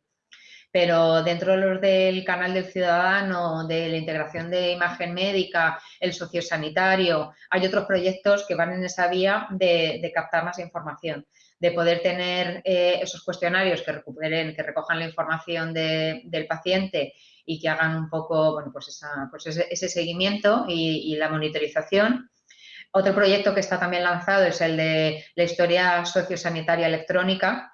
[SPEAKER 6] pero dentro de los del canal del ciudadano, de la integración de imagen médica, el sociosanitario, hay otros proyectos que van en esa vía de, captar más información, de poder tener eh, esos cuestionarios que recuperen, que recojan la información de, del paciente y que hagan un poco, bueno, pues, pues ese, ese, seguimiento y, y la monitorización. Otro proyecto que está también lanzado es el de la historia sociosanitaria electrónica,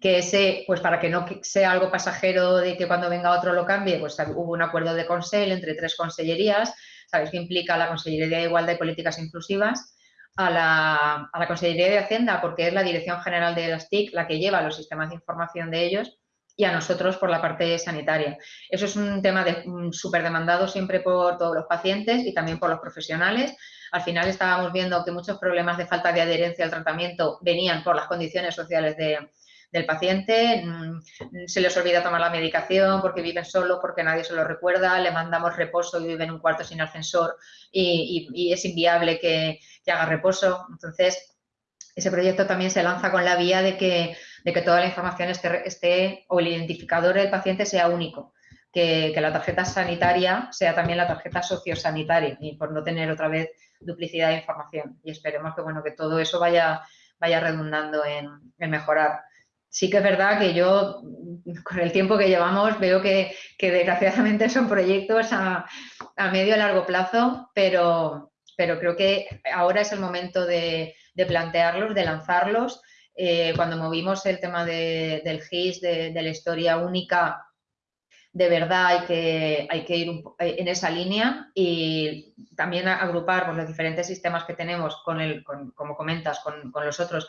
[SPEAKER 6] que ese, pues para que no sea algo pasajero de que cuando venga otro lo cambie, pues hubo un acuerdo de consejo entre tres consellerías, sabéis que implica la Consellería de Igualdad y Políticas Inclusivas, a la, a la Consellería de Hacienda, porque es la Dirección General de las TIC la que lleva los sistemas de información de ellos, y a nosotros por la parte sanitaria. Eso es un tema de, súper demandado siempre por todos los pacientes y también por los profesionales. Al final estábamos viendo que muchos problemas de falta de adherencia al tratamiento venían por las condiciones sociales de, del paciente, mm, se les olvida tomar la medicación porque viven solos, porque nadie se lo recuerda, le mandamos reposo y vive en un cuarto sin ascensor y, y, y es inviable que, que, haga reposo. Entonces, ese proyecto también se lanza con la vía de que, de que toda la información esté, esté, o el identificador del paciente sea único. Que, que, la tarjeta sanitaria sea también la tarjeta sociosanitaria y por no tener otra vez duplicidad de información. Y esperemos que, bueno, que todo eso vaya, vaya redundando en, en mejorar sí que es verdad que yo, con el tiempo que llevamos, veo que, desgraciadamente son proyectos a, medio y largo plazo, pero, pero, creo que ahora es el momento de, plantearlos, de lanzarlos. Eh, cuando movimos el tema de, del GIS, de, la historia única, de verdad hay que, hay que ir en esa línea y también agrupar pues, los diferentes sistemas que tenemos, con el, como comentas, con los otros,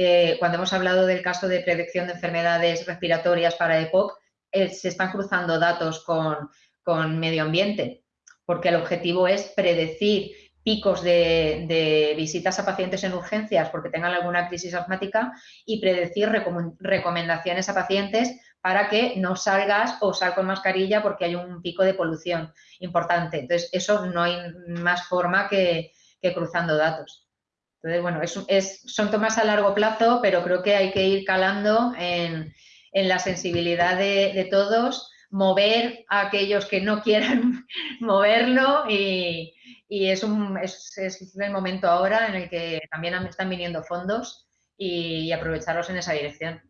[SPEAKER 6] eh, cuando hemos hablado del caso de predicción de enfermedades respiratorias para EPOC, eh, se están cruzando datos con, medio ambiente, porque el objetivo es predecir picos de, visitas a pacientes en urgencias porque tengan alguna crisis asmática y predecir recom recomendaciones a pacientes para que no salgas o sal con mascarilla porque hay un pico de polución importante. Entonces, eso no hay más forma que cruzando datos. Entonces, bueno, es, es, son tomas a largo plazo, pero creo que hay que ir calando en, en la sensibilidad de, de, todos, mover a aquellos que no quieran moverlo y, y es, un, es, es, el momento ahora en el que también están viniendo fondos y, y aprovecharlos en esa dirección.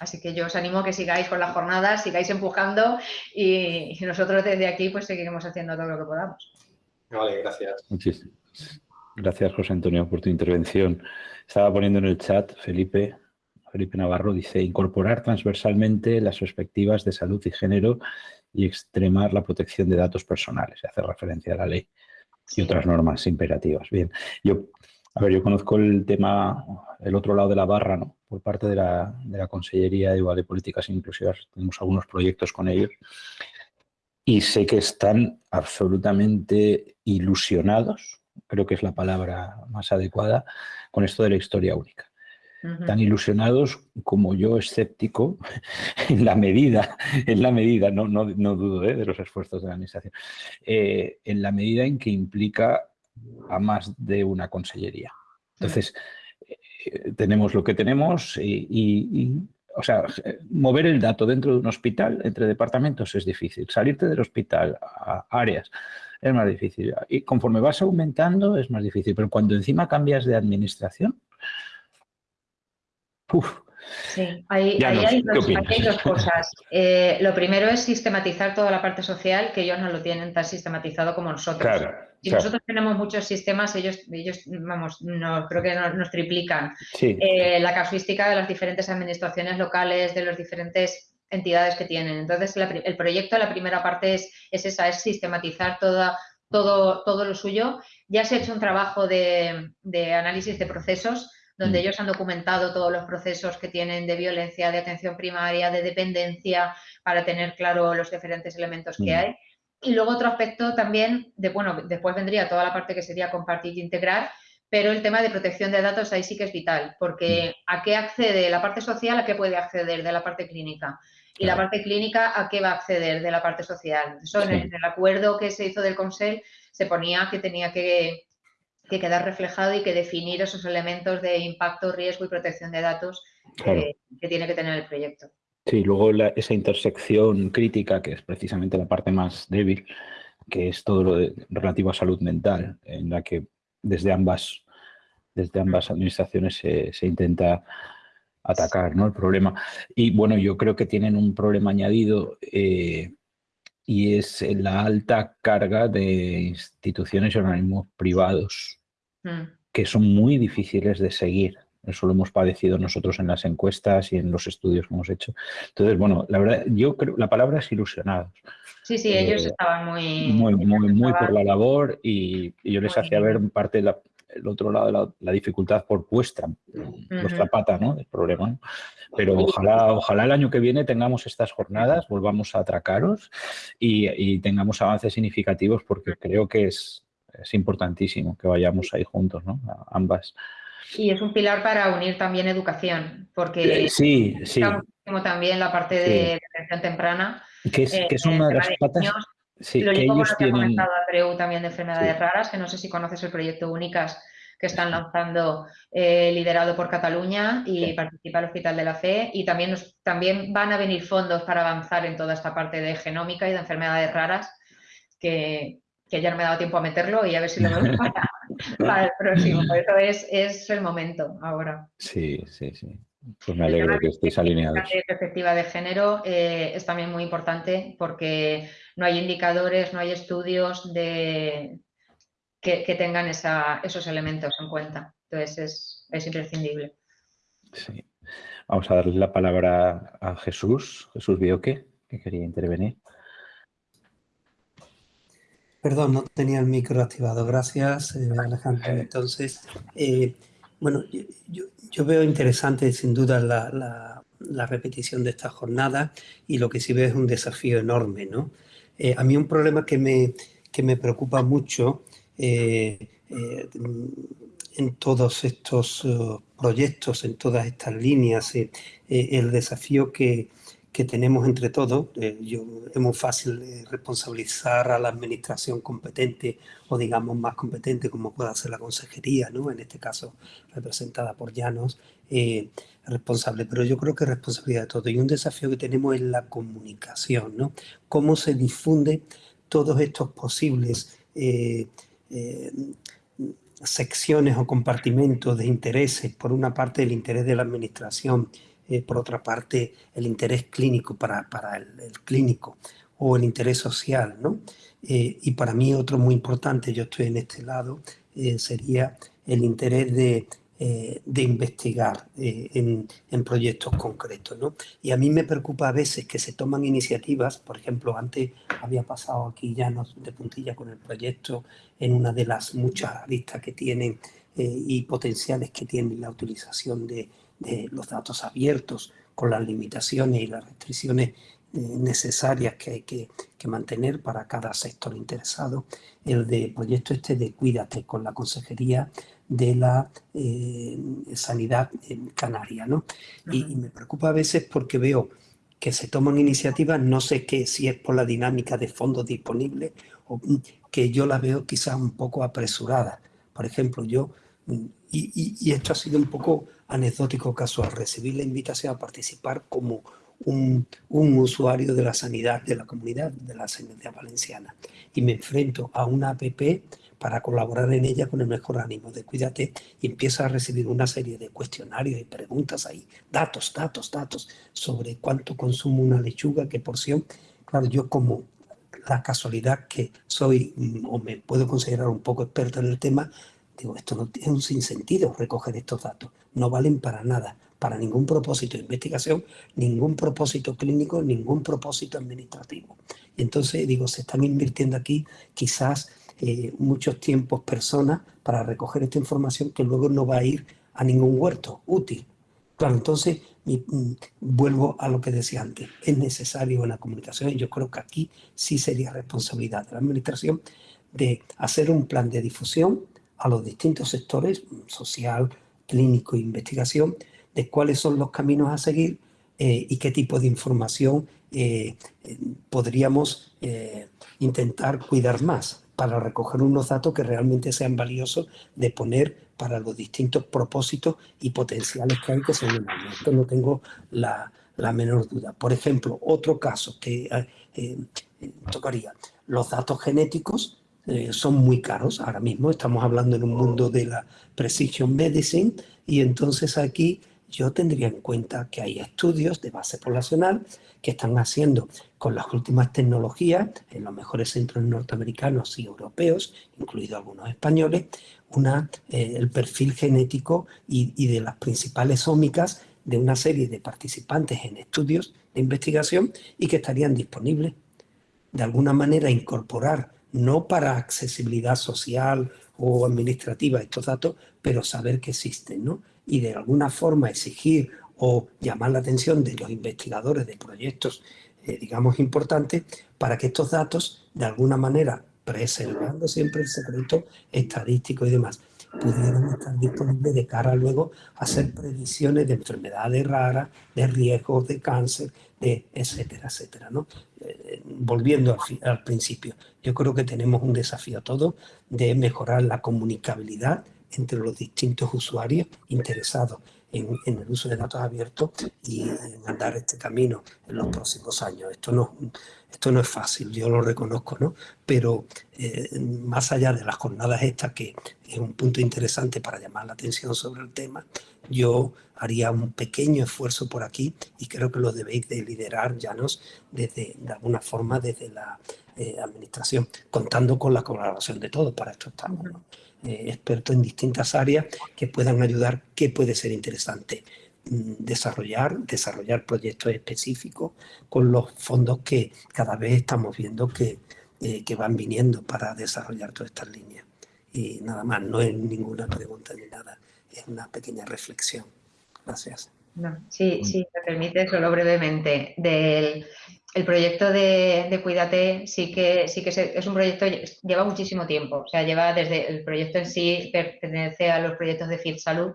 [SPEAKER 6] Así que yo os animo a que sigáis con las jornadas, sigáis empujando y, y nosotros desde aquí pues seguiremos haciendo todo lo que podamos.
[SPEAKER 10] Vale, gracias.
[SPEAKER 3] Muchísimas. Gracias, José Antonio, por tu intervención. Estaba poniendo en el chat, Felipe, Felipe Navarro dice, incorporar transversalmente las perspectivas de salud y género y extremar la protección de datos personales. Hace referencia a la ley y otras normas imperativas. Bien, yo, a ver, yo conozco el tema, el otro lado de la barra, ¿no? Por parte de la, de la Consellería de Igualdad y Políticas Inclusivas, tenemos algunos proyectos con ellos y sé que están absolutamente ilusionados creo que es la palabra más adecuada, con esto de la historia única. Uh -huh. Tan ilusionados como yo escéptico en la medida, en la medida, no, no, no dudo ¿eh? de los esfuerzos de la administración, eh, en la medida en que implica a más de una consellería. Entonces, eh, tenemos lo que tenemos y, y, y o sea, mover el dato dentro de un hospital, entre departamentos, es difícil. Salirte del hospital a áreas es más difícil. Y conforme vas aumentando es más difícil, pero cuando encima cambias de administración,
[SPEAKER 6] uf, Sí, ahí, ahí no, hay, dos, hay, dos, cosas. Eh, lo primero es sistematizar toda la parte social, que ellos no lo tienen tan sistematizado como nosotros. Claro. si nosotros tenemos muchos sistemas, ellos, ellos vamos, no, creo que nos, triplican eh, la casuística de las diferentes administraciones locales, de las diferentes entidades que tienen. Entonces, el proyecto, la primera parte es, es esa, es sistematizar toda, todo, todo lo suyo. Ya se ha hecho un trabajo de, de análisis de procesos donde mm. ellos han documentado todos los procesos que tienen de violencia, de atención primaria, de dependencia, para tener claro los diferentes elementos que mm. hay. Y luego otro aspecto también, de, bueno, después vendría toda la parte que sería compartir e integrar, pero el tema de protección de datos ahí sí que es vital, porque mm. ¿a qué accede la parte social? ¿A qué puede acceder de la parte clínica? Y la parte clínica, ¿a qué va a acceder de la parte social? Eso en, el, acuerdo que se hizo del Consejo se ponía que tenía que, que quedar reflejado y que definir esos elementos de impacto, riesgo y protección de datos que, tiene que tener el proyecto.
[SPEAKER 3] Sí, luego esa intersección crítica, que es precisamente la parte más débil, que es todo lo relativo a salud mental, en la que desde ambas, desde ambas administraciones se, intenta atacar ¿no? el problema. Y bueno, yo creo que tienen un problema añadido eh, y es la alta carga de instituciones y organismos privados Mm. que son muy difíciles de seguir. Eso lo hemos padecido nosotros en las encuestas y en los estudios que hemos hecho. Entonces, bueno, la verdad, yo creo, la palabra es ilusionados.
[SPEAKER 6] Sí, sí, ellos eh, estaban muy...
[SPEAKER 3] Muy, muy, por la labor y, yo les hacía ver parte del el otro lado de la, dificultad por vuestra, vuestra pata ¿no? del problema. Pero ojalá, ojalá el año que viene tengamos estas jornadas, volvamos a atracaros y, y tengamos avances significativos porque creo que es, es importantísimo que vayamos ahí juntos, ¿no? ambas.
[SPEAKER 6] Y es un pilar para unir también educación, porque
[SPEAKER 3] eh, sí, sí.
[SPEAKER 6] también la parte de atención temprana.
[SPEAKER 3] Que es, que es una de las patas...
[SPEAKER 6] sí, lo que ellos tienen... comentado Andreu también de enfermedades raras, que no sé si conoces el proyecto Únicas que están lanzando eh, liderado por Cataluña y participa el Hospital de la Fe y también, también van a venir fondos para avanzar en toda esta parte de genómica y de enfermedades raras que, que ya no me he dado tiempo a meterlo y a ver si lo veo para, el próximo. Por eso es, es, el momento ahora.
[SPEAKER 3] Sí, sí, sí. Pues me alegro que estéis alineados.
[SPEAKER 6] La perspectiva de género eh, es también muy importante porque no hay indicadores, no hay estudios de, que, tengan esos elementos en cuenta. Entonces es, es imprescindible.
[SPEAKER 3] Sí. Vamos a darle la palabra a Jesús, Jesús Bioque, que quería intervenir.
[SPEAKER 5] Perdón, no tenía el micro activado. Gracias, eh, Alejandro. Entonces, eh, bueno, yo, veo interesante sin duda la, repetición de esta jornada y lo que sí veo es un desafío enorme, ¿no? Eh, a mí un problema que me, que me preocupa mucho en todos estos proyectos, en todas estas líneas, el desafío que, que tenemos entre todos. Eh, yo, es muy fácil eh, responsabilizar a la administración competente o digamos más competente como pueda ser la consejería, ¿no? en este caso representada por Llanos, eh, responsable. Pero yo creo que es responsabilidad de todos. Y un desafío que tenemos es la comunicación, ¿no? Cómo se difunde todos estos posibles secciones o compartimentos de intereses, por una parte el interés de la administración, eh, por otra parte, el interés clínico para, para el, clínico o el interés social, ¿no? Eh, y para mí otro muy importante, yo estoy en este lado, eh, sería el interés de, de investigar en, en, proyectos concretos, ¿no? Y a mí me preocupa a veces que se toman iniciativas, por ejemplo, antes había pasado aquí ya de puntilla con el proyecto en una de las muchas aristas que tienen y potenciales que tiene la utilización de de los datos abiertos con las limitaciones y las restricciones eh, necesarias que hay que, mantener para cada sector interesado, el de proyecto este de Cuídate con la Consejería de la eh, Sanidad en Canaria. ¿no? y, me preocupa a veces porque veo que se toman iniciativas, no sé qué, si es por la dinámica de fondos disponibles o que yo la veo quizás un poco apresurada. Por ejemplo, yo, mm, y, y esto ha sido un poco anecdótico casual, recibí la invitación a participar como un, usuario de la sanidad de la comunidad de la sanidad valenciana y me enfrento a una app para colaborar en ella con el mejor ánimo de cuídate y empiezo a recibir una serie de cuestionarios y preguntas ahí, datos, datos, datos sobre cuánto consumo una lechuga, qué porción. Claro, yo como la casualidad que soy mm, o me puedo considerar un poco experto en el tema, digo, esto no tiene un sinsentido recoger estos datos, no valen para nada, para ningún propósito de investigación, ningún propósito clínico, ningún propósito administrativo. Entonces, digo, se están invirtiendo aquí quizás eh, muchos tiempos personas para recoger esta información que luego no va a ir a ningún huerto útil. Claro, entonces mm, vuelvo a lo que decía antes, es necesario la comunicación y yo creo que aquí sí sería responsabilidad de la administración de hacer un plan de difusión a los distintos sectores, social, clínico e investigación, de cuáles son los caminos a seguir eh, y qué tipo de información eh, podríamos eh, intentar cuidar más para recoger unos datos que realmente sean valiosos de poner para los distintos propósitos y potenciales que hay que enormes. Esto no tengo la, la, menor duda. Por ejemplo, otro caso que tocaría, los datos genéticos son muy caros ahora mismo, estamos hablando en un mundo de la precision medicine y entonces aquí yo tendría en cuenta que hay estudios de base poblacional que están haciendo con las últimas tecnologías en los mejores centros norteamericanos y europeos, incluidos algunos españoles, una, eh, el perfil genético y, y de las principales ómicas de una serie de participantes en estudios de investigación y que estarían disponibles. De alguna manera incorporar, no para accesibilidad social o administrativa estos datos, pero saber que existen, ¿no? y de alguna forma exigir o llamar la atención de los investigadores de proyectos, eh, digamos, importantes, para que estos datos, de alguna manera, preservando siempre el secreto estadístico y demás, pudieran estar disponibles de cara luego a hacer predicciones de enfermedades raras, de riesgos de cáncer, de etcétera, etcétera. ¿no? Eh, volviendo al, principio, yo creo que tenemos un desafío todo de mejorar la comunicabilidad entre los distintos usuarios interesados en, el uso de datos abiertos y en andar este camino en los próximos años. Esto no, esto no es fácil, yo lo reconozco, ¿no? pero eh, más allá de las jornadas estas, que es un punto interesante para llamar la atención sobre el tema, yo haría un pequeño esfuerzo por aquí y creo que lo debéis de liderar, Llanos, desde, de alguna forma desde la eh, administración, contando con la colaboración de todos, para esto estamos. ¿no? Eh, expertos en distintas áreas que puedan ayudar, qué puede ser interesante desarrollar, desarrollar proyectos específicos con los fondos que cada vez estamos viendo que, eh, que van viniendo para desarrollar todas estas líneas. Y nada más, no es ninguna pregunta ni nada, es una pequeña reflexión. Gracias.
[SPEAKER 6] sí, sí, me permite solo brevemente. Del, el proyecto de, de, Cuídate sí que, sí que es un proyecto, lleva muchísimo tiempo, o sea, lleva desde el proyecto en sí, pertenece a los proyectos de FIT Salud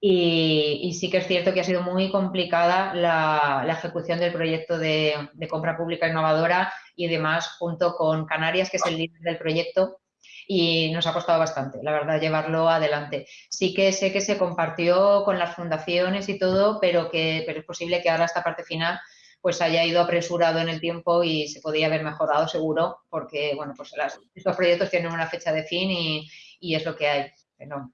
[SPEAKER 6] y, sí que es cierto que ha sido muy complicada la, ejecución del proyecto de, compra pública innovadora y demás junto con Canarias, que es el líder del proyecto y nos ha costado bastante, la verdad, llevarlo adelante. Sí que sé que se compartió con las fundaciones y todo, pero que pero es posible que ahora esta parte final pues haya ido apresurado en el tiempo y se podía haber mejorado seguro, porque bueno, pues estos proyectos tienen una fecha de fin y, es lo que hay. Pero,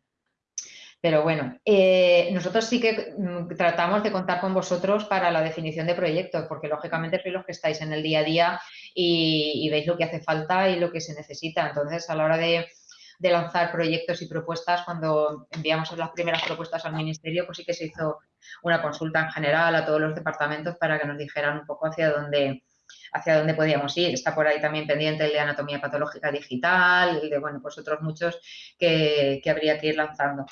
[SPEAKER 6] pero bueno, eh, nosotros sí que mm, tratamos de contar con vosotros para la definición de proyectos, porque lógicamente sois los que estáis en el día a día y veis lo que hace falta y lo que se necesita. Entonces, a la hora de, lanzar proyectos y propuestas. Cuando enviamos las primeras propuestas al Ministerio, pues sí que se hizo una consulta en general a todos los departamentos para que nos dijeran un poco hacia dónde hacia dónde podíamos ir. Está por ahí también pendiente el de anatomía patológica digital y de, bueno, pues otros muchos que habría que ir lanzando.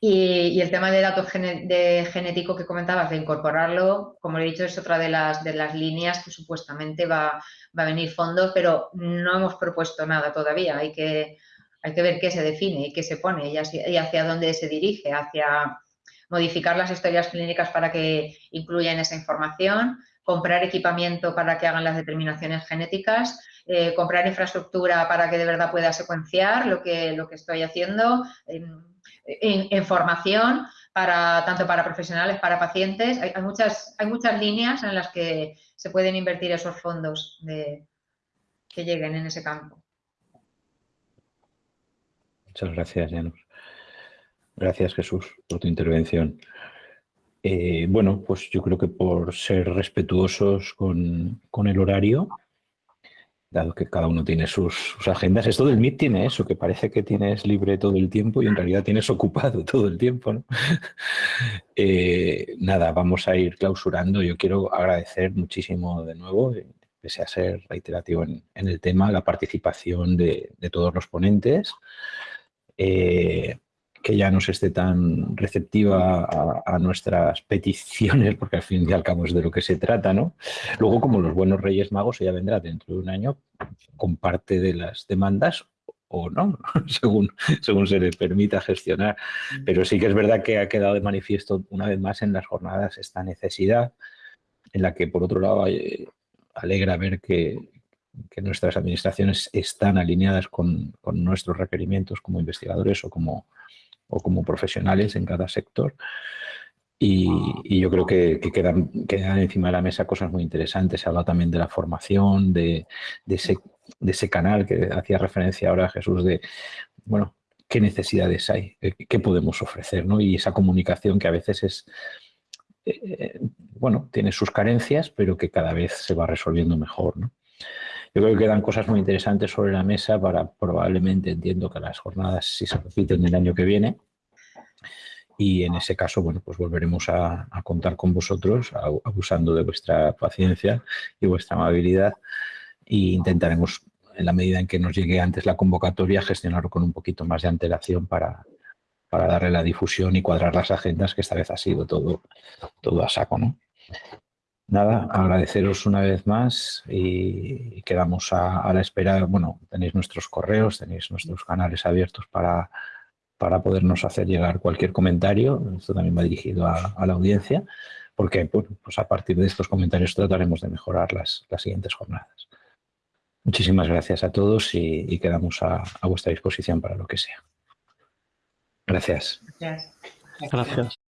[SPEAKER 6] Y, el tema de datos de genético que comentabas, de incorporarlo, como he dicho, es otra de las, de las líneas que supuestamente va, va a venir fondos, pero no hemos propuesto nada todavía. Hay que, hay que ver qué se define y qué se pone y hacia, dónde se dirige, hacia modificar las historias clínicas para que incluyan esa información, comprar equipamiento para que hagan las determinaciones genéticas, eh, comprar infraestructura para que de verdad pueda secuenciar lo que, lo que estoy haciendo, en, formación, para, tanto para profesionales, para pacientes. Hay, muchas, hay muchas líneas en las que se pueden invertir esos fondos que lleguen en ese campo.
[SPEAKER 3] Muchas gracias, Janus. Gracias, Jesús, por tu intervención. Eh, bueno, pues yo creo que por ser respetuosos con, con el horario, dado que cada uno tiene sus, agendas. Esto del Meet tiene eso, que parece que tienes libre todo el tiempo y en realidad tienes ocupado todo el tiempo. Eh, nada, vamos a ir clausurando. Yo quiero agradecer muchísimo de nuevo, eh, pese a ser reiterativo en, el tema, la participación de, todos los ponentes. Eh, que ya no se esté tan receptiva a, nuestras peticiones, porque al fin y al cabo es de lo que se trata, ¿no? Luego, como los buenos Reyes Magos, ella vendrá dentro de un año con parte de las demandas o no, según, según se le permita gestionar. Pero sí que es verdad que ha quedado de manifiesto una vez más en las jornadas esta necesidad, en la que por otro lado alegra ver que, nuestras administraciones están alineadas con, nuestros requerimientos como investigadores o como, o como profesionales en cada sector. Y, yo creo que, quedan, encima de la mesa cosas muy interesantes. Se habla también de la formación, de, ese, canal que hacía referencia ahora Jesús, de, bueno, qué necesidades hay, qué podemos ofrecer, ¿no? Y esa comunicación que a veces es, eh, bueno, tiene sus carencias, pero que cada vez se va resolviendo mejor, ¿no? Yo creo que quedan cosas muy interesantes sobre la mesa para probablemente, entiendo que las jornadas si se repiten el año que viene, y en ese caso, bueno, pues volveremos a, contar con vosotros, abusando de vuestra paciencia y vuestra amabilidad e intentaremos, en la medida en que nos llegue antes la convocatoria, gestionarlo con un poquito más de antelación para, para darle la difusión y cuadrar las agendas, que esta vez ha sido todo, todo a saco, ¿no? Nada, agradeceros una vez más y quedamos a, la espera. Bueno, tenéis nuestros correos, tenéis nuestros canales abiertos para, para podernos hacer llegar cualquier comentario. Esto también va dirigido a, la audiencia, porque pues a partir de estos comentarios trataremos de mejorar las, las siguientes jornadas. Muchísimas gracias a todos y, quedamos a, a vuestra disposición para lo que sea. Gracias.
[SPEAKER 6] Gracias.
[SPEAKER 8] Gracias.